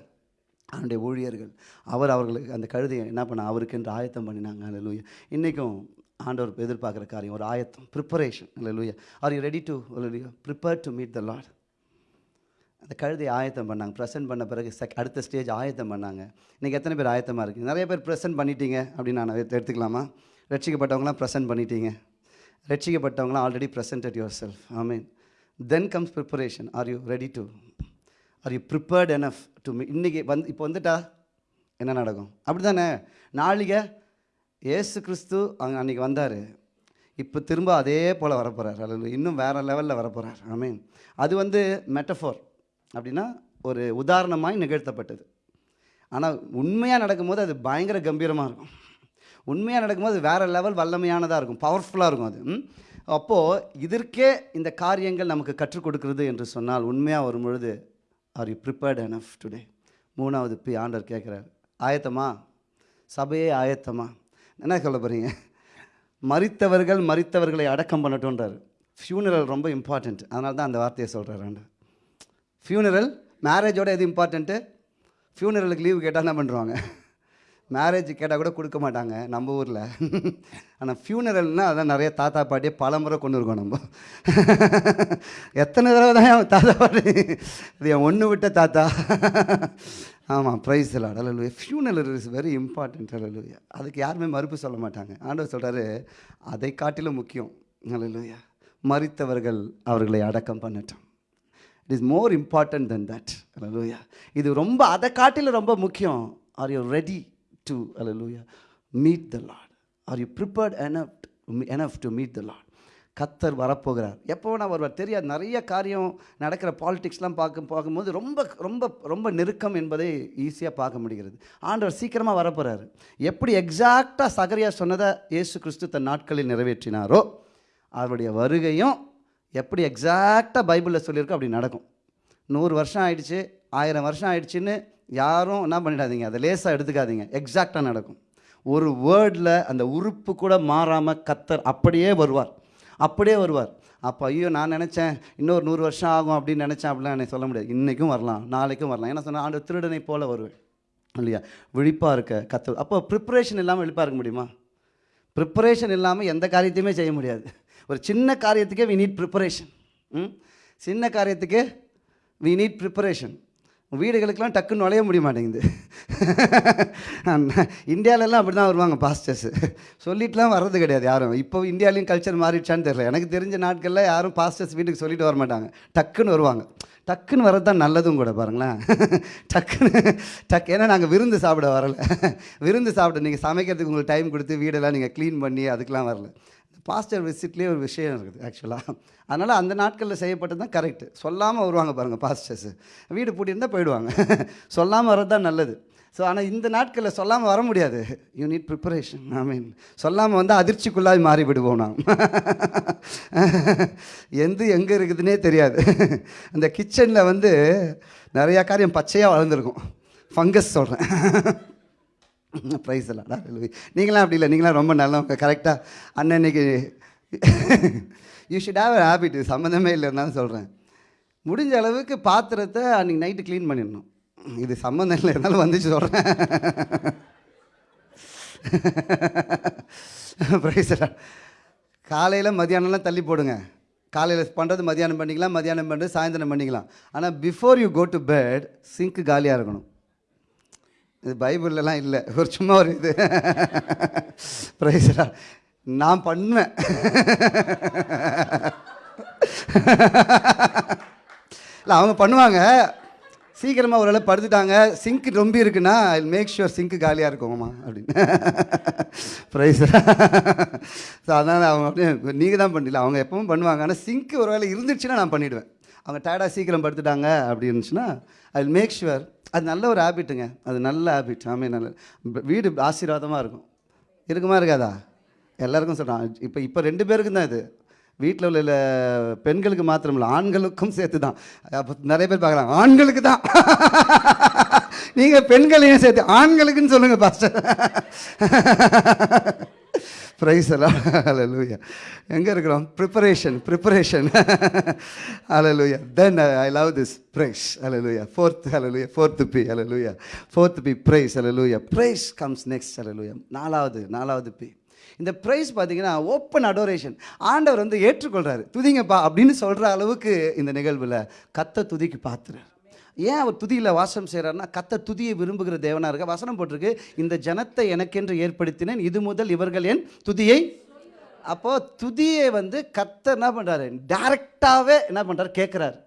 அவனுடைய ஊழியர்கள். அவர் அவர்களுக்கு அந்த கழுதையை என்ன பண்ண அவருக்கு என்று ஆயத்தம் பண்ணினாங்க. அல்லூயா இன்றைக்கும் ஆண்டவர் எதிர்பார்க்குற காரியம் ஒரு ஆயத்தம் ப்ரிப்பரேஷன் இல்லை லூயா ஆர் யூ ரெடி டு லூயா prepare to meet the Lord அந்த கழுதை ஆயத்தம் பண்ணாங்க. ப்ரெசென்ட் பண்ண பிறகு செக் அடுத்த ஸ்டேஜ் ஆயத்தம் பண்ணாங்க. இன்றைக்கி எத்தனை பேர் ஆயத்தமாக இருக்குது நிறைய பேர் ப்ரெசென்ட் பண்ணிட்டீங்க அப்படின்னு நான் எடுத்துக்கலாமா? ரட்சிக்கப்பட்டவங்களாம் ப்ரெசென்ட் பண்ணிட்டீங்க. ரட்சிக்கப்பட்டவங்களாம் already presented yourself I mean then comes preparation are you ready to are you prepared enough to me இன்றைக்கி வந்து இப்போ வந்துட்டா என்ன நடக்கும்? அப்படி தானே நாளைக்கு ஏசு கிறிஸ்து அங்கே அன்றைக்கி வந்தார். இப்போ திரும்ப அதே போல் வரப்போகிறார் அல்ல இன்னும் வேறு லெவலில் வரப்போகிறார் ஆமீன் மீன் அது வந்து மெட்டஃபோர் அப்படின்னா ஒரு உதாரணமாய் நிகழ்த்தப்பட்டது. ஆனால் உண்மையாக நடக்கும்போது அது பயங்கர கம்பீரமாக இருக்கும். உண்மையாக நடக்கும்போது வேறு லெவல் வல்லமையானதாக இருக்கும். பவர்ஃபுல்லாக இருக்கும் அது. அப்போது இதற்கே இந்த காரியங்கள் நமக்கு கற்றுக் கொடுக்கிறது என்று சொன்னால் உண்மையாக வரும் பொழுது are you prepared enough today மூணாவது பி ஆண்டர் கேட்குறாரு. ஆயத்தமா? சபையே ஆயத்தமாக என்ன சொல்ல போகிறீங்க மறித்தவர்கள் மரித்தவர்களை அடக்கம் பண்ணட்டும்ன்றார். ஃபியூனரல் ரொம்ப இம்பார்ட்டண்ட் அதனால தான் அந்த வார்த்தையை சொல்கிறாரு ஆண்டவர். ஃபியூனரல் மேரேஜோட எது இம்பார்ட்டண்ட்டு ஃபியூனரலுக்கு லீவு கேட்டால் என்ன பண்ணுறாங்க மேரேஜ் கேட்டால் கூட கொடுக்க மாட்டாங்க நம்ம ஊரில். ஆனால் ஃபியூனரல்னால் அதான் நிறைய தாத்தா பாட்டியை பல முறை கொண்டு இருக்கோம் நம்ம. எத்தனை தடவை தான் என் தாத்தா பாட்டி இது என் ஒன்று விட்ட தாத்தா? ஆமாம் ப்ரைஸ் எல்லாம் அலலுயா ஃபியூனல் இஸ் வெரி இம்பார்ட்டன்ட் அலலுயா அதுக்கு யாருமே மறுப்பு சொல்ல மாட்டாங்க. ஆண்டவர் சொல்கிறாரு அதை காட்டிலும் முக்கியம். அலலுயா மறித்தவர்கள் அவர்களை அடக்கம் பண்ணட்டும். It is more important than that hallelujah இது ரொம்ப அதை காட்டிலும் ரொம்ப முக்கியம். Are you ready to hallelujah meet the Lord are you prepared enough enough to meet the Lord கத்தர் வரப்போகிறார். எப்போ நான் வருவார் தெரியாது. நிறைய காரியம் நடக்கிற பாலிடிக்ஸ்லாம் பார்க்க பார்க்கும்போது ரொம்ப ரொம்ப ரொம்ப நெருக்கம் என்பதை ஈஸியாக பார்க்க முடிகிறது. ஆண்டவர் சீக்கிரமாக வரப்போகிறாரு எப்படி எக்ஸாக்டாக சகரியா சொன்னதை இயேசு கிறிஸ்து தன் நாட்களில் நிறைவேற்றினாரோ அவருடைய வருகையும் எப்படி எக்ஸாக்டாக பைபிளில் சொல்லியிருக்கோ அப்படி நடக்கும். நூறு வருஷம் ஆயிடுச்சு ஆயிரம் வருஷம் ஆயிடுச்சுன்னு யாரும் என்ன பண்ணிடாதீங்க. அதை லேசாக எடுத்துக்காதீங்க. எக்ஸாக்டாக நடக்கும். ஒரு வேர்டில் அந்த உறுப்பு கூட மாறாமல் கத்தர் அப்படியே வருவார். அப்படியே வருவார். அப்போ ஐயோ நான் நினச்சேன் இன்னொரு நூறு வருஷம் ஆகும் அப்படின்னு நினச்சேன் அப்படிலாம் என்னை சொல்ல முடியாது. இன்றைக்கும் வரலாம் நாளைக்கும் வரலாம். ஏன்னா சொன்னால் ஆண்டு திருடனை போல வருவேன். இல்லையா? விழிப்பாக இருக்க கத்து அப்போ ப்ரிப்பரேஷன் இல்லாமல் விழிப்பாக இருக்க முடியுமா? ப்ரிப்பரேஷன் இல்லாமல் எந்த காரியத்தையுமே செய்ய முடியாது. ஒரு சின்ன காரியத்துக்கே வி நீட் ப்ரிப்பரேஷன் ம்? சின்ன காரியத்துக்கு வி நீட் ப்ரிப்பரேஷன் வீடுகளுக்கெல்லாம் டக்குன்னு நுழைய முடிய மாட்டேங்குது இந்தியாவிலலாம் அப்படி தான் வருவாங்க பாஸ்டர்ஸ் சொல்லிட்டுலாம் வர்றது கிடையாது யாரும். இப்போ இந்தியாலையும் கல்ச்சர் மாறிடுச்சான்னு தெரியல. எனக்கு தெரிஞ்ச நாட்களில் யாரும் பாஸ்டர்ஸ் வீட்டுக்கு சொல்லிட்டு வர மாட்டாங்க. டக்குன்னு வருவாங்க. டக்குன்னு வர்றது தான் நல்லதும் கூட பாருங்களேன். டக்குன்னு டக் ஏன்னா நாங்கள் விருந்து சாப்பிட வரல. விருந்து சாப்பிட நீங்கள் சமைக்கிறதுக்கு உங்களுக்கு டைம் கொடுத்து வீடெல்லாம் நீங்கள் க்ளீன் பண்ணி அதுக்கெலாம் வரல. பாஸ்டர் விசிட்லேயே ஒரு விஷயம் இருக்குது ஆக்சுவலாக அதனால் அந்த நாட்களில் செய்யப்பட்டது தான் கரெக்டு சொல்லாமல் வருவாங்க பாருங்கள் பாஸ்டர்ஸு வீடு பூட்டியிருந்தால் போயிடுவாங்க. சொல்லாமல் வர்றது தான் நல்லது. ஸோ ஆனால் இந்த நாட்களில் சொல்லாமல் வர முடியாது. You need preparation I mean சொல்லாமல் வந்து அதிர்ச்சிக்குள்ளாய் மாறி விடுவோம் நாம். எந்த எங்கே இருக்குதுன்னே தெரியாது. அந்த கிச்சனில் வந்து நிறையா காரியம் பச்சையாக வளர்ந்துருக்கும். ஃபங்கஸ் சொல்கிறேன் ப்ரைஸ் இல்லைடா நீங்களாம் அப்படி இல்லை. நீங்களாம் ரொம்ப நல்லவங்க. கரெக்டாக அன்னன்னைக்கு யூ ஷுட் ஹாவ் ஹேபிட் சம்மந்தமே இல்லைன்னு சொல்கிறேன் முடிஞ்ச அளவுக்கு பாத்திரத்தை அன்றைக்கி நைட்டு க்ளீன் பண்ணிடணும். இது சம்மந்தம் இல்லை. இருந்தாலும் வந்துச்சு சொல்கிறேன் ப்ரைஸ் காலையில் மதியானம்லாம் தள்ளி போடுங்க. காலையில் பண்ணுறது மதியானம் பண்ணிக்கலாம். மதியானம் பண்ணுறது சாயந்தரம் பண்ணிக்கலாம். ஆனால் before you go to bed sink காலியாக இருக்கணும். இது பைபிள்லலாம் இல்லை. ஒரு சும்மா ஒரு இது. ப்ரைஸரா நான் பண்ணுவேன். இல்லை அவங்க பண்ணுவாங்க. சீக்கிரமாக ஒரு அளவு படுத்துட்டாங்க. சிங்க் ரொம்ப இருக்குன்னா ஐ மேக் ஷுவர் சிங்க்கு காலியாக இருக்குங்கம்மா அப்படின்னு. ப்ரைஸ் ஸோ அதனால் அவங்க அப்படியே நீங்கள் தான் பண்ணல. அவங்க எப்பவும் பண்ணுவாங்க. ஆனால் சிங்க்கு ஒரு வேளை இருந்துச்சுன்னா நான் பண்ணிவிடுவேன் அவங்க டயர்டாக சீக்கிரம் படுத்துட்டாங்க அப்படி இருந்துச்சுன்னா ஐ மேக் ஷுவர் அது நல்ல ஒரு ஹேபிட்டுங்க அது நல்ல ஹேபிட் ஆமே நல்ல. வீடு ஆசீர்வாதமாக இருக்கும். இருக்குமா இருக்காதா? எல்லாருக்கும் சொல்கிறான் இப்போ இப்போ ரெண்டு பேருக்கும் தான் இது. வீட்டில் உள்ள பெண்களுக்கு மாத்திரம் இல்லை ஆண்களுக்கும் சேர்த்து தான் அப்போ நிறைய பேர் பார்க்கலாம். ஆண்களுக்கு தான். நீங்கள் பெண்களையும் சேர்த்து ஆண்களுக்குன்னு சொல்லுங்கள் பாஸ்டர். ப்ரைஸ் எல்லாம் அலலூயா எங்கே இருக்கிறோம்? Preparation preparation hallelujah then I love this praise hallelujah fourth hallelujah fourth P hallelujah fourth P praise hallelujah praise comes next hallelujah நாலாவது நாலாவது பி இந்த ப்ரைஸ் பார்த்தீங்கன்னா ஓப்பன் அடோரேஷன் ஆண்டவர் வந்து ஏற்றுக்கொள்கிறாரு துதிங்கப்பா அப்படின்னு சொல்கிற அளவுக்கு இந்த நிகழ்வில் கத்த துதிக்கு பார்த்துறாரு ஏன் அவர் துதியில் வாசம் செய்கிறாருன்னா கத்த துதியை விரும்புகிற தேவனாக இருக்க வசனம் போட்டிருக்கு. இந்த ஜனத்தை எனக்கென்று ஏற்படுத்தினேன் இது முதல் இவர்கள் என் துதியை. அப்போது துதியை வந்து கத்த என்ன பண்ணுறாரு டேரெக்டாகவே என்ன பண்ணுறாரு கேட்குறாரு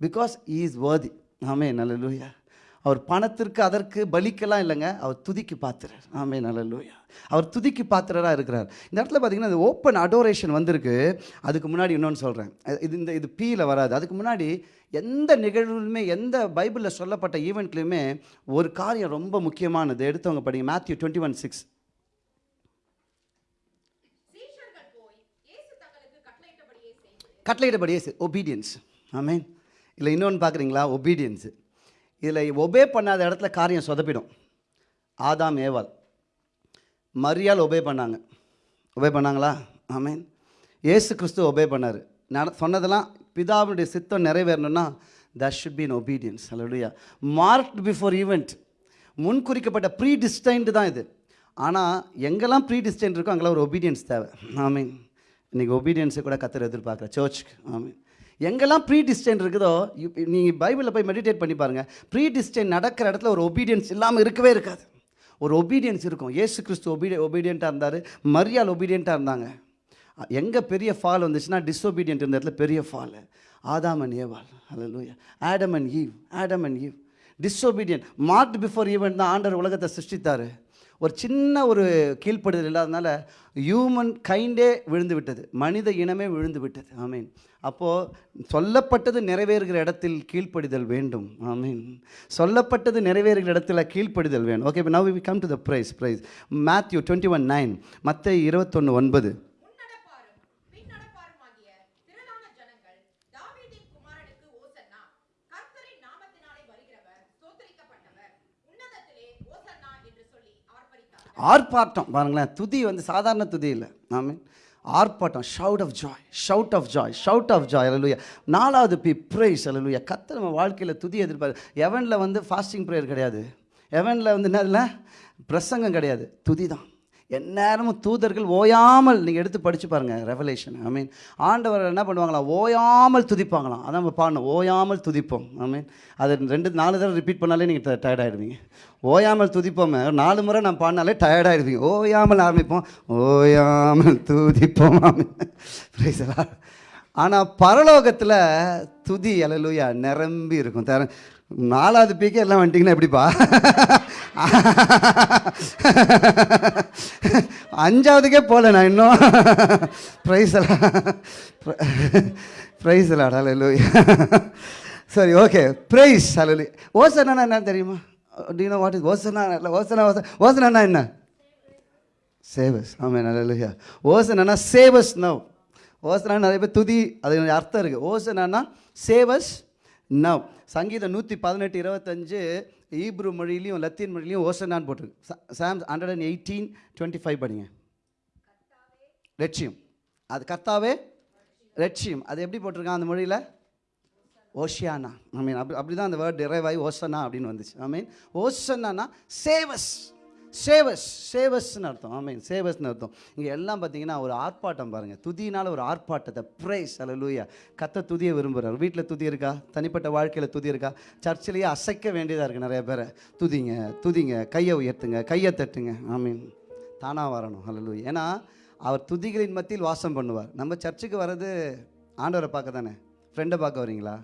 பிகாஸ் இஸ் வேர்தி ஆமே நல்லலூயா அவர் பணத்திற்கு அதற்கு பலிக்கெல்லாம் இல்லைங்க. அவர் துதிக்கு பாத்திரர். ஆமே நல்லலூயா அவர் துதிக்கு பாத்திரராக இருக்கிறார். இந்த இடத்துல பார்த்தீங்கன்னா இந்த ஓப்பன் அடோரேஷன் வந்திருக்கு. அதுக்கு முன்னாடி இன்னொன்று சொல்கிறேன் இது இந்த இது பீயில் வராது. அதுக்கு முன்னாடி எந்த நிகழ்வுலுமே எந்த பைபிளில் சொல்லப்பட்ட ஈவெண்ட்லையுமே ஒரு காரியம் ரொம்ப முக்கியமானது. எடுத்தவங்க படிங்க. மேத்யூ டுவெண்ட்டி ஒன் சிக்ஸ் சீஷர்கள் கட்டளையிடபடியே ஒபீடியன்ஸ் ஆமேன். இல்லை இன்னொன்று பார்க்குறீங்களா ஒபீடியன்ஸு இதில் ஒபே பண்ணாத இடத்துல காரியம் சொதப்பிடும். ஆதாம் ஏவால் மரியாள் ஒபே பண்ணாங்க. ஒபே பண்ணாங்களா? ஆமீன். இயேசு கிறிஸ்து ஒபே பண்ணார். நட சொன்னதெல்லாம் பிதாவுடைய சித்தம் நிறைவேறணும்னா that should be in obedience அல்லையா மார்க்ட் பிஃபோர் ஈவெண்ட் முன் குறிக்கப்பட்ட ப்ரீ டிஸ்டைன்டு தான் இது. ஆனால் எங்கெல்லாம் ப்ரீ டிஸ்டைன் இருக்கோ அங்கெல்லாம் ஒரு ஒபீடியன்ஸ் தேவை. ஆமீன். இன்றைக்கி ஒபீடியன்ஸை கூட கத்துற எதிர்பார்க்குற சர்ச்சுக்கு ஆமீன். எங்கெல்லாம் ப்ரீ டிஸ்டைன் இருக்குதோ நீங்கள் பைபிளில் போய் மெடிடேட் பண்ணி பாருங்கள் ப்ரீ டிஸ்டைன் நடக்கிற இடத்துல ஒரு ஒபீடியன்ஸ் இல்லாமல் இருக்கவே இருக்காது. ஒரு ஒபீடியன்ஸ் இருக்கும். ஏசு கிறிஸ்து ஒபீடிய ஒபீடியண்ட்டாக இருந்தார். மரியாள் ஒபீடியண்ட்டாக இருந்தாங்க. எங்கே பெரிய ஃபால் வந்துச்சுன்னா டிஸ்ஒபீடியன்ட் இருந்த இடத்துல பெரிய ஃபால் ஆதாம் அண்ட் ஏவாள். ஹalleluya Adam and Eve Adam and Eve disobedient marked before event தான் ஆண்டர் உலகத்தை சிருஷ்டித்தார். ஒரு சின்ன ஒரு கீழ்ப்படுதல் இல்லாதனால ஹியூமன் கைண்டே விழுந்து விட்டது மனித இனமே விழுந்து விட்டது ஆமீன். அப்போது சொல்லப்பட்டது நிறைவேறுகிற இடத்தில் கீழ்ப்படிதல் வேண்டும். ஆமீன். சொல்லப்பட்டது நிறைவேறுகிற இடத்துல கீழ்ப்படிதல் வேணும். ஓகே இப்போ now we come to the praise praise Matthew twenty one nine மற்ற இருபத்தொன்று ஒன்பது முன்னடப்பாரும் பின்னடப்பாருமாகிய திரளான ஜனங்கள் தாவீதின் குமாரனுக்கு ஓசன்னா கர்த்தரின் நாமத்தினாலே வருகிறவர் ஸ்தோத்திரிக்கப்பட்டவர் உன்னதத்திலே ஓசன்னா என்று சொல்லி ஆர்ப்பரித்தார்கள் ஆர்ப்பாட்டம். பாருங்களேன் துதி வந்து சாதாரண துதி இல்லை. ஆமீன். ஆர்ப்பாட்டம் shout of joy shout of joy shout of joy hallelujah நாலாவது பி ப்ரைஸ் அலலுயா கத்த நம்ம வாழ்க்கையில் துதி எதிர்பார். எவனில் வந்து ஃபாஸ்டிங் ப்ரேயர் கிடையாது. எவனில் வந்து என்னதில்ல? பிரசங்கம் கிடையாது. துதி தான். எந்நேரமும் தூதர்கள் ஓயாமல் நீங்கள் எடுத்து படித்து பாருங்கள் ரெவலேஷன் ஐ மீன் ஆண்டவர் என்ன பண்ணுவாங்களா? ஓயாமல் துதிப்பாங்களாம். அதான் நம்ம பாடணும். ஓயாமல் துதிப்போம். ஐ மீன் அது ரெண்டு நாலு தடவை ரிப்பீட் பண்ணாலே நீங்கள் டயர்டாகிடுவீங்க ஓயாமல் துதிப்போமே. நாலு முறை நான் பாடினாலே டயர்டாகிடுவீங்க ஓயாமல் ஆரம்பிப்போம். ஓயாமல் துதிப்போம். ஆமீன் ஆனால் பரலோகத்தில் துதி அலலுயா நிரம்பி இருக்கும். தர நாலாவது பீக்கே எல்லாம் வந்துட்டிங்கன்னா எப்படிப்பா? அஞ்சாவதுக்கே போகல நான் இன்னும். ப்ரைஸ் ப்ரைஸ் எல்லாம் சரி ஓகே ப்ரைஸ் அலலு ஓசனா என்ன தெரியுமா? டீனோ வாட் இஸ் ஓசனா இல்லை ஓசனா ஓசனா ஓசனா என்ன? சேவஸ் ஆமாம் நல்ல ஓசனா சேவஸ் நவ் ஓசனா நிறைய பேர் துதி அது அர்த்தம் இருக்குது ஓசனா சேவஸ் நவ் சங்கீதம் நூற்றி பதினெட்டு இருபத்தஞ்சு ஈப்ரு மொழியிலையும் லத்தீன் மொழியிலையும் ஓசனான்னு போட்டிருக்கு. Psalm hundred and eighteen twenty five படிங்க. லட்சியம். அது கர்த்தாவே? லட்சியம். அது எப்படி போட்டிருக்கான் அந்த மொழியில்? ஓஷியானா. ஐ மீன் அப்படி அப்படி தான் அந்த வேர்ட் டிரைவ் ஆகி ஓசனா அப்படின்னு வந்துச்சு. ஐ மீன் ஓசனானா சேவஸ். சேவஸ் சேவஸ்னு அர்த்தம். ஐ மீன் சேவஸ்னு அர்த்தம். இங்கே எல்லாம் பார்த்தீங்கன்னா ஒரு ஆர்ப்பாட்டம் பாருங்கள் துதியினால் ஒரு ஆர்ப்பாட்டத்தை. ப்ரைஸ் அல்ல லூயா கத்த துதியை விரும்புகிறார் வீட்டில் துதி இருக்கா? தனிப்பட்ட வாழ்க்கையில் துதி இருக்கா? சர்ச்சிலேயே அசைக்க வேண்டியதாக இருக்குது நிறைய பேரை. துதிங்க துதிங்க. கையை உயர்த்துங்க கையை தட்டுங்க. ஐ மீன் தானாக வரணும். ஹalleluya ஏன்னா அவர் துதிகளின் மத்தியில் வாசம் பண்ணுவார். நம்ம சர்ச்சுக்கு வர்றது ஆண்டவரை பார்க்க தானே ஃப்ரெண்டை பார்க்க வரீங்களா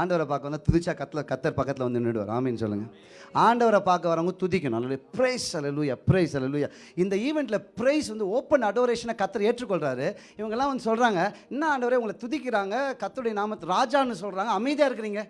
ஆண்டவரை பார்க்க வந்தால் துதிச்சா கத்தில் கத்தர் பக்கத்தில் வந்து நின்றுடுவார் ஆமின்னு சொல்லுங்கள் ஆண்டவரை பார்க்க வரவங்க துதிக்கணும். அல்ல ப்ரைஸ் அலலூயா ப்ரைஸ் அலலூயா இந்த ஈவெண்ட்டில் ப்ரைஸ் வந்து ஓப்பன் அடோரேஷனை கத்தர் ஏற்றுக்கொள்கிறாரு இவங்கெல்லாம் வந்து சொல்கிறாங்க என்ன ஆண்டவரே உங்களை துதிக்கிறாங்க கத்தருடைய நாமத்தை ராஜான்னு சொல்கிறாங்க அமைதியாக இருக்கிறீங்க.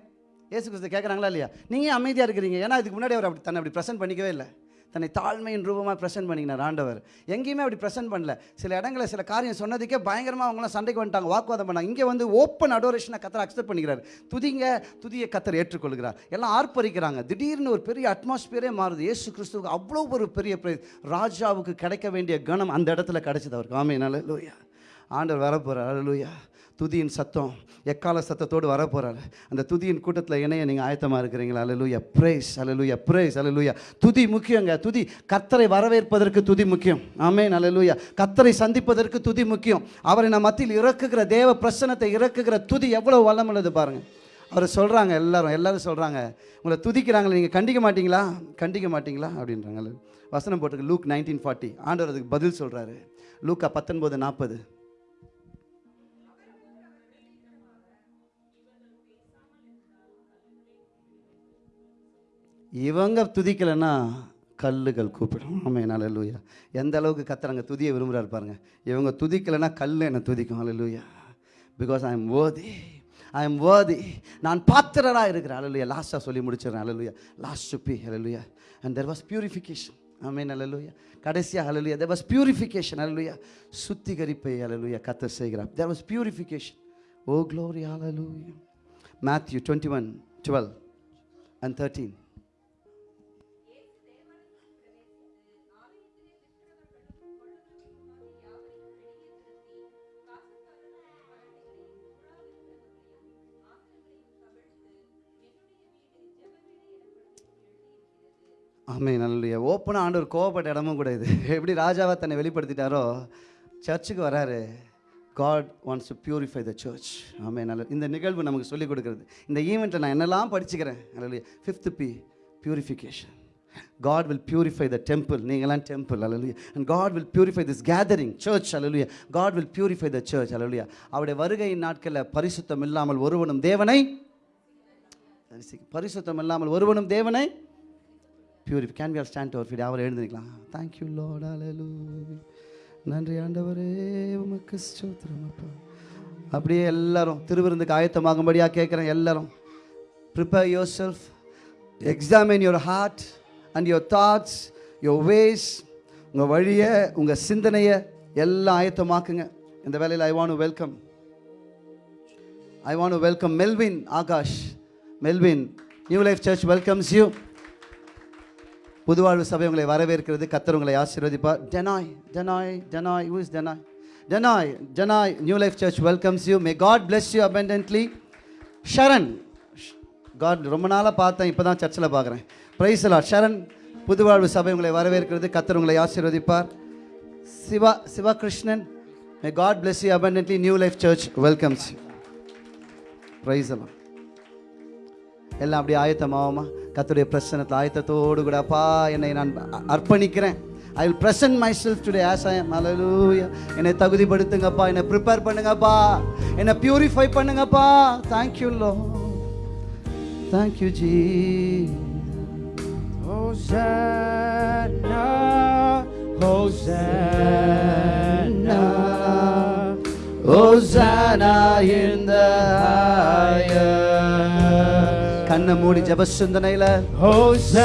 ஏசு கிறிஸ்து கேட்குறாங்களா இல்லையா? நீங்கள் அமைதியாக இருக்கிறீங்க? ஏன்னா இதுக்கு முன்னாடி அவர் அப்படி தன்னை அப்படி ப்ரெசென்ட் பண்ணிக்கவே இல்லை. தன்னை தாழ்மையின் ரூபமாக ப்ரெசென்ட் பண்ணிக்கினார் ஆண்டவர். எங்கேயுமே அப்படி ப்ரெசென்ட் பண்ணல. சில இடங்களில் சில காரியம் சொன்னதுக்கே பயங்கரமாக அவங்களாம் சண்டைக்கு வந்துட்டாங்க வாக்குவாதம் பண்ணாங்க. இங்கே வந்து ஓப்பன் அடோரேஷனை கத்தர் அக்செப்ட் பண்ணிக்கிறார். துதிங்க துதியை கத்தர் ஏற்றுக்கொள்கிறார். எல்லாம் ஆர்ப்பரிக்கிறாங்க. திடீர்னு ஒரு பெரிய அட்மாஸ்பியரே மாறுது. இயேசு கிறிஸ்துவுக்கு அவ்வளோ ஒரு பெரிய ராஜாவுக்கு கிடைக்க வேண்டிய கணம் அந்த இடத்துல கிடைச்சது அவருக்கு. ஆமே லூயா ஆண்டவர் வரப்போகிறார் லூயா துதியின் சத்தம் எக்கால சத்தத்தோடு வரப்போகிறார் அந்த துதியின் கூட்டத்தில் இணைய நீங்கள் ஆயத்தமாக இருக்கிறீங்களா? அலலூயா ப்ரைஸ் அலலூயா ப்ரைஸ் அலலூயா துதி முக்கியங்க. துதி கத்தரை வரவேற்பதற்கு துதி முக்கியம். ஆமேன் அலலூயா கத்தரை சந்திப்பதற்கு துதி முக்கியம். அவரை நம் மத்தியில் இறக்குகிற தேவ பிரசனத்தை இறக்குகிற துதி எவ்வளோ வல்லமுள்ளது பாருங்கள் அவர் சொல்கிறாங்க எல்லாரும் எல்லாரும் சொல்கிறாங்க உங்களை துதிக்கிறாங்களே நீங்கள் கண்டிக்க மாட்டீங்களா? கண்டிக்க மாட்டீங்களா? அப்படின்றாங்க. வசனம் போட்டுருக்கு லூக் நைன்டீன் ஃபார்ட்டி ஆண்டவர் அதுக்கு பதில் சொல்கிறாரு லூக்கா பத்தொன்பது நாற்பது. இவங்க துதிக்கலைன்னா கல்லுகள் கூப்பிடும். ஆமே லூயா எந்த அளவுக்கு கத்துறாங்க துதியை விரும்புகிறாரு பாருங்க. இவங்க துதிக்கலைன்னா கல் என்னை துதிக்கும். அல்லூயா பிகாஸ் ஐ எம் ஓதி ஐ எம் worthy. நான் பாத்திரராக இருக்கிறேன். அலலுயா லாஸ்ட்டாக சொல்லி முடிச்சிடுறேன். Hallelujah last supper hallelujah and there was purification amen hallelujah கடைசியாக hallelujah there was purification hallelujah சுத்திகரிப்பை hallelujah கத்தர் செய்கிறார். There was purification oh glory hallelujah Matthew twenty one twelve and thirteen ஆமே நல்ல ஓப்பனாக ஆண்டவர் கோவப்பட்ட இடமும் கூட இது. எப்படி ராஜாவை தன்னை வெளிப்படுத்திட்டாரோ சர்ச்சுக்கு வராரு. God wants to purify the church ஆமே நல்ல இந்த நிகழ்வு நமக்கு சொல்லிக் கொடுக்குறது. இந்த ஈவெண்ட்டில் நான் என்னெல்லாம் படிச்சுக்கிறேன்? அல்ல fifth P purification God will purify the temple நீங்களாம் temple hallelujah and God will purify this gathering church hallelujah God will purify the church hallelujah அவருடைய வருகையின் நாட்களில் பரிசுத்தம் இல்லாமல் ஒருவனும் தேவனை பரிசுத்தம் இல்லாமல் ஒருவனும் தேவனை purify can we all stand our feet அவர் எழுந்திருக்கலாம். தேங்க்யூ லோட் அலலூயா நன்றி ஆண்டவரே. உமக்கு ஸ்தோத்திரம் அப்பா. அப்படியே எல்லாரும் திருவிருந்துக்கு ஆயத்தமாகும்படியாக கேட்குறேன் எல்லாரும். Prepare yourself examine your heart and your thoughts your ways உங்கள் வழியை உங்கள் சிந்தனையை எல்லாம் ஆயத்தமாக்குங்க. இந்த வேலையில் I want welcome I want welcome Melvin Akash Melvin new life church welcomes you புதுவாழ்வு சபை உங்களை வரவேற்கிறது கத்தர் உங்களை ஆசீர்வதிப்பார். ஜனாய் ஜனாய் ஜனாய் ஹூ இஸ் ஜனாய் ஜனாய் டெனாய் new life church welcomes you may God bless you abundantly. Sharan God ரொம்ப நாளாக பார்த்தேன் இப்போ தான் சர்ச்சில் பார்க்குறேன் ப்ரைஸ் லார்ட் ஷரண் புதுவாழ்வு சபை உங்களை வரவேற்கிறது கத்தர் உங்களை ஆசீர்வதிப்பார். Siva Sivakrishnan may God bless you abundantly. New life church welcomes you praise எல்லாம் எல்லாம் அப்படியே ஆயத்தமாகுமா? கத்துடைய பிரசனத்தை ஆயத்தத்தோடு கூட அப்பா என்னை நான் அர்ப்பணிக்கிறேன். I will present myself today as I hallelujah என்னை தகுதிப்படுத்துங்கப்பா. என்னை ப்ரிப்பேர் பண்ணுங்கப்பா. என்னை பியூரிஃபை பண்ணுங்கப்பா. Thank you Lord thank you ji Hosanna, Hosanna, Hosanna in the highest. கண்ணை மூடி ஜப சிந்தனையில் Hosanna,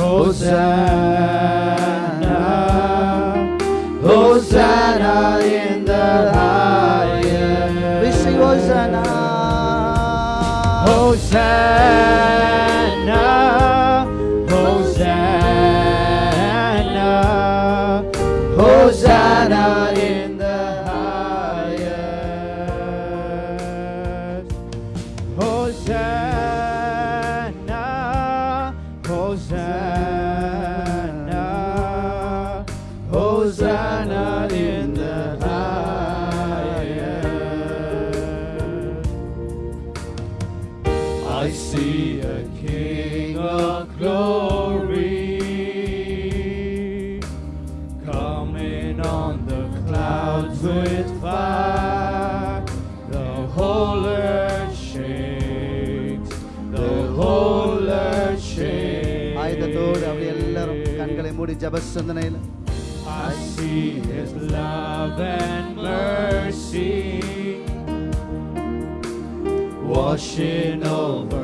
Hosanna, Hosanna in the highest. we sing Hosanna. Hosanna, Hosanna, I see his love and mercy washing over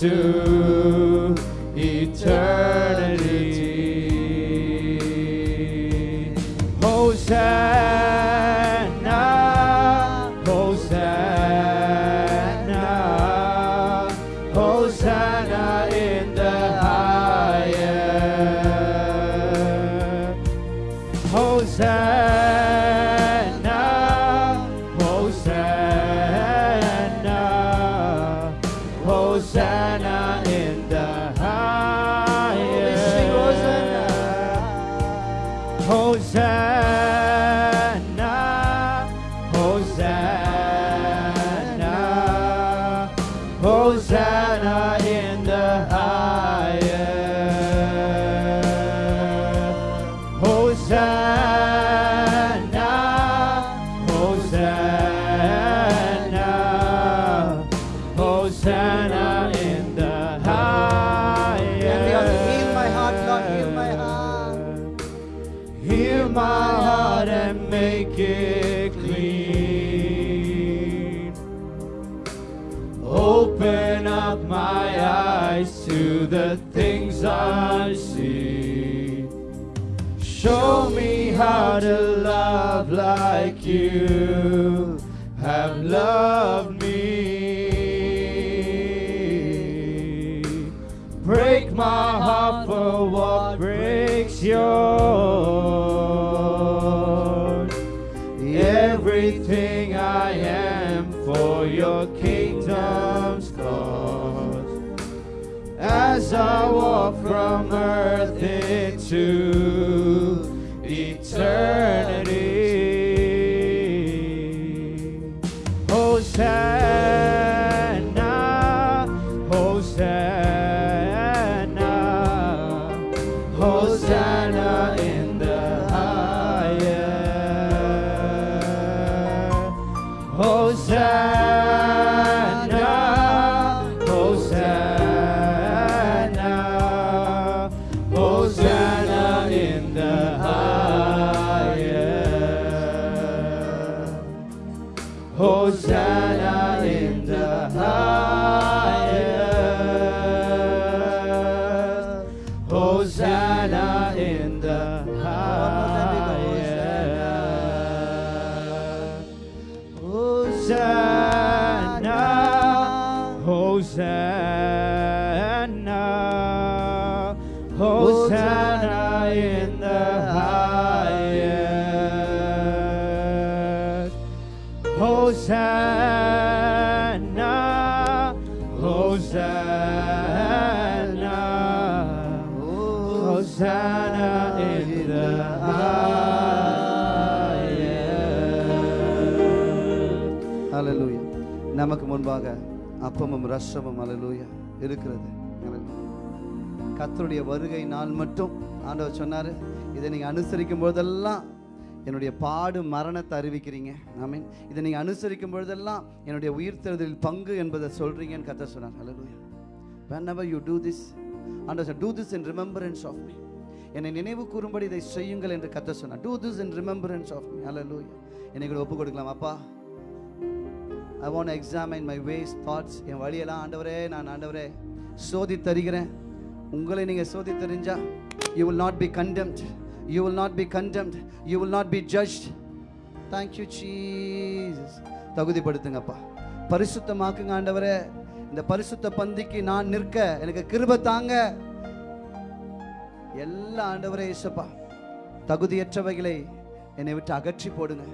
soon. Open up my eyes to the things I see. Show me how to love like you have loved me. Break my heart for what breaks yours. Everything I am for your I walk from earth into முன்பாக அப்பமும் ரசமும் அலலூயா இருக்கிறது. கத்தருடைய வருகை நாள் மட்டும். ஆண்டவர் சொன்னார் இதை நீங்கள் அனுசரிக்கும் போதெல்லாம் என்னுடைய பாடு மரணத்தை அறிவிக்கிறீங்க. ஆமீன் இதை நீங்கள் அனுசரிக்கும் பொழுதெல்லாம் என்னுடைய உயிர் தேர்தலில் பங்கு என்பதை சொல்கிறீங்கன்னு கத்த சொன்னார். Hallelujah whenever you do this and sir do this in remembrance of me என்னை நினைவு கூறும்படி இதை செய்யுங்கள் என்று கத்த சொன்னார். Do this in remembrance of me hallelujah என்னை கூட ஒப்பு கொடுக்கலாம் அப்பா. I want examine my ways thoughts என் வழியெல்லாம் ஆண்டவரே நான் ஆண்டவரே சோதி தருகிறேன் உங்களை நீங்கள் சோதி தெரிஞ்சா you will not be condemned you will not be condemned you will not be judge thank you Jesus தகுதிப்படுத்துங்கப்பா. பரிசுத்தமாக்குங்க ஆண்டவரே. இந்த பரிசுத்த பந்திக்கு நான் நிற்க எனக்கு கிருபை தாங்க. எல்லா ஆண்டவரே இசப்பா தகுதியற்றவைகளை என்னை விட்டு அகற்றி போடுங்க.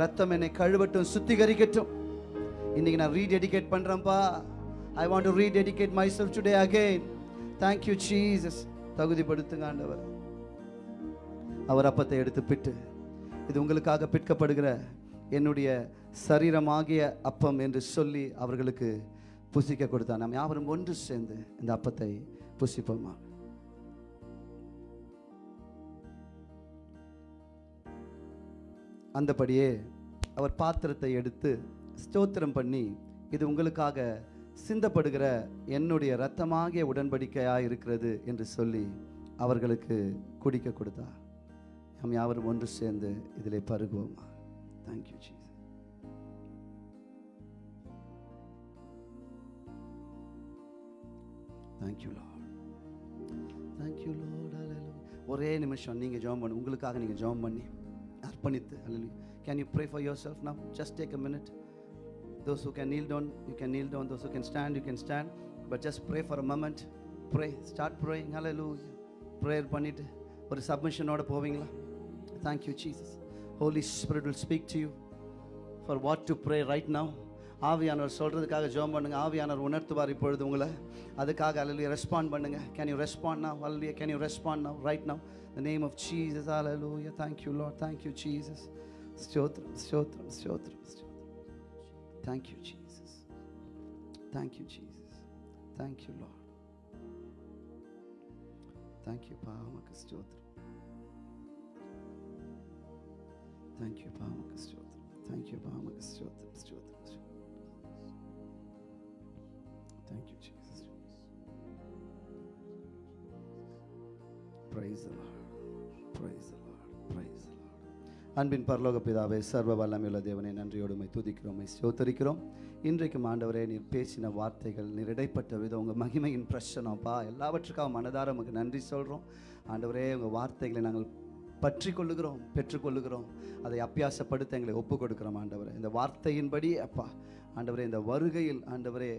ரத்தம் என்னை கழுவட்டும் சுத்திகரிக்கட்டும். இன்னைக்கு நான் rededicate பண்றேன்ப்பா. I want to rededicate myself today again thank you Jesus தகுதிப்படுத்துங்க ஆண்டவர். அவர் அப்பத்தை எடுத்து பிட்டு இது உங்களுக்காக பிற்கப்படுகிற என்னுடைய சரீரமாகிய அப்பம் என்று சொல்லி அவர்களுக்கு புசிக்க கொடுத்தார் நாம் யாவரும் ஒன்று சேர்ந்து இந்த அப்பத்தை புசிப்போமா? அந்தபடியே அவர் பாத்திரத்தை எடுத்து ஸ்தோத்திரம் பண்ணி இது உங்களுக்காக சிந்தப்படுகிற என்னுடைய இரத்தமாகிய உடன்படிக்கையாக இருக்கிறது என்று சொல்லி அவர்களுக்கு குடிக்க கொடுத்தா. நாம் யாவரும் ஒன்று சேர்ந்து இதில் பருகுவோமா? Thank you ji thank you Lord thank you Lord ஒரே நிமிஷம் நீங்கள் ஜெபம் பண்ணி. உங்களுக்காக நீங்கள் ஜாம் பண்ணி அர்ப்பணித்து can you pray for yourself now just take a minute Those who can kneel down, you can kneel down. Those who can stand, you can stand. But just pray for a moment. Pray. Start praying. Hallelujah. Prayer பண்ணிட்டு ஒரு சப்மிஷனோட போவீங்களா thank you Jesus Holy Spirit will speak to you for what to pray right now ஆவியானவர் சொல்கிறதுக்காக ஜோம் பண்ணுங்கள் ஆவியானவர் உணர்த்துவார் இப்பொழுது உங்களை அதுக்காக அலலுயா ரெஸ்பாண்ட் பண்ணுங்கள் can you respond now hallelujah can you respond now right now the name of Jesus thank you Lord thank you Jesus ஸ்தோத்ரம் ஸ்தோத்ரம் ஸ்தோத்ரம் ஸ்தோத்ரம் Thank you, Jesus. Thank you, Jesus. Thank you, Lord. Thank you, Stotram. Thank you, Stotram. Thank you. Stotram. Thank you, Jesus. Praise the Lord. Praise the Lord. அன்பின் பரலோக பிதாவே சர்வ வல்லமையுள்ள தேவனை நன்றியோடு உம்மை துதிக்கிறோம் சோத்தரிக்கிறோம் இன்றைக்கும் ஆண்டவரே நீர் பேசின வார்த்தைகள் நீர் இடைப்பட்ட விதம் உங்கள் மகிமையின் பிரச்சனைப்பா எல்லாவற்றுக்காக மனதார உமக்கு நன்றி சொல்கிறோம் ஆண்டவரே உங்கள் வார்த்தைகளை நாங்கள் பற்றி கொள்ளுகிறோம் பெற்றுக்கொள்ளுகிறோம். அதை அப்பியாசப்படுத்த எங்களை ஒப்பு கொடுக்கிறோம் ஆண்டவரே. இந்த வார்த்தையின்படி அப்பா ஆண்டவரே இந்த வருகையில் ஆண்டவரே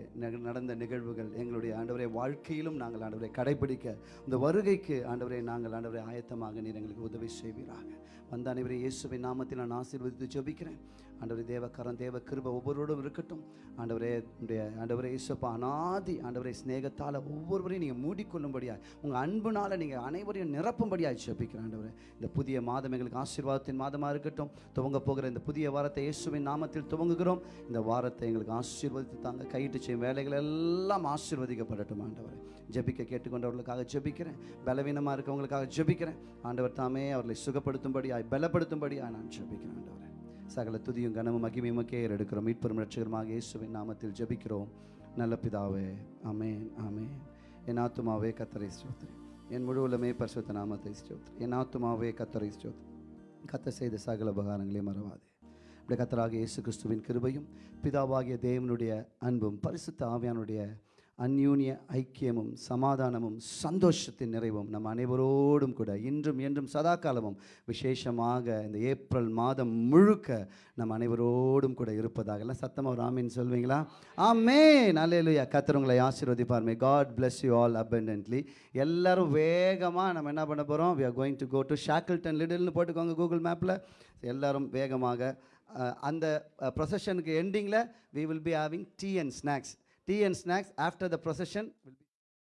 நடந்த நிகழ்வுகள் எங்களுடைய ஆண்டவரே வாழ்க்கையிலும் நாங்கள் ஆண்டவரை கடைபிடிக்க இந்த வருகைக்கு ஆண்டவரே நாங்கள் ஆண்டவரை ஆயத்தமாக நீர் எங்களுக்கு உதவி செய்வீராக. வந்த அனைவரை இயேசுவை நாமத்தில் நான் ஆசீர்வதித்து ஜபிக்கிறேன். ஆண்டவரே தேவக்கரம் தேவ கிருப ஒவ்வொருவரோடும் இருக்கட்டும். ஆண்டவரே உடைய ஆண்டவரே இசப்பா அனாதி ஆண்டவரே ஸ்நேகத்தால் ஒவ்வொருவரையும் நீங்கள் மூடிக்கொள்ளும்படியாய் உங்கள் அன்புனால் நீங்கள் அனைவரையும் நிரப்பும்படியாய் ஜெபிக்கிறேன் ஆண்டவரே. இந்த புதிய மாதம் எங்களுக்கு ஆசீர்வாதத்தின் மாதமாக இருக்கட்டும். துவங்க போகிற இந்த புதிய வாரத்தை இயேசுவின் நாமத்தில் துவங்குகிறோம். இந்த வாரத்தை எங்களுக்கு ஆசீர்வதித்து தாங்க கையிட்டு செய்யும் வேலைகள் எல்லாம் ஆசீர்வதிக்கப்படட்டும் ஆண்டவரே. ஜெபிக்க கேட்டுக்கொண்டவர்களுக்காக ஜெபிக்கிறேன். பலவீனமாக இருக்கவங்களுக்காக ஜெபிக்கிறேன். ஆண்டவர் தாமே அவர்களை சுகப்படுத்தும்படியாய் பலப்படுத்தும்படியாய் நான் ஜபிக்கிறேன் ஆண்டவரே. சகல துதியும் கனமும் மகிமையும் கேர் எடுக்கிறோம் மீட்பெரும் ரட்சகருமாக இயேசுவின் நாமத்தில் ஜெபிக்கிறோம். நல்ல பிதாவே அமேன் அமே என் ஆத்துமாவே கத்தரை ஸ்தோத்திரி என் முழுவலுமே பரிசுத்த நாமத்தை ஸ்தோத்திரி என் ஆத்துமாவே கத்தரை ஸ்தோத்திரி கத்த செய்த சகல உபகாரங்களையும் மறவாதே. அப்படி கத்தராக இயேசு கிறிஸ்துவின் கிருபையும் பிதாவாகிய தேவனுடைய அன்பும் பரிசுத்த ஆவியானுடைய அந்யூன்ய ஐக்கியமும் சமாதானமும் சந்தோஷத்தின் நிறைவும் நம் அனைவரோடும் கூட இன்றும் என்றும் சதா காலமும் விசேஷமாக இந்த ஏப்ரல் மாதம் முழுக்க நம் அனைவரோடும் கூட இருப்பதாக. எல்லாம் சத்தமாக ஒரு ஆமீன் சொல்வீங்களா? ஆமே நல்லேலுயா கத்தர் உங்களை ஆசீர்வதிப்பார். May God bless you all abundantly எல்லாரும் வேகமாக நம்ம என்ன பண்ண போகிறோம் we are going to go to Shackleton லிடில்னு போட்டுக்கோங்க கூகுள் மேப்பில் எல்லாரும் வேகமாக அந்த ப்ரொசஷனுக்கு எண்டிங்கில் we will be having tea and snacks tea and snacks after the procession will be